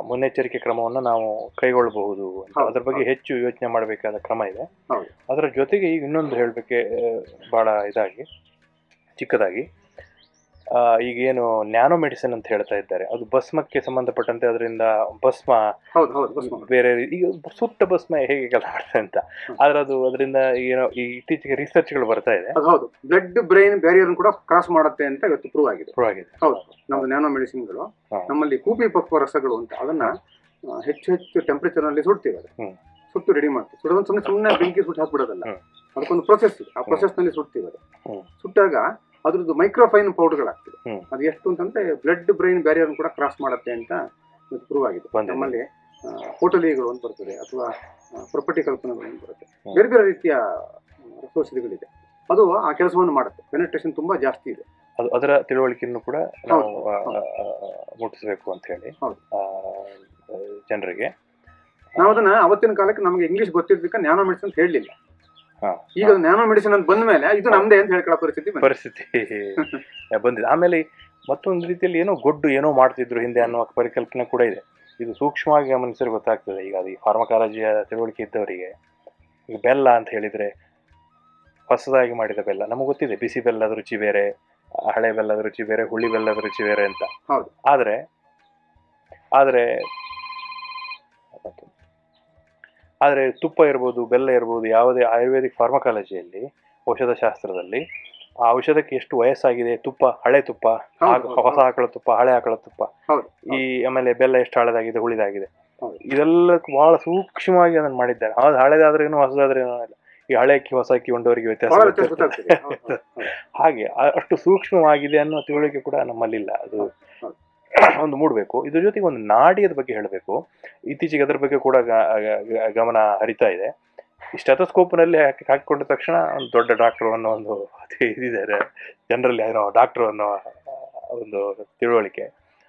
ಮುನ್ನೆಚ್ಚರಿಕೆ ಕ್ರಮವನ್ನು ನಾವು ಕೈಗೊಳ್ಳಬಹುದು ಅದರ ಅದ್ರ ಬಗ್ಗೆ ಹೆಚ್ಚು ಯೋಚನೆ ಮಾಡಬೇಕಾದ ಕ್ರಮ ಇದೆ. ಅದರ ಜೊತೆಗೆ ಈಗ ಇನ್ನೊಂದು ಹೇಳಬೇಕೆ ಬಹಳ ಇದಾಗಿ ಚಿಕ್ಕದಾಗಿ. ಈಗೇನು ನ್ಯಾನೋ ಮೆಡಿಸಿನ್ ಅಂತ ಹೇಳ್ತಾ ಇದ್ದಾರೆ. ಅದು ಭಸ್ಮಕ್ಕೆ ಸಂಬಂಧಪಟ್ಟಂತೆ ಅದರಿಂದ ಭಸ್ಮ ಹೌದು ಹೌದು ಭಸ್ಮ. ಬೇರೆ ಈಗ ಸುಟ್ಟ ಭಸ್ಮ ಹೇಗೆ ಕೆಲಸ ಮಾಡ್ತದೆ ಅಂತ. ಆದ್ರೆ ಅದು ಅದರಿಂದ ಏನೋ ಈ ಇತ್ತೀಚೆಗೆ ರಿಸರ್ಚ್ಗಳು ಬರ್ತಾ ಇದೆ. ಹೌದು. ಬ್ಲಡ್ ಬ್ರೈನ್ ಬ್ಯಾರಿಯರ್ ಕೂಡ ಕ್ರಾಸ್ ಮಾಡುತ್ತೆ ಅಂತ ಇವತ್ತು ಪ್ರೂವ್ ಆಗಿದೆ. ಪ್ರೂವ್ ಆಗಿದೆ. ಹೌದು. ನಮ್ಮ ನ್ಯಾನೋ ಮೆಡಿಸಿನ್ಗಳು. ನಮ್ಮಲ್ಲಿ ಕೂಪಿ ಪಕ್ವ ರಸಗಳು ಅಂತ ಅದನ್ನ ಹೆಚ್ಚು ಹೆಚ್ಚು ಟೆಂಪರೇಚರ್ನಲ್ಲಿ ಸುಡ್ತೀವಿ. ಸುಟ್ಟು ರೆಡಿ ಮಾಡ್ತೀವಿ. ಸುಡೋದು ಸುಮ್ಮನೆ ಸುಮ್ಮನೆ ಬೆಂಕಿ ಸುಟ್ಟು ಹಾಕ್ಬಿಡೋದಲ್ಲ. ಅದಕ್ಕೊಂದು ಪ್ರೊಸೆಸ್ ಇದೆ. ಆ ಪ್ರೊಸೆಸ್ನಲ್ಲಿ ಸುಡ್ತೀವಿ ಅದು ಸುಟ್ಟಾಗ ಅದ್ರದ್ದು ಮೈಕ್ರೋಫೈನ್ ಪೌಡರ್ಗಳಾಗ್ತದೆ. ಅದು ಎಷ್ಟು ಅಂತಂದ್ರೆ ಬ್ಲಡ್ ಬ್ರೈನ್ ಬ್ಯಾರಿಯರ್ ಕೂಡ ಕ್ರಾಸ್ ಮಾಡುತ್ತೆ ಅಂತ ಪ್ರೂವ್ ಆಗಿದೆ. ನಮ್ಮಲ್ಲಿ ಹೋಟಲಿಗಳು ಅಂತ ಬರ್ತದೆ ಅಥವಾ ಪ್ರಾಪರ್ಟಿ ಕಲ್ಪನೆಗಳು ಅಂತ ಬರುತ್ತೆ ಬೇರೆ ಬೇರೆ ರೀತಿಯ ರಸೌಷಧಿಗಳಿದೆ ಅದು ಆ ಕೆಲಸವನ್ನು ಮಾಡುತ್ತೆ. ಪೆನೆಟ್ರೇಷನ್ ತುಂಬಾ ಜಾಸ್ತಿ ಇದೆ. ಅದು ಅದರ ತಿಳುವಳಿಕೆಯನ್ನು ಕೂಡ ನಾವು ಮುಟ್ಟಿಸ್ಬೇಕು ಅಂತ ಹೇಳಿ. ಜನರಿಗೆ. ನಾವು ಅದನ್ನ ಅವತ್ತಿನ ಕಾಲಕ್ಕೆ ನಮಗೆ ಇಂಗ್ಲಿಷ್ ಗೊತ್ತಿದ್ದಕ್ಕೆ ನ್ಯಾನೋ ಮೆಡಿಸಿನ್ ಅಂತ ಹೇಳಲಿಲ್ಲ. ಈಗ ನ್ಯಾನೋ ಮೆಡಿಸಿನ್ ಅಂತ ಬಂದ ಮೇಲೆ ಇದು ನಮ್ದೇ ಅಂತ ಹೇಳ್ಕೊಳ್ಳೋ ಪರಿಸ್ಥಿತಿ. ಪರಿಸ್ಥಿತಿ ಬಂದಿದೆ. ಆಮೇಲೆ ಮತ್ತೊಂದು ರೀತಿಯಲ್ಲಿ ಏನೋ ಗೊಡ್ಡು ಏನೋ ಮಾಡ್ತಿದ್ರು ಹಿಂದೆ ಅನ್ನುವ ಪರಿಕಲ್ಪನೆ ಕೂಡ ಇದೆ. ಇದು ಸೂಕ್ಷ್ಮವಾಗಿ ಗಮನಿಸಿದ್ರೆ ಗೊತ್ತಾಗ್ತದೆ. ಈಗ ಅದು ಈ ಫಾರ್ಮಕಾಲಜಿಯ ತಿಳುವಳಿಕೆ ಇದ್ದವರಿಗೆ. ಈಗ ಬೆಲ್ಲ ಅಂತ ಹೇಳಿದ್ರೆ ಹೊಸದಾಗಿ ಮಾಡಿದ ಬೆಲ್ಲ. ನಮಗೆ ಗೊತ್ತಿದೆ ಬಿಸಿ ಬೆಲ್ಲದ ರುಚಿ ಬೇರೆ ಹಳೆ ಬೆಲ್ಲದ ರುಚಿ ಬೇರೆ ಹುಳಿ ಬೆಲ್ಲದ ರುಚಿ ಬೇರೆ ಅಂತ. ಆದರೆ ಆದರೆ ಆದರೆ ತುಪ್ಪ ಇರ್ಬೋದು ಬೆಲ್ಲ ಇರ್ಬೋದು ಯಾವುದೇ ಆಯುರ್ವೇದಿಕ್ ಫಾರ್ಮಕಾಲಜಿಯಲ್ಲಿ ಔಷಧ ಶಾಸ್ತ್ರದಲ್ಲಿ ಆ ಔಷಧಕ್ಕೆ ಎಷ್ಟು ವಯಸ್ಸಾಗಿದೆ ತುಪ್ಪ ಹಳೆ ತುಪ್ಪ ಹೊಸ ಆಕಳ ತುಪ್ಪ ಹಳೆ ಆಕಳ ತುಪ್ಪ ಈ ಆಮೇಲೆ ಬೆಲ್ಲ ಎಷ್ಟು ಹಳೆದಾಗಿದೆ ಹುಳಿದಾಗಿದೆ. ಹೌದು. ಇದೆಲ್ಲ ಬಹಳ ಸೂಕ್ಷ್ಮವಾಗಿ ಅದನ್ನು ಮಾಡಿದ್ದಾರೆ. ಅದು ಹಳೆದಾದ್ರೇನು ಹೊಸದಾದ್ರೇನು ಇಲ್ಲ ಈ ಹಳೆ ಅಕ್ಕಿ ಹೊಸ ಅಕ್ಕಿ ಉಂಡವರಿಗೆ ವ್ಯತ್ಯಾಸ. ಹಾಗೆ ಅಷ್ಟು ಸೂಕ್ಷ್ಮವಾಗಿದೆ ಅನ್ನೋ ತಿಳುವಳಿಕೆ ಕೂಡ ನಮ್ಮಲ್ಲಿಲ್ಲ. ಅದು. ಒಂದು ಮೂಡಬೇಕು. ಇದ್ರ ಜೊತೆಗೆ ಒಂದು ನಾಡಿಯದ ಬಗ್ಗೆ ಹೇಳಬೇಕು. ಇತ್ತೀಚೆಗೆ ಅದರ ಬಗ್ಗೆ ಕೂಡ ಗಮನ ಹರಿತಾ ಇದೆ. ಸ್ಟೆಥೋಸ್ಕೋಪ್ನಲ್ಲಿ ಹಾಕಿ ಹಾಕಿಕೊಂಡ ತಕ್ಷಣ ಒಂದು ದೊಡ್ಡ ಡಾಕ್ಟರ್ ಅನ್ನೋ ಒಂದು ಇದಿದ್ದಾರೆ. ಜನರಲ್ಲಿ ಏನೋ ಡಾಕ್ಟರ್ ಅನ್ನೋ ಒಂದು ತಿಳುವಳಿಕೆ.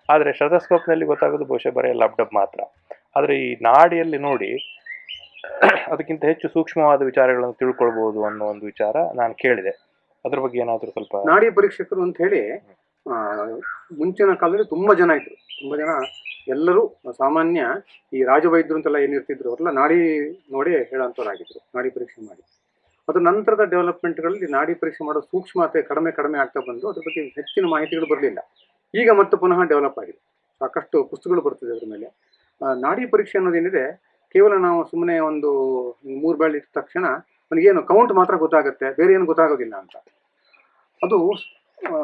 ಆದರೆ ಸ್ಟೆಥೋಸ್ಕೋಪ್ನಲ್ಲಿ ಗೊತ್ತಾಗೋದು ಬಹುಶಃ ಬರೀ ಲ್ಯಾಪ್ಟಾಪ್ ಮಾತ್ರ. ಆದರೆ ಈ ನಾಡಿಯಲ್ಲಿ ನೋಡಿ ಅದಕ್ಕಿಂತ ಹೆಚ್ಚು ಸೂಕ್ಷ್ಮವಾದ ವಿಚಾರಗಳನ್ನು ತಿಳ್ಕೊಳ್ಬಹುದು ಅನ್ನೋ ಒಂದು ವಿಚಾರ ನಾನು ಕೇಳಿದೆ. ಅದ್ರ ಬಗ್ಗೆ ಏನಾದರೂ ಸ್ವಲ್ಪ ನಾಡಿ ಪರೀಕ್ಷಕರು ಅಂತ ಹೇಳಿ ಮುಂಚಿನ ಕಾಲದಲ್ಲಿ ತುಂಬ ಜನ ಇದ್ರು. ತುಂಬ ಜನ ಎಲ್ಲರೂ ಸಾಮಾನ್ಯ ಈ ರಾಜವೈದ್ಯರು ಅಂತೆಲ್ಲ ಏನಿರ್ತಿದ್ರು ಅವರೆಲ್ಲ ನಾಡಿ ನೋಡಿ ಹೇಳೋಂಥವ್ರಾಗಿದ್ರು ನಾಡಿ ಪರೀಕ್ಷೆ ಮಾಡಿ. ಅದು ನಂತರದ ಡೆವಲಪ್ಮೆಂಟ್ಗಳಲ್ಲಿ ನಾಡಿ ಪರೀಕ್ಷೆ ಮಾಡೋ ಸೂಕ್ಷ್ಮತೆ ಕಡಿಮೆ ಕಡಿಮೆ ಆಗ್ತಾ ಬಂದು ಅದ್ರ ಬಗ್ಗೆ ಹೆಚ್ಚಿನ ಮಾಹಿತಿಗಳು ಬರಲಿಲ್ಲ. ಈಗ ಮತ್ತೆ ಪುನಃ ಡೆವಲಪ್ ಆಗಿದೆ. ಸಾಕಷ್ಟು ಪುಸ್ತಕಗಳು ಬರ್ತಿದೆ ಅದ್ರ ಮೇಲೆ. ನಾಡಿ ಪರೀಕ್ಷೆ ಅನ್ನೋದೇನಿದೆ, ಕೇವಲ ನಾವು ಸುಮ್ಮನೆ ಒಂದು ಮೂರು ಬೆಳೆ ಇಟ್ಟ ತಕ್ಷಣ ನನಗೇನು ಕೌಂಟ್ ಮಾತ್ರ ಗೊತ್ತಾಗುತ್ತೆ, ಬೇರೆ ಏನು ಗೊತ್ತಾಗೋದಿಲ್ಲ ಅಂತ. ಅದು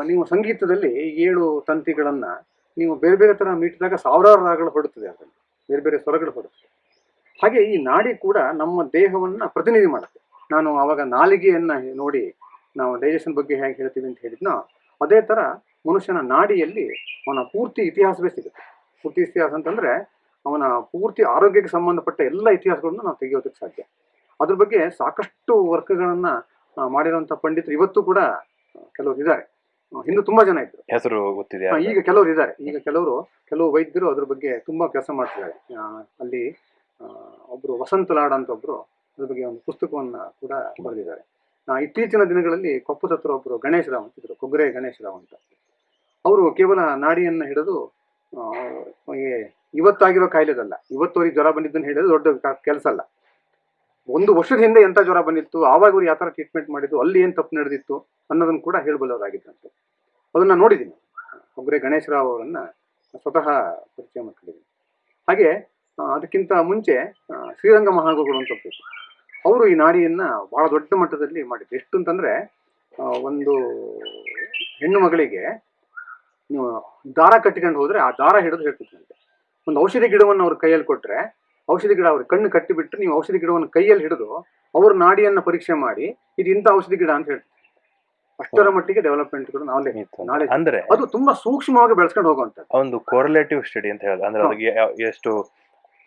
ನೀವು ಸಂಗೀತದಲ್ಲಿ ಏಳು ತಂತಿಗಳನ್ನ ನೀವು ಬೇರೆ ಬೇರೆ ತರ ಮೀಟಿದಾಗ ಸಾವಿರಾರು ರಾಗಗಳು ಹೊಡುತ್ತದೆ ಅದರಲ್ಲಿ. ಬೇರೆ ಬೇರೆ ಸ್ವರಗಳು ಹೊಡುತ್ತದೆ ಹಾಗೆ ಈ ನಾಡಿ ಕೂಡ ನಮ್ಮ ದೇಹವನ್ನ ಪ್ರತಿನಿಧಿ ಮಾಡುತ್ತೆ. ನಾನು ಅವಾಗ ನಾಲಿಗೆಯನ್ನ ನೋಡಿ ನಾವು ಡೈಜೆಷನ್ ಬಗ್ಗೆ ಹೇಗೆ ಹೇಳ್ತೀವಿ ಅಂತ ಹೇಳಿದ್ನೋ, ಅದೇ ತರ ಮನುಷ್ಯನ ನಾಡಿಯಲ್ಲಿ ಅವನ ಪೂರ್ತಿ ಇತಿಹಾಸವೇ ಸಿಗುತ್ತೆ. ಪೂರ್ತಿ ಇತಿಹಾಸ ಅಂತಂದ್ರೆ ಅವನ ಪೂರ್ತಿ ಆರೋಗ್ಯಕ್ಕೆ ಸಂಬಂಧಪಟ್ಟ ಎಲ್ಲ ಇತಿಹಾಸಗಳನ್ನು ನಾವು ತೆಗೆಯೋದಕ್ಕೆ ಸಾಧ್ಯ. ಅದ್ರ ಬಗ್ಗೆ ಸಾಕಷ್ಟು ವರ್ಕ್ಗಳನ್ನ ಮಾಡಿರುವಂಥ ಪಂಡಿತರು ಇವತ್ತು ಕೂಡ ಕೆಲವರು ಇದ್ದಾರೆ. ಹಿಂದೆ ತುಂಬಾ ಜನ ಇದ್ರು. ಹೆಸರು ಗೊತ್ತಿದೆ ಈಗ ಕೆಲವರು ಇದ್ದಾರೆ. ಈಗ ಕೆಲವರು ಕೆಲವು ವೈದ್ಯರು ಅದ್ರ ಬಗ್ಗೆ ತುಂಬಾ ಕೆಲಸ ಮಾಡ್ತಿದ್ದಾರೆ. ಅಲ್ಲಿ ಒಬ್ರು ವಸಂತ ಲಾಡ್ ಅಂತ ಒಬ್ರು ಅದ್ರ ಬಗ್ಗೆ ಒಂದು ಪುಸ್ತಕವನ್ನ ಕೂಡ ಬರೆದಿದ್ದಾರೆ. ಇತ್ತೀಚಿನ ದಿನಗಳಲ್ಲಿ ಕೊಪ್ಪದ ಹತ್ರ ಒಬ್ರು ಗಣೇಶ ರಾವ್ ಅಂತಿದ್ರು ಕೊಗ್ರೆ ಗಣೇಶ ರಾವ್ ಅಂತ. ಅವರು ಕೇವಲ ನಾಡಿಯನ್ನ ಹಿಡಿದು ಆ, ಇವತ್ತಾಗಿರೋ ಕಾಯಿಲೆದಲ್ಲ ಇವತ್ತು ಅವ್ರಿಗೆ ಜ್ವರ ಬಂದಿದ್ದನ್ನು ಹೇಳಿದ್ರೆ ದೊಡ್ಡ ಕೆಲಸ ಅಲ್ಲ. ಒಂದು ವರ್ಷದ ಹಿಂದೆ ಎಂತ ಜ್ವರ ಬಂದಿತ್ತು, ಆವಾಗ ಅವ್ರು ಯಾವ ಥರ ಟ್ರೀಟ್ಮೆಂಟ್ ಮಾಡಿದ್ದು, ಅಲ್ಲಿ ಏನು ತಪ್ಪು ನಡೆದಿತ್ತು ಅನ್ನೋದನ್ನು ಕೂಡ ಹೇಳಬಲ್ಲವರಾಗಿದ್ದಂತೆ ಅದನ್ನ ನೋಡಿದ್ದೀನಿ. ಒಬ್ಬರೇ ಗಣೇಶ್ ರಾವ್ ಅವರನ್ನು ಸ್ವತಃ ಪರಿಚಯ ಮಾಡ್ಕೊಂಡಿದ್ದೀನಿ. ಹಾಗೆ ಅದಕ್ಕಿಂತ ಮುಂಚೆ ಶ್ರೀರಂಗ ಮಹಾಗುರುಗಳು ಅಂತ ಒಬ್ಬರು ಅವರು ಈ ನಾಡಿಯನ್ನು ಬಹಳ ದೊಡ್ಡ ಮಟ್ಟದಲ್ಲಿ ಮಾಡಿದ್ರು. ಎಷ್ಟು ಅಂತಂದ್ರೆ ಒಂದು ಹೆಣ್ಣು ಮಗಳಿಗೆ ದಾರ ಕಟ್ಟಿಕೊಂಡು ಹೋದರೆ ಆ ದಾರ ಹಿಡಿದು ಹೇಳ್ತಿದ್ದಂತೆ ಒಂದು ಔಷಧಿ ಗಿಡವನ್ನು ಅವ್ರ ಕೈಯಲ್ಲಿ ಕೊಟ್ರೆ ಔಷಧಿ ಗಿಡ ಅವ್ರಿಗೆ ಕಣ್ಣು ಕಟ್ಟಿಬಿಟ್ಟು ನೀವು ಔಷಧಿ ಗಿಡವನ್ನು ಕೈಯಲ್ಲಿ ಹಿಡಿದು ಅವ್ರ ನಾಡಿಯನ್ನು ಪರೀಕ್ಷೆ ಮಾಡಿ ಇದು ಇಂಥ ಔಷಧಿ ಗಿಡ ಅಂತ ಹೇಳ್ತಾರೆ. ಅಷ್ಟರ ಮಟ್ಟಿಗೆ ಡೆವಲಪ್ಮೆಂಟ್ ಕೂಡ. ನಾಳೆ ಅಂದ್ರೆ ಅದು ತುಂಬಾ ಸೂಕ್ಷ್ಮವಾಗಿ ಬೆಳೆಸ್ಕೊಂಡು ಹೋಗುವಂತ ಒಂದು ಕೊರಲೇಟಿವ್ ಸ್ಟಡಿ ಅಂತ ಹೇಳೋದು. ಅಂದ್ರೆ. ಅದಕ್ಕೆ ಎಷ್ಟು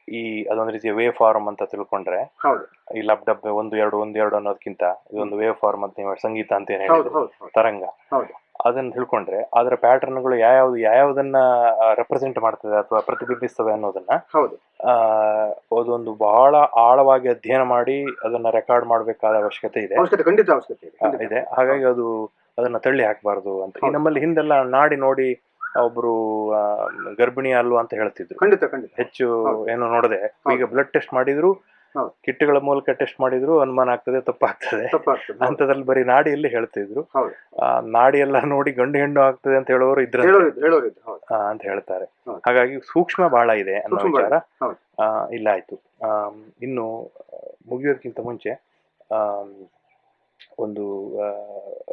ಈ ಅದೊಂದು ರೀತಿಯ ವೇ ಫಾರ್ಮ್ ಅಂತ ತಿಳ್ಕೊಂಡ್ರೆ ಹೌದು. ಈ ಲಬ್ ಡಬ್ ಒಂದು ಎರಡು ಒಂದು ಎರಡು ಅನ್ನೋದಕ್ಕಿಂತ ಇದೊಂದು ವೇ ಫಾರ್ಮ್ ಅಂತ ನೀವು ಸಂಗೀತ ಅಂತ ಏನ್ ಹೌದು. ತರಂಗ. ಹೌದು. ಅದನ್ನ ತಿಳ್ಕೊಂಡ್ರೆ ಅದರ ಪ್ಯಾಟರ್ನ್ಗಳು ಯಾವ್ಯಾವ್ದು ಯಾವ್ಯಾವ್ದನ್ನ ರೆಪ್ರೆಸೆಂಟ್ ಮಾಡ್ತದೆ ಅಥವಾ ಪ್ರತಿಬಿಂಬಿಸ್ತವೆ ಅನ್ನೋದನ್ನ ಹೌದು. ಆ, ಅದೊಂದು ಬಹಳ ಆಳವಾಗಿ ಅಧ್ಯಯನ ಮಾಡಿ ಅದನ್ನ ರೆಕಾರ್ಡ್ ಮಾಡಬೇಕಾದ ಅವಶ್ಯಕತೆ ಇದೆ. ಅವಶ್ಯಕತೆ ಖಂಡಿತ ಅವಶ್ಯಕತೆ ಇದೆ ಹಾಗಾಗಿ ಅದು ಅದನ್ನ ತಳ್ಳಿ ಹಾಕಬಾರ್ದು ಅಂತ. ಈ ನಮ್ಮಲ್ಲಿ ಹಿಂದೆಲ್ಲ ನಾಡಿ ನೋಡಿ ಒಬ್ರು ಗರ್ಭಿಣಿ ಅಲ್ವಾ ಅಂತ ಹೇಳ್ತಿದ್ರು. ಖಂಡಿತ ಖಂಡಿತ. ಹೆಚ್ಚು ಏನು ನೋಡದೆ ಈಗ ಬ್ಲಡ್ ಟೆಸ್ಟ್ ಮಾಡಿದ್ರು. ಕಿಟ್ಗಳ ಮೂಲಕ ಟೆಸ್ಟ್ ಮಾಡಿದ್ರು ಅನುಮಾನ ಆಗ್ತದೆ ತಪ್ಪಾಗ್ತದೆ. ಅಂತದ್ರಲ್ಲಿ ಬರೀ ನಾಡಿಯಲ್ಲಿ ಹೇಳ್ತಿದ್ರು. ನಾಡಿ ಎಲ್ಲ ನೋಡಿ ಗಂಡು ಹೆಣ್ಣು ಆಗ್ತದೆ ಅಂತ ಹೇಳೋರು ಇದ್ರ ಅಂತ ಹೇಳ್ತಾರೆ. ಹಾಗಾಗಿ ಸೂಕ್ಷ್ಮ ಬಹಳ ಇದೆ ಅನ್ನೋ ವಿಚಾರ. ಇಲ್ಲ ಆಯ್ತು. ಇನ್ನು ಮುಗಿಯೋದಕ್ಕಿಂತ ಮುಂಚೆ ಒಂದು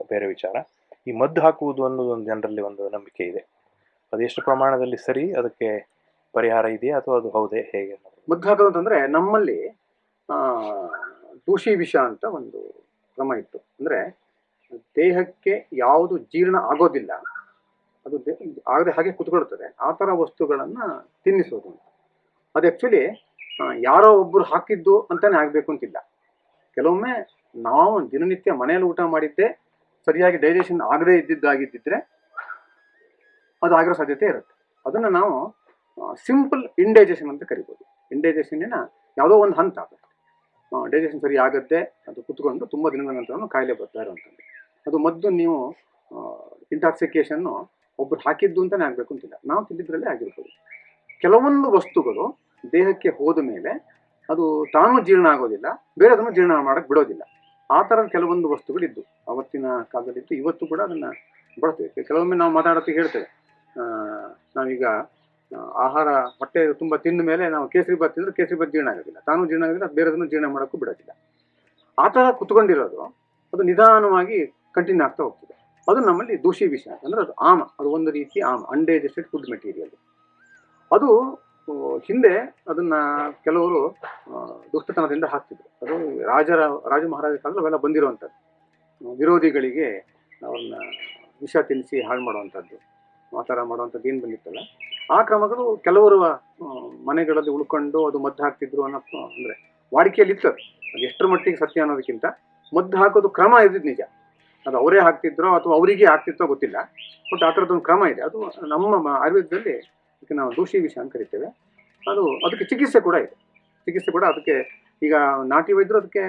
ಬೇರೆ ವಿಚಾರ. ಈ ಮದ್ದು ಹಾಕುವುದು ಅನ್ನೋದು ಒಂದು ಜನರಲ್ಲಿ ಒಂದು ನಂಬಿಕೆ ಇದೆ. ಅದು ಎಷ್ಟು ಪ್ರಮಾಣದಲ್ಲಿ ಸರಿ ಅದಕ್ಕೆ ಪರಿಹಾರ ಇದೆಯಾ ಅಥವಾ ಅದು ಹೌದೇ ಹೇಗೆ? ಮದ್ದು ಹಾಕೋದು ಅಂತಂದ್ರೆ ನಮ್ಮಲ್ಲಿ ದೂಷಿ ವಿಷ ಅಂತ ಒಂದು ಕ್ರಮ ಇತ್ತು. ಅಂದ್ರೆ ದೇಹಕ್ಕೆ ಯಾವುದು ಜೀರ್ಣ ಆಗೋದಿಲ್ಲ. ಅದು ಆಗದೆ ಹಾಗೆ ಕುತ್ಕೊಳ್ತದೆ. ಆ ಥರ ವಸ್ತುಗಳನ್ನ ತಿನ್ನಿಸೋದು ಅಂತ. ಅದು ಆ್ಯಕ್ಚುಲಿ ಯಾರೋ ಒಬ್ಬರು ಹಾಕಿದ್ದು ಅಂತಾನೆ ಆಗಬೇಕು ಅಂತಿಲ್ಲ. ಕೆಲವೊಮ್ಮೆ ನಾವು ದಿನನಿತ್ಯ ಮನೆಯಲ್ಲಿ ಊಟ ಮಾಡಿದ್ದೆ ಸರಿಯಾಗಿ ಡೈಜೆಷನ್ ಆಗದೇ ಇದ್ದಿದ್ದಾಗಿದ್ದಿದ್ರೆ ಅದು ಆಗಿರೋ ಸಾಧ್ಯತೆ ಇರುತ್ತೆ. ಅದನ್ನು ನಾವು ಸಿಂಪಲ್ ಇಂಡೈಜೆಷನ್ ಅಂತ ಕರಿಬೋದು. ಇಂಡೈಜೆಷನ್ನಿನ ಯಾವುದೋ ಒಂದು ಹಂತ ಅದು. ಡೈಜೆಷನ್ ಸರಿ ಆಗುತ್ತೆ ಅದು ಕುತ್ಕೊಂಡು ತುಂಬ ದಿನಗಳ ನಂತರ ಕಾಯಿಲೆ ಬರ್ತಾ ಇರೋವಂಥದ್ದು. ಅದು ಮದ್ದು ನೀವು ಇಂಟಾಕ್ಸಿಕೇಷನ್ನು ಒಬ್ಬರು ಹಾಕಿದ್ದು ಅಂತಲೇ ಆಗಬೇಕು ಅಂತಿಲ್ಲ. ನಾವು ತಿಂದಿದ್ರಲ್ಲೇ ಆಗಿರ್ಬೋದು. ಕೆಲವೊಂದು ವಸ್ತುಗಳು ದೇಹಕ್ಕೆ ಹೋದ ಮೇಲೆ ಅದು ತಾನು ಜೀರ್ಣ ಆಗೋದಿಲ್ಲ, ಬೇರೆದನ್ನು ಜೀರ್ಣ ಮಾಡಕ್ಕೆ ಬಿಡೋದಿಲ್ಲ. ಆ ಥರದ ಕೆಲವೊಂದು ವಸ್ತುಗಳಿದ್ದು. ಅವತ್ತಿನ ಕಾಲದಲ್ಲಿತ್ತು ಇವತ್ತು ಕೂಡ ಅದನ್ನು ಬಳಸ್ತೇವೆ. ಕೆಲವೊಮ್ಮೆ ನಾವು ಮಾತಾಡೋಕ್ಕೆ ಹೇಳ್ತೇವೆ. ನಾವೀಗ ಆಹಾರ ಹೊಟ್ಟೆ ತುಂಬ ತಿಂದ ಮೇಲೆ ನಾವು ಕೇಸರಿ ಬಾತ್ ತಿಂದ್ರೆ ಕೇಸರಿ ಬಾತ್ ಜೀರ್ಣ ಆಗೋದಿಲ್ಲ. ತಾನು ಜೀರ್ಣ ಆಗೋದಿಲ್ಲ ಬೇರೆದನ್ನು ಜೀರ್ಣ ಮಾಡೋಕ್ಕೂ ಬಿಡೋದಿಲ್ಲ. ಆ ಥರ ಕುತ್ಕೊಂಡಿರೋದು ಅದು ನಿಧಾನವಾಗಿ ಕಂಟಿನ್ಯೂ ಆಗ್ತಾ ಹೋಗ್ತದೆ. ಅದು ನಮ್ಮಲ್ಲಿ ದೂಷಿ ವಿಷ ಅಂದ್ರೆ ಅದು ಆಮ, ಅದು ಒಂದು ರೀತಿ ಆಮ ಅನ್ಡೈಜೆಸ್ಟೆಡ್ ಫುಡ್ ಮೆಟೀರಿಯಲ್ ಅದು ಹಿಂದೆ ಅದನ್ನ ಕೆಲವರು ದುಷ್ಟತನದಿಂದ ಹಾಕ್ತಿದ್ರು. ಅದು ರಾಜರ, ರಾಜ ಮಹಾರಾಜ ಕಾಲದಲ್ಲಿ ಅವೆಲ್ಲ ಬಂದಿರುವಂಥದ್ದು. ವಿರೋಧಿಗಳಿಗೆ ಅವ್ರನ್ನ ವಿಷ ತಿನ್ನಿಸಿ ಹಾಳು ಮಾಡುವಂಥದ್ದು, ಆ ಥರ ಮಾಡುವಂಥದ್ದು ಏನು ಬಂದಿತ್ತಲ್ಲ? ಆ ಕ್ರಮಗಳು ಕೆಲವರು ಮನೆಗಳಲ್ಲಿ ಉಳ್ಕೊಂಡು ಅದು ಮದ್ದು ಹಾಕ್ತಿದ್ರು ಅನ್ನೋ, ಅಂದರೆ ವಾಡಿಕೆಯಲ್ಲಿ ಇತ್ತು ಅದು. ಎಷ್ಟರ ಮಟ್ಟಿಗೆ ಸತ್ಯ ಅನ್ನೋದಕ್ಕಿಂತ ಮದ್ದು ಹಾಕೋದು ಕ್ರಮ ಇದ್ದಿದ್ದು ನಿಜ. ಅದು ಅವರೇ ಹಾಕ್ತಿದ್ರೋ ಅಥವಾ ಅವರಿಗೆ ಆಗ್ತಿತ್ತೋ ಗೊತ್ತಿಲ್ಲ. ಬಟ್ ಆ ಥರದ್ದೊಂದು ಕ್ರಮ ಇದೆ. ಅದು ನಮ್ಮ ಆಯುರ್ವೇದದಲ್ಲಿ ಅದಕ್ಕೆ ನಾವು ದೂಷಿ ವಿಷ ಅಂತ ಕರಿತೇವೆ. ಅದು, ಅದಕ್ಕೆ ಚಿಕಿತ್ಸೆ ಕೂಡ ಇದೆ. ಚಿಕಿತ್ಸೆ ಕೂಡ ಅದಕ್ಕೆ ಈಗ ನಾಟಿ ವೈದ್ಯರು ಅದಕ್ಕೆ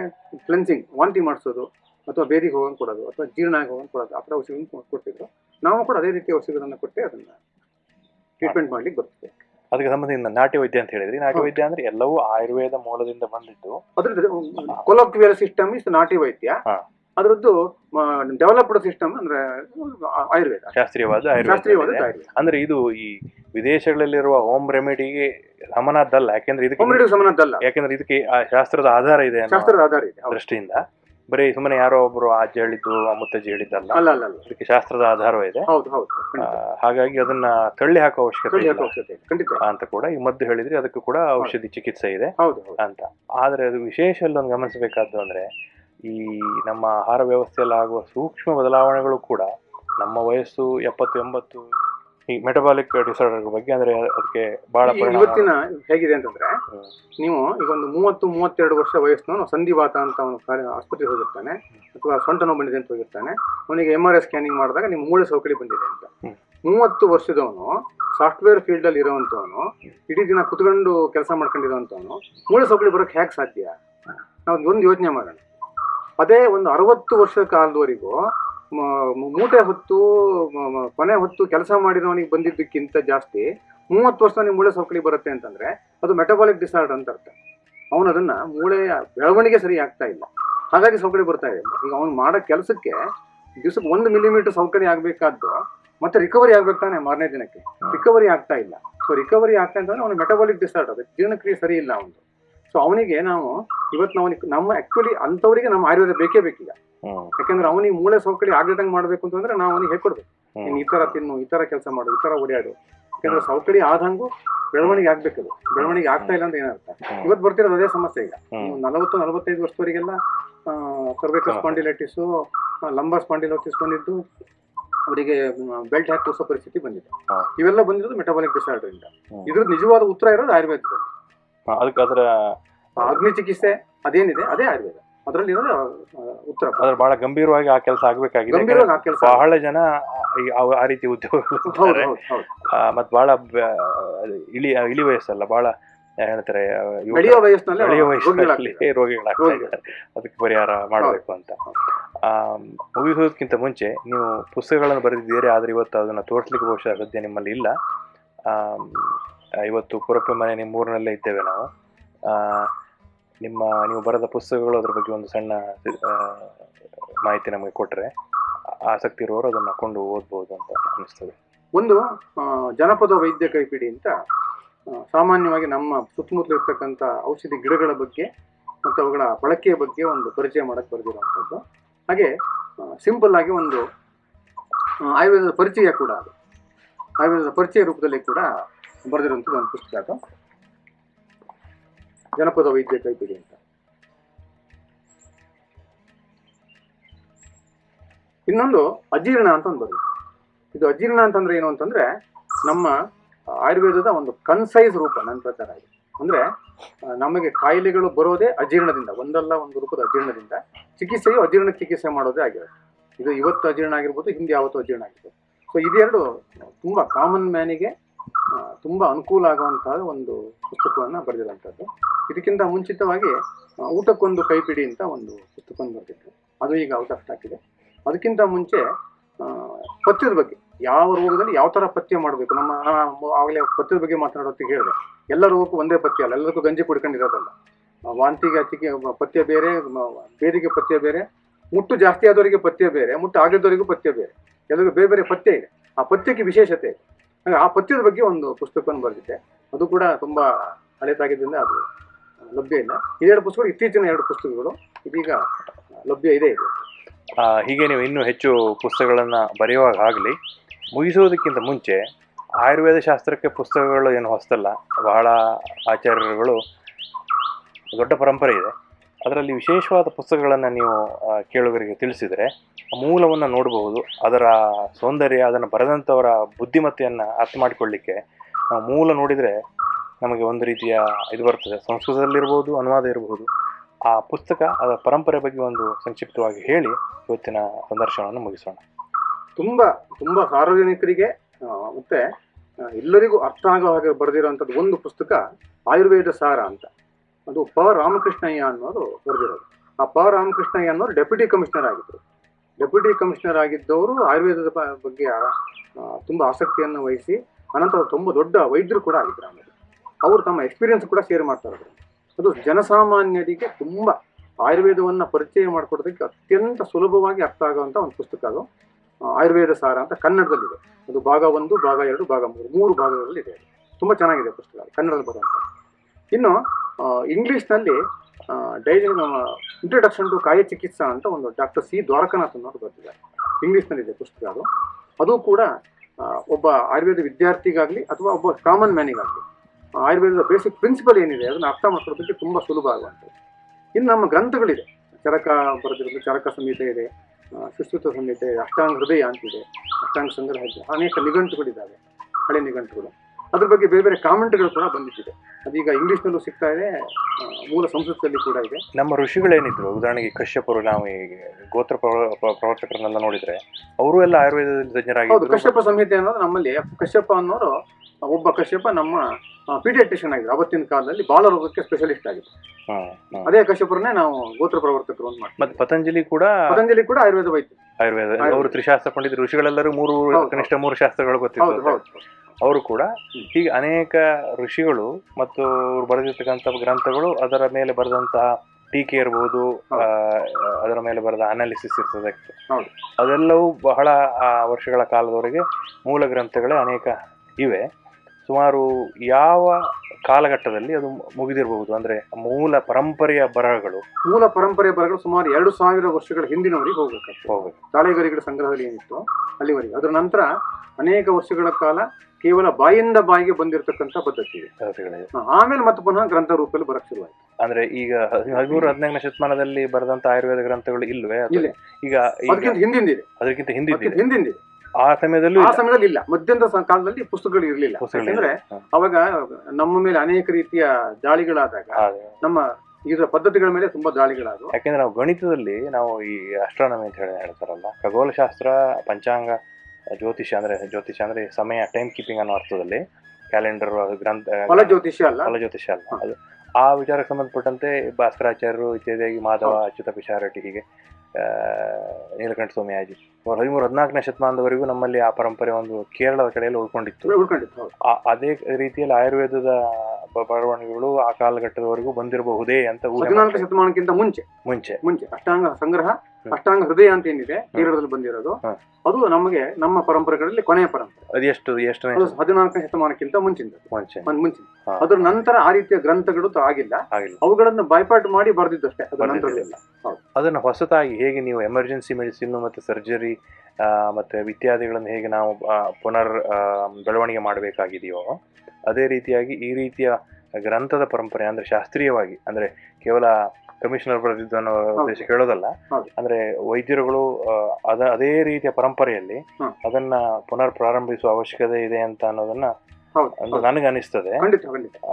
ಕ್ಲೆನ್ಸಿಂಗ್ ವಾಂತಿ ಮಾಡಿಸೋದು ಅಥವಾ ಬೇರೆಗೆ ಹೋಗಂಗೆ ಕೊಡೋದು ಅಥವಾ ಜೀರ್ಣ ಆಗಿ ಹೋಗಂಗೆ ಕೊಡೋದು, ಆ ಥರ ಔಷಧಿಗಳನ್ನು ಕೊಡ್ತಿದ್ರು. ನಾವು ಕೂಡ ಅದೇ ರೀತಿ ಔಷಧಿಗಳನ್ನು ಕೊಟ್ಟೆ ಅದನ್ನು ಟ್ರೀಟ್ಮೆಂಟ್ ಮಾಡ್ಲಿಕ್ಕೆ ಬರ್ತದೆ. ಅದಕ್ಕೆ ಸಂಬಂಧಿಸಿದ ನಾಟಿ ವೈದ್ಯ ಅಂತ ಹೇಳಿದ್ರಿ. ನಾಟಿ ವೈದ್ಯ ಅಂದ್ರೆ ಎಲ್ಲವೂ ಆಯುರ್ವೇದ ಮೂಲದಿಂದ ಬಂದಿದ್ದು. ಅದ್ರ ಕೊಲೋಕ್ವಿಯಲ್ ಸಿಸ್ಟಮ್ ಇಸ್ ನಾಟಿ ವೈದ್ಯ. ಅದರದ್ದು ಡೆವಲಪ್ಡ್ ಸಿಸ್ಟಮ್ ಅಂದ್ರೆ ಆಯುರ್ವೇದ. ಶಾಸ್ತ್ರೀಯವಾದ ಆಯುರ್ವೇದ. ಅಂದ್ರೆ ಇದು ಈ ವಿದೇಶಗಳಲ್ಲಿರುವ ಹೋಮ್ ರೆಮಿಡಿಗೆ ಸಮನಾದ್ದಲ್ಲ ಯಾಕೆಂದ್ರೆ ಇದಕ್ಕೆ ಸಮನಾದ್ದಲ್ಲ. ಯಾಕೆಂದ್ರೆ ಇದಕ್ಕೆ ಆ ಶಾಸ್ತ್ರದ ಆಧಾರ ಇದೆ ಶಾಸ್ತ್ರದ ಆಧಾರ ಇದೆ ದೃಷ್ಟಿಯಿಂದ. ಬರೀ ಸುಮ್ಮನೆ ಯಾರೋ ಒಬ್ರು ಅಜ್ಜ ಹೇಳಿದ್ದು ಆ ಮುತ್ತಜ್ಜಿ ಹೇಳಿದ್ದಲ್ಲ. ಅಲ್ಲ ಅಲ್ಲ ಅಲ್ಲ. ಇದಕ್ಕೆ ಶಾಸ್ತ್ರದ ಆಧಾರವೂ ಹೌದು ಹೌದು. ಹಾಗಾಗಿ ಅದನ್ನ ತಳ್ಳಿ ಹಾಕೋ ಅವಶ್ಯಕತೆ ತಳ್ಳಿ ಹಾಕೋ ಅವಶ್ಯಕತೆ ಇದೆ. ಖಂಡಿತ. ಅಂತ ಕೂಡ ಈ ಮದ್ದು ಹೇಳಿದ್ರೆ ಅದಕ್ಕೂ ಕೂಡ ಔಷಧಿ ಚಿಕಿತ್ಸೆ ಇದೆ ಹೌದು ಹೌದು. ಅಂತ. ಆದ್ರೆ ಅದು ವಿಶೇಷ ಅಲ್ಲೊಂದು ಗಮನಿಸಬೇಕಾದ್ದು ಅಂದ್ರೆ ಈ ನಮ್ಮ ಆಹಾರ ವ್ಯವಸ್ಥೆಯಲ್ಲಿ ಆಗುವ ಸೂಕ್ಷ್ಮ ಬದಲಾವಣೆಗಳು ಕೂಡ ನಮ್ಮ ವಯಸ್ಸು ಎಪ್ಪತ್ತು ಎಂಬತ್ತು ಈ ಮೆಟಬಾಲಿಕ್ ಡಿಸಾರ್ಡರ್ ಬಗ್ಗೆ ಅಂದ್ರೆ ಅದಕ್ಕೆ ಬಹಳ ಇವತ್ತಿನ ಹೇಗಿದೆ ಅಂತಂದ್ರೆ ನೀವು ಈಗ ಒಂದು ಮೂವತ್ತು ಮೂವತ್ತೆರಡು ವರ್ಷ ವಯಸ್ಸಿನವನು ಸಂಧಿವಾತ ಅಂತ ಅವನು ಆಸ್ಪತ್ರೆಗೆ ಹೋಗಿರ್ತಾನೆ ಅಥವಾ ಸೊಂಟ ನೋವು ಬಂದಿದೆ ಅಂತ ಹೋಗಿರ್ತಾನೆ ಅವನಿಗೆ ಎಂ ಆರ್ ಐ ಸ್ಕ್ಯಾನಿಂಗ್ ಮಾಡಿದಾಗ ನಿಮ್ಮ ಮೂಳೆ ಸೌಕಳಿ ಬಂದಿದೆ ಅಂತ. ಮೂವತ್ತು ವರ್ಷದವನು ಸಾಫ್ಟ್ವೇರ್ ಫೀಲ್ಡ್ ಅಲ್ಲಿ ಇರೋವಂಥವನು ಇಡೀ ದಿನ ಕುತ್ಕೊಂಡು ಕೆಲಸ ಮಾಡ್ಕೊಂಡಿರೋವಂಥವನು ಮೂಳೆ ಸೌಕಳಿ ಬರೋಕೆ ಹೇಗೆ ಸಾಧ್ಯ? ನಾವು ಒಂದು ಯೋಚನೆ ಮಾಡೋಣ. ಅದೇ ಒಂದು ಅರವತ್ತು ವರ್ಷದ ಕಾಲದವರೆಗೂ ಮೂಟೆ ಹೊತ್ತು ಕೊನೆ ಹೊತ್ತು ಕೆಲಸ ಮಾಡಿದವನಿಗೆ ಬಂದಿದ್ದಕ್ಕಿಂತ ಜಾಸ್ತಿ ಮೂವತ್ತು ವರ್ಷ ನಿಮ್ಮ ಮೂಳೆ ಸೌಕಳಿ ಬರುತ್ತೆ ಅಂತಂದ್ರೆ ಅದು ಮೆಟಬಾಲಿಕ್ ಡಿಸಾರ್ಡರ್ ಅಂತ ಅರ್ಥ. ಅವನು ಅದನ್ನ ಮೂಳೆ ಬೆಳವಣಿಗೆ ಸರಿ ಆಗ್ತಾ ಇಲ್ಲ. ಹಾಗಾಗಿ ಸೌಕಳಿ ಬರ್ತಾ ಇದೆ ಈಗ ಅವನು ಮಾಡೋ ಕೆಲಸಕ್ಕೆ ದಿವಸಕ್ಕೆ ಒಂದು ಮಿಲಿಮೀಟರ್ ಸೌಕಳಿ ಆಗಬೇಕಾದ್ದು ಮತ್ತೆ ರಿಕವರಿ ಆಗ್ಬೇಕಾನೆ ಮಾರನೇ ದಿನಕ್ಕೆ. ರಿಕವರಿ ಆಗ್ತಾ ಇಲ್ಲ. ಸೊ ರಿಕವರಿ ಆಗ್ತಾ ಅಂತಂದ್ರೆ ಅವನು ಮೆಟಬಾಲಿಕ್ ಡಿಸಾರ್ಡರ್. ಜೀರ್ಣಕ್ರಿಯೆ ಸರಿ ಇಲ್ಲ ಅವನು ಸೊ ಅವನಿಗೆ ನಾವು ಇವತ್ತು ನಾವು ನಮ್ಮ ಆಕ್ಚುಲಿ ಅಂತವರಿಗೆ ನಮ್ಮ ಆಯುರ್ವೇದ ಬೇಕೇ ಬೇಕೀಗ ಯಾಕಂದ್ರೆ ಅವನಿಗೆ ಮೂಳೆ ಸೌಕರ್ಯ ಆಗದಂಗೆ ಮಾಡಬೇಕು ಅಂತಂದ್ರೆ ನಾವು ಅವನಿಗೆ ಹೇಳ್ಕೊಡ್ಬೇಕು. ನೀನು ಈ ತರ ತಿನ್ನು ಈ ತರ ಕೆಲಸ ಮಾಡು ಈ ತರ ಓಡಾಡು. ಯಾಕಂದ್ರೆ ಸೌಕರ್ಯ ಆದಂಗು ಬೆಳವಣಿಗೆ ಆಗ್ಬೇಕದು ಬೆಳವಣಿಗೆ ಆಗ್ತಾ ಇಲ್ಲ ಅಂತ ಏನರ್ಥ. ಇವತ್ತು ಬರ್ತಿರೋದು ಅದೇ ಸಮಸ್ಯೆ ಈಗ. ನಲವತ್ತು ನಲವತ್ತೈದು ವರ್ಷದವರಿಗೆಲ್ಲ ಸರ್ವೈಕಲ್ ಸ್ಪಾಂಡಿಲೈಟಿಸು ಲಂಬಾ ಸ್ಪಾಂಡಿಲೈಟಿಸ್ ಬಂದಿದ್ದು ಅವರಿಗೆ ಬೆಲ್ಟ್ ಹಾಕಿ ಪರಿಸ್ಥಿತಿ ಬಂದಿದೆ. ಇವೆಲ್ಲ ಬಂದಿರೋದು ಮೆಟಬಾಲಿಕ್ ಡಿಸಾರ್ಡರ್ ಇಂದ. ಇದ್ರದ್ದು ನಿಜವಾದ ಉತ್ತರ ಇರೋದು ಆಯುರ್ವೇದದಲ್ಲಿ. ಅದಕ್ಕೆ ಅದರ ಅಗ್ನಿ ಚಿಕಿತ್ಸೆ ಅದೇನಿದೆ? ಅದೇ ಆಯುರ್ವೇದ. ಅದರಲ್ಲಿ ಇರೋದು ಉತ್ತರ ಅದ್ರ ಬಹಳ ಗಂಭೀರವಾಗಿ ಆ ಕೆಲಸ ಆಗ್ಬೇಕಾಗಿದೆ. ಗಂಭೀರವಾಗಿ ಆ ಕೆಲಸ ಬಹಳ ಜನ ಈ- ಆ ಆ ರೀತಿ ಉದ್ಯೋಗ ಹೌದು ಹೌದು ಹೌದು. ಮತ್ತೆ ಬಹಳ ಬ- ಇಳಿ ಇಳಿ ವಯಸ್ಸಲ್ಲ ಬಹಳ ಏನ್ ಹೇಳ್ತಾರೆ ಆ, ಯುವಕ- ಬೆಳೆಯೋ ವಯಸ್ಸಿನಲ್ಲಿ ರೋಗಿಗಳಾಗ್ತಾ ಇದ್ದಾರೆ. ಅದಕ್ಕೆ ಪರಿಹಾರ ಮಾಡಬೇಕು ಅಂತ. ಆ, ಮುಗಿಸೋದಕ್ಕಿಂತ ಮುಂಚೆ ನೀವು ಪುಸ್ತಕಗಳನ್ನು ಬರೆದಿದ್ದೀರಿ ಆದರೆ ಇವತ್ತು ಅದನ್ನು ತೋರಿಸ್ಲಿಕ್ಕೆ ಬಹುಶಃ ಸದ್ಯ ನಿಮ್ಮಲ್ಲಿ ಇಲ್ಲ. ಆಮ್, ಇವತ್ತು ಪುರಪ್ಪೆ ಮನೆ ನಿಮ್ಮೂರಿನಲ್ಲೇ ಇದ್ದೇವೆ ನಾವು. ನಿಮ್ಮ, ನೀವು ಬರೆದ ಪುಸ್ತಕಗಳು ಅದ್ರ ಬಗ್ಗೆ ಒಂದು ಸಣ್ಣ ಮಾಹಿತಿ ನಮಗೆ ಕೊಟ್ಟರೆ ಆಸಕ್ತಿ ಇರುವವರು ಅದನ್ನು ಕೊಂಡು ಓದ್ಬೋದು ಅಂತ ಅನಿಸ್ತದೆ ಒಂದು ಜನಪದ ವೈದ್ಯ ಕೈಪಿಡಿ ಅಂತ ಸಾಮಾನ್ಯವಾಗಿ ನಮ್ಮ ಸುತ್ತಮುತ್ತಲು ಇರ್ತಕ್ಕಂಥ ಔಷಧಿ ಗಿಡಗಳ ಬಗ್ಗೆ ಮತ್ತು ಅವುಗಳ ಬಳಕೆಯ ಬಗ್ಗೆ ಒಂದು ಪರಿಚಯ ಮಾಡಕ್ಕೆ ಬರೆದಿರುವಂಥದ್ದು. ಹಾಗೆ ಸಿಂಪಲ್ ಆಗಿ ಒಂದು ಆಯುರ್ವೇದದ ಪರಿಚಯ ಕೂಡ ಅದು. ಆಯುರ್ವೇದದ ಪರಿಚಯ ರೂಪದಲ್ಲಿ ಕೂಡ ಬರೆದಿರುವಂಥದ್ದು ಒಂದು ಪುಸ್ತಕ. ಜನಪದ ವೈದ್ಯ ಕೈಪಿಡಿ ಅಂತ. ಇನ್ನೊಂದು ಅಜೀರ್ಣ ಅಂತ ಒಂದು ಬರುತ್ತೆ. ಇದು ಅಜೀರ್ಣ ಅಂತಂದ್ರೆ ಏನು ಅಂತಂದ್ರೆ ನಮ್ಮ ಆಯುರ್ವೇದದ ಒಂದು ಕನ್ಸೈಸ್ ರೂಪ ನನ್ನ ಪ್ರಕಾರ ಇದು. ಅಂದ್ರೆ ನಮಗೆ ಕಾಯಿಲೆಗಳು ಬರೋದೇ ಅಜೀರ್ಣದಿಂದ, ಒಂದಲ್ಲ ಒಂದು ರೂಪದ ಅಜೀರ್ಣದಿಂದ. ಚಿಕಿತ್ಸೆಯು ಅಜೀರ್ಣ ಚಿಕಿತ್ಸೆ ಮಾಡೋದೇ ಆಗಿರುತ್ತೆ. ಇದು ಇವತ್ತು ಅಜೀರ್ಣ ಆಗಿರ್ಬೋದು, ಹಿಂದೆ ಯಾವತ್ತು ಅಜೀರ್ಣ ಆಗಿರ್ಬೋದು. ಸೊ ಇದೆರಡು ತುಂಬಾ ಕಾಮನ್ ಮ್ಯಾನಿಗೆ ತುಂಬಾ ಅನುಕೂಲ ಆಗುವಂತಹ ಒಂದು ಪುಸ್ತಕವನ್ನು ಬರೆದಿರುವಂಥದ್ದು ಇದಕ್ಕಿಂತ ಮುಂಚಿತವಾಗಿ ಊಟಕ್ಕೊಂದು ಕೈಪಿಡಿ ಅಂತ ಒಂದು ಪುಸ್ತಕವನ್ನು ಬರೆದಿತ್ತು ಅದು ಈಗ ಔಟ್ ಆಫ್ ಸ್ಟಾಕ್ ಇದೆ. ಅದಕ್ಕಿಂತ ಮುಂಚೆ ಪಥ್ಯದ ಬಗ್ಗೆ, ಯಾವ ರೋಗದಲ್ಲಿ ಯಾವ ಥರ ಪಥ್ಯ ಮಾಡಬೇಕು? ನಮ್ಮ ಆಗ್ಲೇ ಪಥ್ಯದ ಬಗ್ಗೆ ಮಾತನಾಡೋತ್ತಿಗೆ ಹೇಳಿದೆ. ಎಲ್ಲ ರೋಗಕ್ಕೂ ಒಂದೇ ಪಥ್ಯ ಅಲ್ಲ ಎಲ್ಲರಿಗೂ ಗಂಜಿ ಕುಡ್ಕೊಂಡಿರೋದಲ್ಲ. ವಾಂತಿಗೆ, ಅತಿಗೆ ಪಥ್ಯ ಬೇರೆ ಬೇದಿಗೆ ಪಥ್ಯ ಬೇರೆ, ಮುಟ್ಟು ಜಾಸ್ತಿ ಆದವರಿಗೆ ಪಥ್ಯ ಬೇರೆ, ಮುಟ್ಟು ಆಗದವರಿಗೂ ಪಥ್ಯ ಬೇರೆ. ಎಲ್ಲರಿಗೂ ಬೇರೆ ಬೇರೆ ಪಥ್ಯ ಇದೆ. ಆ ಪಥ್ಯಕ್ಕೆ ವಿಶೇಷತೆ ಇದೆ. ಆ ಪಥ್ಯದ ಬಗ್ಗೆ ಒಂದು ಪುಸ್ತಕವನ್ನು ಬರೆದಿದ್ದೆ. ಅದು ಕೂಡ ತುಂಬಾ ಹಳೆದಾಗಿದ್ದರಿಂದ ಅದು ಲಭ್ಯ ಇಲ್ಲ. ಇದೆರಡು ಪುಸ್ತಕಗಳು, ಇತ್ತೀಚಿನ ಎರಡು ಪುಸ್ತಕಗಳು. ಇದೀಗ ಲಭ್ಯ ಇದೆ ಇದು. ಹೀಗೆ ನೀವು ಇನ್ನೂ ಹೆಚ್ಚು ಪುಸ್ತಕಗಳನ್ನು ಬರೆಯುವಾಗ ಆಗಲಿ ಮುಗಿಸೋದಕ್ಕಿಂತ ಮುಂಚೆ ಆಯುರ್ವೇದ ಶಾಸ್ತ್ರಕ್ಕೆ ಪುಸ್ತಕಗಳು ಏನು ಹೊಸದಲ್ಲ ಬಹಳ ಆಚಾರ್ಯರುಗಳು, ದೊಡ್ಡ ಪರಂಪರೆ ಇದೆ. ಅದರಲ್ಲಿ ವಿಶೇಷವಾದ ಪುಸ್ತಕಗಳನ್ನು ನೀವು ಕೇಳುಗರಿಗೆ ತಿಳಿಸಿದರೆ ಮೂಲವನ್ನು ನೋಡಬಹುದು. ಅದರ ಸೌಂದರ್ಯ, ಅದನ್ನು ಬರೆದಂಥವರ ಬುದ್ಧಿಮತ್ತೆಯನ್ನು ಅರ್ಥ ಮಾಡಿಕೊಳ್ಳಿಕ್ಕೆ ನಾವು ಮೂಲ ನೋಡಿದರೆ ನಮಗೆ ಒಂದು ರೀತಿಯ ಇದು ಬರ್ತದೆ. ಸಂಸ್ಕೃತದಲ್ಲಿರ್ಬೋದು, ಅನುವಾದ ಇರಬಹುದು ಆ ಪುಸ್ತಕ, ಅದರ ಪರಂಪರೆ ಬಗ್ಗೆ ಒಂದು ಸಂಕ್ಷಿಪ್ತವಾಗಿ ಹೇಳಿ ಇವತ್ತಿನ ಸಂದರ್ಶನವನ್ನು ಮುಗಿಸೋಣ. ತುಂಬ ತುಂಬ ಸಾರ್ವಜನಿಕರಿಗೆ ಮತ್ತೆ ಎಲ್ಲರಿಗೂ ಅರ್ಥ ಆಗೋ ಹಾಗೆ ಬರೆದಿರುವಂಥದ್ದು ಒಂದು ಪುಸ್ತಕ, ಆಯುರ್ವೇದ ಸಾರ ಅಂತ. ಅದು ಪ ರಾಮಕೃಷ್ಣಯ್ಯ ಅನ್ನೋರು ಬರೆದಿರೋದು. ಆ ಪ ರಾಮಕೃಷ್ಣಯ್ಯ ಅನ್ನೋರು ಡೆಪ್ಯೂಟಿ ಕಮಿಷನರ್ ಆಗಿದ್ದರು ಡೆಪ್ಯೂಟಿ ಕಮಿಷನರ್ ಆಗಿದ್ದವರು ಆಯುರ್ವೇದದ ಬಗ್ಗೆ ತುಂಬ ಆಸಕ್ತಿಯನ್ನು ವಹಿಸಿ, ಅನಂತರ ತುಂಬ ದೊಡ್ಡ ವೈದ್ಯರು ಕೂಡ ಆಗಿದ್ರು ಆಮೇಲೆ ಅವರು ತಮ್ಮ ಎಕ್ಸ್ಪೀರಿಯನ್ಸ್ ಕೂಡ ಶೇರ್ ಮಾಡ್ತಾ ಇದ್ರು. ಅದು ಜನಸಾಮಾನ್ಯರಿಗೆ ತುಂಬಾ ಆಯುರ್ವೇದವನ್ನ ಪರಿಚಯ ಮಾಡಿಕೊಡೋದಕ್ಕೆ ಅತ್ಯಂತ ಸುಲಭವಾಗಿ ಅರ್ಥ ಆಗುವಂತ ಒಂದು ಪುಸ್ತಕ ಅದು. ಆಯುರ್ವೇದ ಸಾರ ಅಂತ ಕನ್ನಡದಲ್ಲಿದೆ. ಅದು ಭಾಗ ಒಂದು, ಭಾಗ ಎರಡು, ಭಾಗ ಮೂರು ಮೂರು ಭಾಗಗಳಲ್ಲಿ ಇದೆ. ತುಂಬಾ ಚೆನ್ನಾಗಿದೆ ಪುಸ್ತಕ ಕನ್ನಡದಲ್ಲಿ ಬರುವಂತ ಇನ್ನು ಇಂಗ್ಲಿಷ್ನಲ್ಲಿ ಡೈಲಿ ಇಂಟ್ರೊಡಕ್ಷನ್ ಟು ಕಾಯ ಚಿಕಿತ್ಸಾ ಅಂತ ಒಂದು ಡಾಕ್ಟರ್ ಸಿ ದ್ವಾರಕನಾಥ್ ಅನ್ನೋರು ಬರ್ತಿದ್ದಾರೆ. ಇಂಗ್ಲಿಷ್ನಲ್ಲಿದೆ ಪುಸ್ತಕ ಅದು. ಅದು ಕೂಡ ಒಬ್ಬ ಆಯುರ್ವೇದ ವಿದ್ಯಾರ್ಥಿಗಾಗಲಿ ಅಥವಾ ಒಬ್ಬ ಕಾಮನ್ ಮ್ಯಾನಿಗಾಗಲಿ. ಆಯುರ್ವೇದದ ಬೇಸಿಕ್ ಪ್ರಿನ್ಸಿಪಲ್ ಏನಿದೆ, ಅದನ್ನ ಅರ್ಥ ಮಾಡ್ಕೊಳ್ಳೋದಕ್ಕೆ ತುಂಬಾ ಸುಲಭ ಆಗುವಂಥದ್ದು. ಇನ್ನು ನಮ್ಮ ಗ್ರಂಥಗಳಿದೆ. ಚರಕ ಬರೆದಿರೋದು ಚರಕ ಸಂಹಿತೆ ಇದೆ ಸುಶ್ರುತ ಸಂಹಿತೆ, ಅಷ್ಟಾಂಗ ಹೃದಯ ಅಂತಿದೆ, ಅಷ್ಟಾಂಗ ಸಂಗ್ರಹ ಇದೆ. ಅನೇಕ ನಿಘಂಟುಗಳಿದ್ದಾವೆ, ಹಳೆ ನಿಘಂಟುಗಳು. ಅದ್ರ ಬಗ್ಗೆ ಬೇರೆ ಬೇರೆ ಕಾಮೆಂಟ್ಗಳು ಕೂಡ ಬಂದಿದೆ. ಅದೀಗ ಇಂಗ್ಲಿಷ್ನಲ್ಲೂ ಸಿಗ್ತಾ ಇದೆ ಮೂಲ ಸಂಸ್ಕೃತದಲ್ಲಿ ಕೂಡ ಇದೆ. ನಮ್ಮ ಋಷಿಗಳೇನಿದ್ರು ಉದಾಹರಣೆಗೆ ಕಶ್ಯಪರು ನಾವು ಈ ಗೋತ್ರ ಪ್ರವ- ಪ್ರವರ್ತಕರನ್ನೆಲ್ಲ ನೋಡಿದ್ರೆ ಅವರು ಎಲ್ಲ ಆಯುರ್ವೇದದಲ್ಲಿ ತಜ್ಞರಾಗಿ ಕಶ್ಯಪ ಸಂಹಿತೆ ಅನ್ನೋದು ನಮ್ಮಲ್ಲಿ ಕಶ್ಯಪ ಅನ್ನೋರು ಒಬ್ಬ ಕಶ್ಯಪ ನಮ್ಮ ಪೀಡಿಯಾಟ್ರಿಷನ್ ಆಗಿದ್ರು ಅವತ್ತಿನ ಕಾಲದಲ್ಲಿ ಬಾಲರೋಗಕ್ಕೆ ಸ್ಪೆಷಲಿಸ್ಟ್ ಆಗಿದ್ರು. ಅದೇ ಕಶ್ಯಪರನ್ನೇ ನಾವು ಗೋತ್ರ ಪ್ರವರ್ತಕರು ಅಂತ ಮಾಡ್ತೀವಿ. ಮತ್ತೆ ಪತಂಜಲಿ ಕೂಡ ಪತಂಜಲಿ ಕೂಡ ಆಯುರ್ವೇದ ವೈದ್ಯ. ಆಯುರ್ವೇದ. ಅವರು ತ್ರಿಶಾಸ್ತ್ರ ಪಂಡಿತರು ಋಷಿಗಳೆಲ್ಲರೂ ಮೂರು ಕನಿಷ್ಠ ಮೂರು ಶಾಸ್ತ್ರಗಳು ಗೊತ್ತಿತ್ತು ಅವರು ಕೂಡ ಹೀಗೆ ಅನೇಕ ಋಷಿಗಳು ಮತ್ತು ಅವರು ಬರೆದಿರ್ತಕ್ಕಂಥ ಗ್ರಂಥಗಳು ಅದರ ಮೇಲೆ ಬರೆದಂತಹ ಟೀಕೆ ಇರ್ಬೋದು ಆ, ಅದರ ಮೇಲೆ ಬರೆದ ಅನಾಲಿಸಿಸ್ ಇರ್ತದೆ. ಅದೆಲ್ಲವೂ ಬಹಳ ವರ್ಷಗಳ ಕಾಲದವರೆಗೆ ಮೂಲ ಗ್ರಂಥಗಳೇ ಅನೇಕ ಇವೆ. ಸುಮಾರು ಯಾವ ಕಾಲಘಟ್ಟದಲ್ಲಿ ಅದು ಮುಗಿದಿರಬಹುದು? ಅಂದ್ರೆ ಮೂಲ ಪರಂಪರೆಯ ಬರಹಗಳು. ಮೂಲ ಪರಂಪರೆಯ ಬರಹಗಳು ಸುಮಾರು ಎರಡು ಸಾವಿರ ವರ್ಷಗಳ ಹಿಂದಿನವರಿಗೆ ಹೋಗಬೇಕು ಹೋಗಬೇಕು. ತಾಳೆಗರಿಗಳ ಸಂಗ್ರಹದಲ್ಲಿ ಏನಿತ್ತು ಅಲ್ಲಿವರೆಗೆ. ಅದರ ನಂತರ ಅನೇಕ ವರ್ಷಗಳ ಕಾಲ ಕೇವಲ ಬಾಯಿಂದ ಬಾಯಿಗೆ ಬಂದಿರತಕ್ಕಂತ ಪದ್ಧತಿ ಇದೆ ಕಥೆಗಳಿವೆ. ಆಮೇಲೆ ಮತ್ತೆ ಪುನಃ ಗ್ರಂಥ ರೂಪದಲ್ಲಿ ಬರಕ್ ಶುರುವಾಯಿತು. ಅಂದ್ರೆ ಈಗ ಹದಿಮೂರು ಹದಿನಾಲ್ಕನೇ ಶತಮಾನದಲ್ಲಿ ಬರೆದಂತ ಆಯುರ್ವೇದ ಗ್ರಂಥಗಳು ಇಲ್ವೇ? ಅಥವಾ ಇಲ್ಲ. ಈಗ ಈಗ ಅದಕ್ಕಿಂತ ಹಿಂದಿಂದಿದೆ. ಅದಕ್ಕಿಂತ ಹಿಂದಿದೆ ಹಿಂದಿಂದಿದೆ. ಆ ಸಮಯದಲ್ಲೂ ಆ ಸಮಯದಲ್ಲಿ ಇಲ್ಲ. ಮಧ್ಯಂತರ ಕಾಲದಲ್ಲಿ ಪುಸ್ತಕಗಳು ಇರಲಿಲ್ಲ. ಯಾಕಂದ್ರೆ ಅವಾಗ ನಮ್ಮ ಮೇಲೆ ಅನೇಕ ರೀತಿಯ ದಾಳಿಗಳಾದಾಗ. ನಮ್ಮ ಇದರ ಪದ್ಧತಿಗಳ ಮೇಲೆ ತುಂಬಾ ದಾಳಿಗಳಾದವು ಯಾಕೆಂದ್ರೆ ನಾವು ಗಣಿತದಲ್ಲಿ ನಾವು ಈ ಅಸ್ಟ್ರಾನಮಿ ಅಂತ ಹೇಳಿ ಹೇಳ್ತಾರಲ್ಲ ಖಗೋಳಶಾಸ್ತ್ರ ಪಂಚಾಂಗ ಜ್ಯೋತಿಷ್ಯ ಅಂದ್ರೆ ಜ್ಯೋತಿಷ್ಯ ಅಂದ್ರೆ ಸಮಯ ಟೈಮ್ ಕೀಪಿಂಗ್ ಅನ್ನೋ ಅರ್ಥದಲ್ಲಿ ಕ್ಯಾಲೆಂಡರ್ ಗ್ರಂಥ ಫಲ ಜ್ಯೋತಿಷ್ಯ ಅಲ್ಲ. ಫಲ ಜ್ಯೋತಿಷ್ಯ ಅಲ್ಲ ಅದು ಆ ವಿಚಾರಕ್ಕೆ ಸಂಬಂಧಪಟ್ಟಂತೆ ಭಾಸ್ಕರಾಚಾರ್ಯರು ಇತ್ಯಾದಿಯಾಗಿ ಮಾಧವ ಅಚ್ಯುತ ಪಿಶಾರಟಿ ಹೀಗೆ ನೀಲಕಂಠ ಸ್ವಾಮಿಯಾಜಿ ಅವರು ಹದಿಮೂರು ಹದಿನಾಲ್ಕನೇ ಶತಮಾನದವರೆಗೂ ನಮ್ಮಲ್ಲಿ ಆ ಪರಂಪರೆ ಒಂದು ಕೇರಳದ ಕಡೆಯಲ್ಲಿ ಉಳ್ಕೊಂಡಿತ್ತು. ಅದೇ ರೀತಿಯಲ್ಲಿ ಆಯುರ್ವೇದದ ಬರವಣಿಗೆಗಳು ಆ ಕಾಲಘಟ್ಟದವರೆಗೂ ಬಂದಿರಬಹುದೇ ಅಂತ ಹದಿನಾಲ್ಕು ಶತಮಾನಕ್ಕಿಂತ ಮುಂಚೆ. ಮುಂಚೆ. ಮುಂಚೆ. ಅಷ್ಟಾಂಗ ಸಂಗ್ರಹ. ಅಷ್ಟಾಂಗ ಹೃದಯ ಅಂತ ಏನಿದೆ ಕೇರಳದಲ್ಲಿ ಬಂದಿರೋದು. ಅದು ನಮಗೆ ನಮ್ಮ ಪರಂಪರೆಗಳಲ್ಲಿ ಕೊನೆಯ ಪರಂಪರೆ. ಅದು ಎಷ್ಟು ಹದಿನಾಲ್ಕನೇ ಶತಮಾನಕ್ಕಿಂತ ಮುಂಚಿನ ಮುಂಚೆ. ಮುಂಚಿನ. ಅದ್ರ ನಂತರ ಆ ರೀತಿಯ ಗ್ರಂಥಗಳು ಆಗಿಲ್ಲ. ಅವುಗಳನ್ನು ಬೈಪಾಟ್ ಮಾಡಿ ಬರೆದಿದ್ದಷ್ಟೇ. ಅದನ್ನ ಹೊಸತಾಗಿ ಹೇಗೆ ನೀವು ಎಮರ್ಜೆನ್ಸಿ ಮೆಡಿಸಿನ್ ಮತ್ತೆ ಸರ್ಜರಿ ಮತ್ತೆ ಇತ್ಯಾದಿಗಳನ್ನು ಹೇಗೆ ನಾವು ಪುನರ್ ಬೆಳವಣಿಗೆ ಮಾಡಬೇಕಾಗಿದೆಯೋ ಅದೇ ರೀತಿಯಾಗಿ ಈ ರೀತಿಯ ಗ್ರಂಥದ ಪರಂಪರೆ ಅಂದ್ರೆ ಶಾಸ್ತ್ರೀಯವಾಗಿ ಅಂದ್ರೆ ಕೇವಲ ಕಮಿಷನರ್ ಬರೆದಿದ್ದು ಅನ್ನೋ ಉದ್ದೇಶ ಕೇಳೋದಲ್ಲ. ಅಂದ್ರೆ ವೈದ್ಯರುಗಳು ಅದ ಅದೇ ರೀತಿಯ ಪರಂಪರೆಯಲ್ಲಿ ಅದನ್ನ ಪುನರ್ ಪ್ರಾರಂಭಿಸುವ ಅವಶ್ಯಕತೆ ಇದೆ ಅಂತ ಅನ್ನೋದನ್ನ. ನನಗೆ ಅನಿಸ್ತದೆ.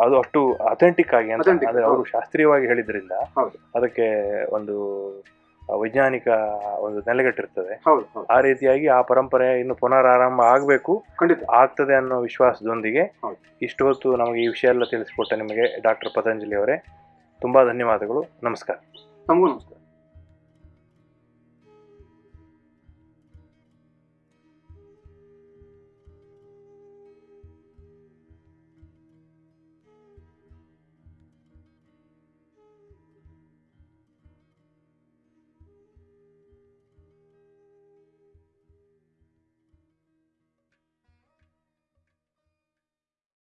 ಅದು ಅಷ್ಟು ಅಥೆಂಟಿಕ್ ಆಗಿ ಅಂತ ಅಂದ್ರೆ ಅವರು ಶಾಸ್ತ್ರೀಯವಾಗಿ ಹೇಳಿದ್ರಿಂದ ಅದಕ್ಕೆ ಒಂದು ವೈಜ್ಞಾನಿಕ ಒಂದು ನೆಲೆಗಟ್ಟಿರ್ತದೆ. ಆ ರೀತಿಯಾಗಿ ಆ ಪರಂಪರೆ ಇನ್ನು ಪುನರಾರಂಭ ಆಗಬೇಕು. ಆಗ್ತದೆ ಅನ್ನೋ ವಿಶ್ವಾಸದೊಂದಿಗೆ. ಇಷ್ಟು ಹೊತ್ತು ನಮಗೆ ಈ ವಿಷಯ ಎಲ್ಲ ತಿಳಿಸಿಕೊಟ್ಟ ನಿಮಗೆ ಡಾಕ್ಟರ್ ಪತಂಜಲಿ ಅವರೇ. ತುಂಬಾ ಧನ್ಯವಾದಗಳು. ನಮಸ್ಕಾರ. ನಮಗೂ ನಮಸ್ಕಾರ.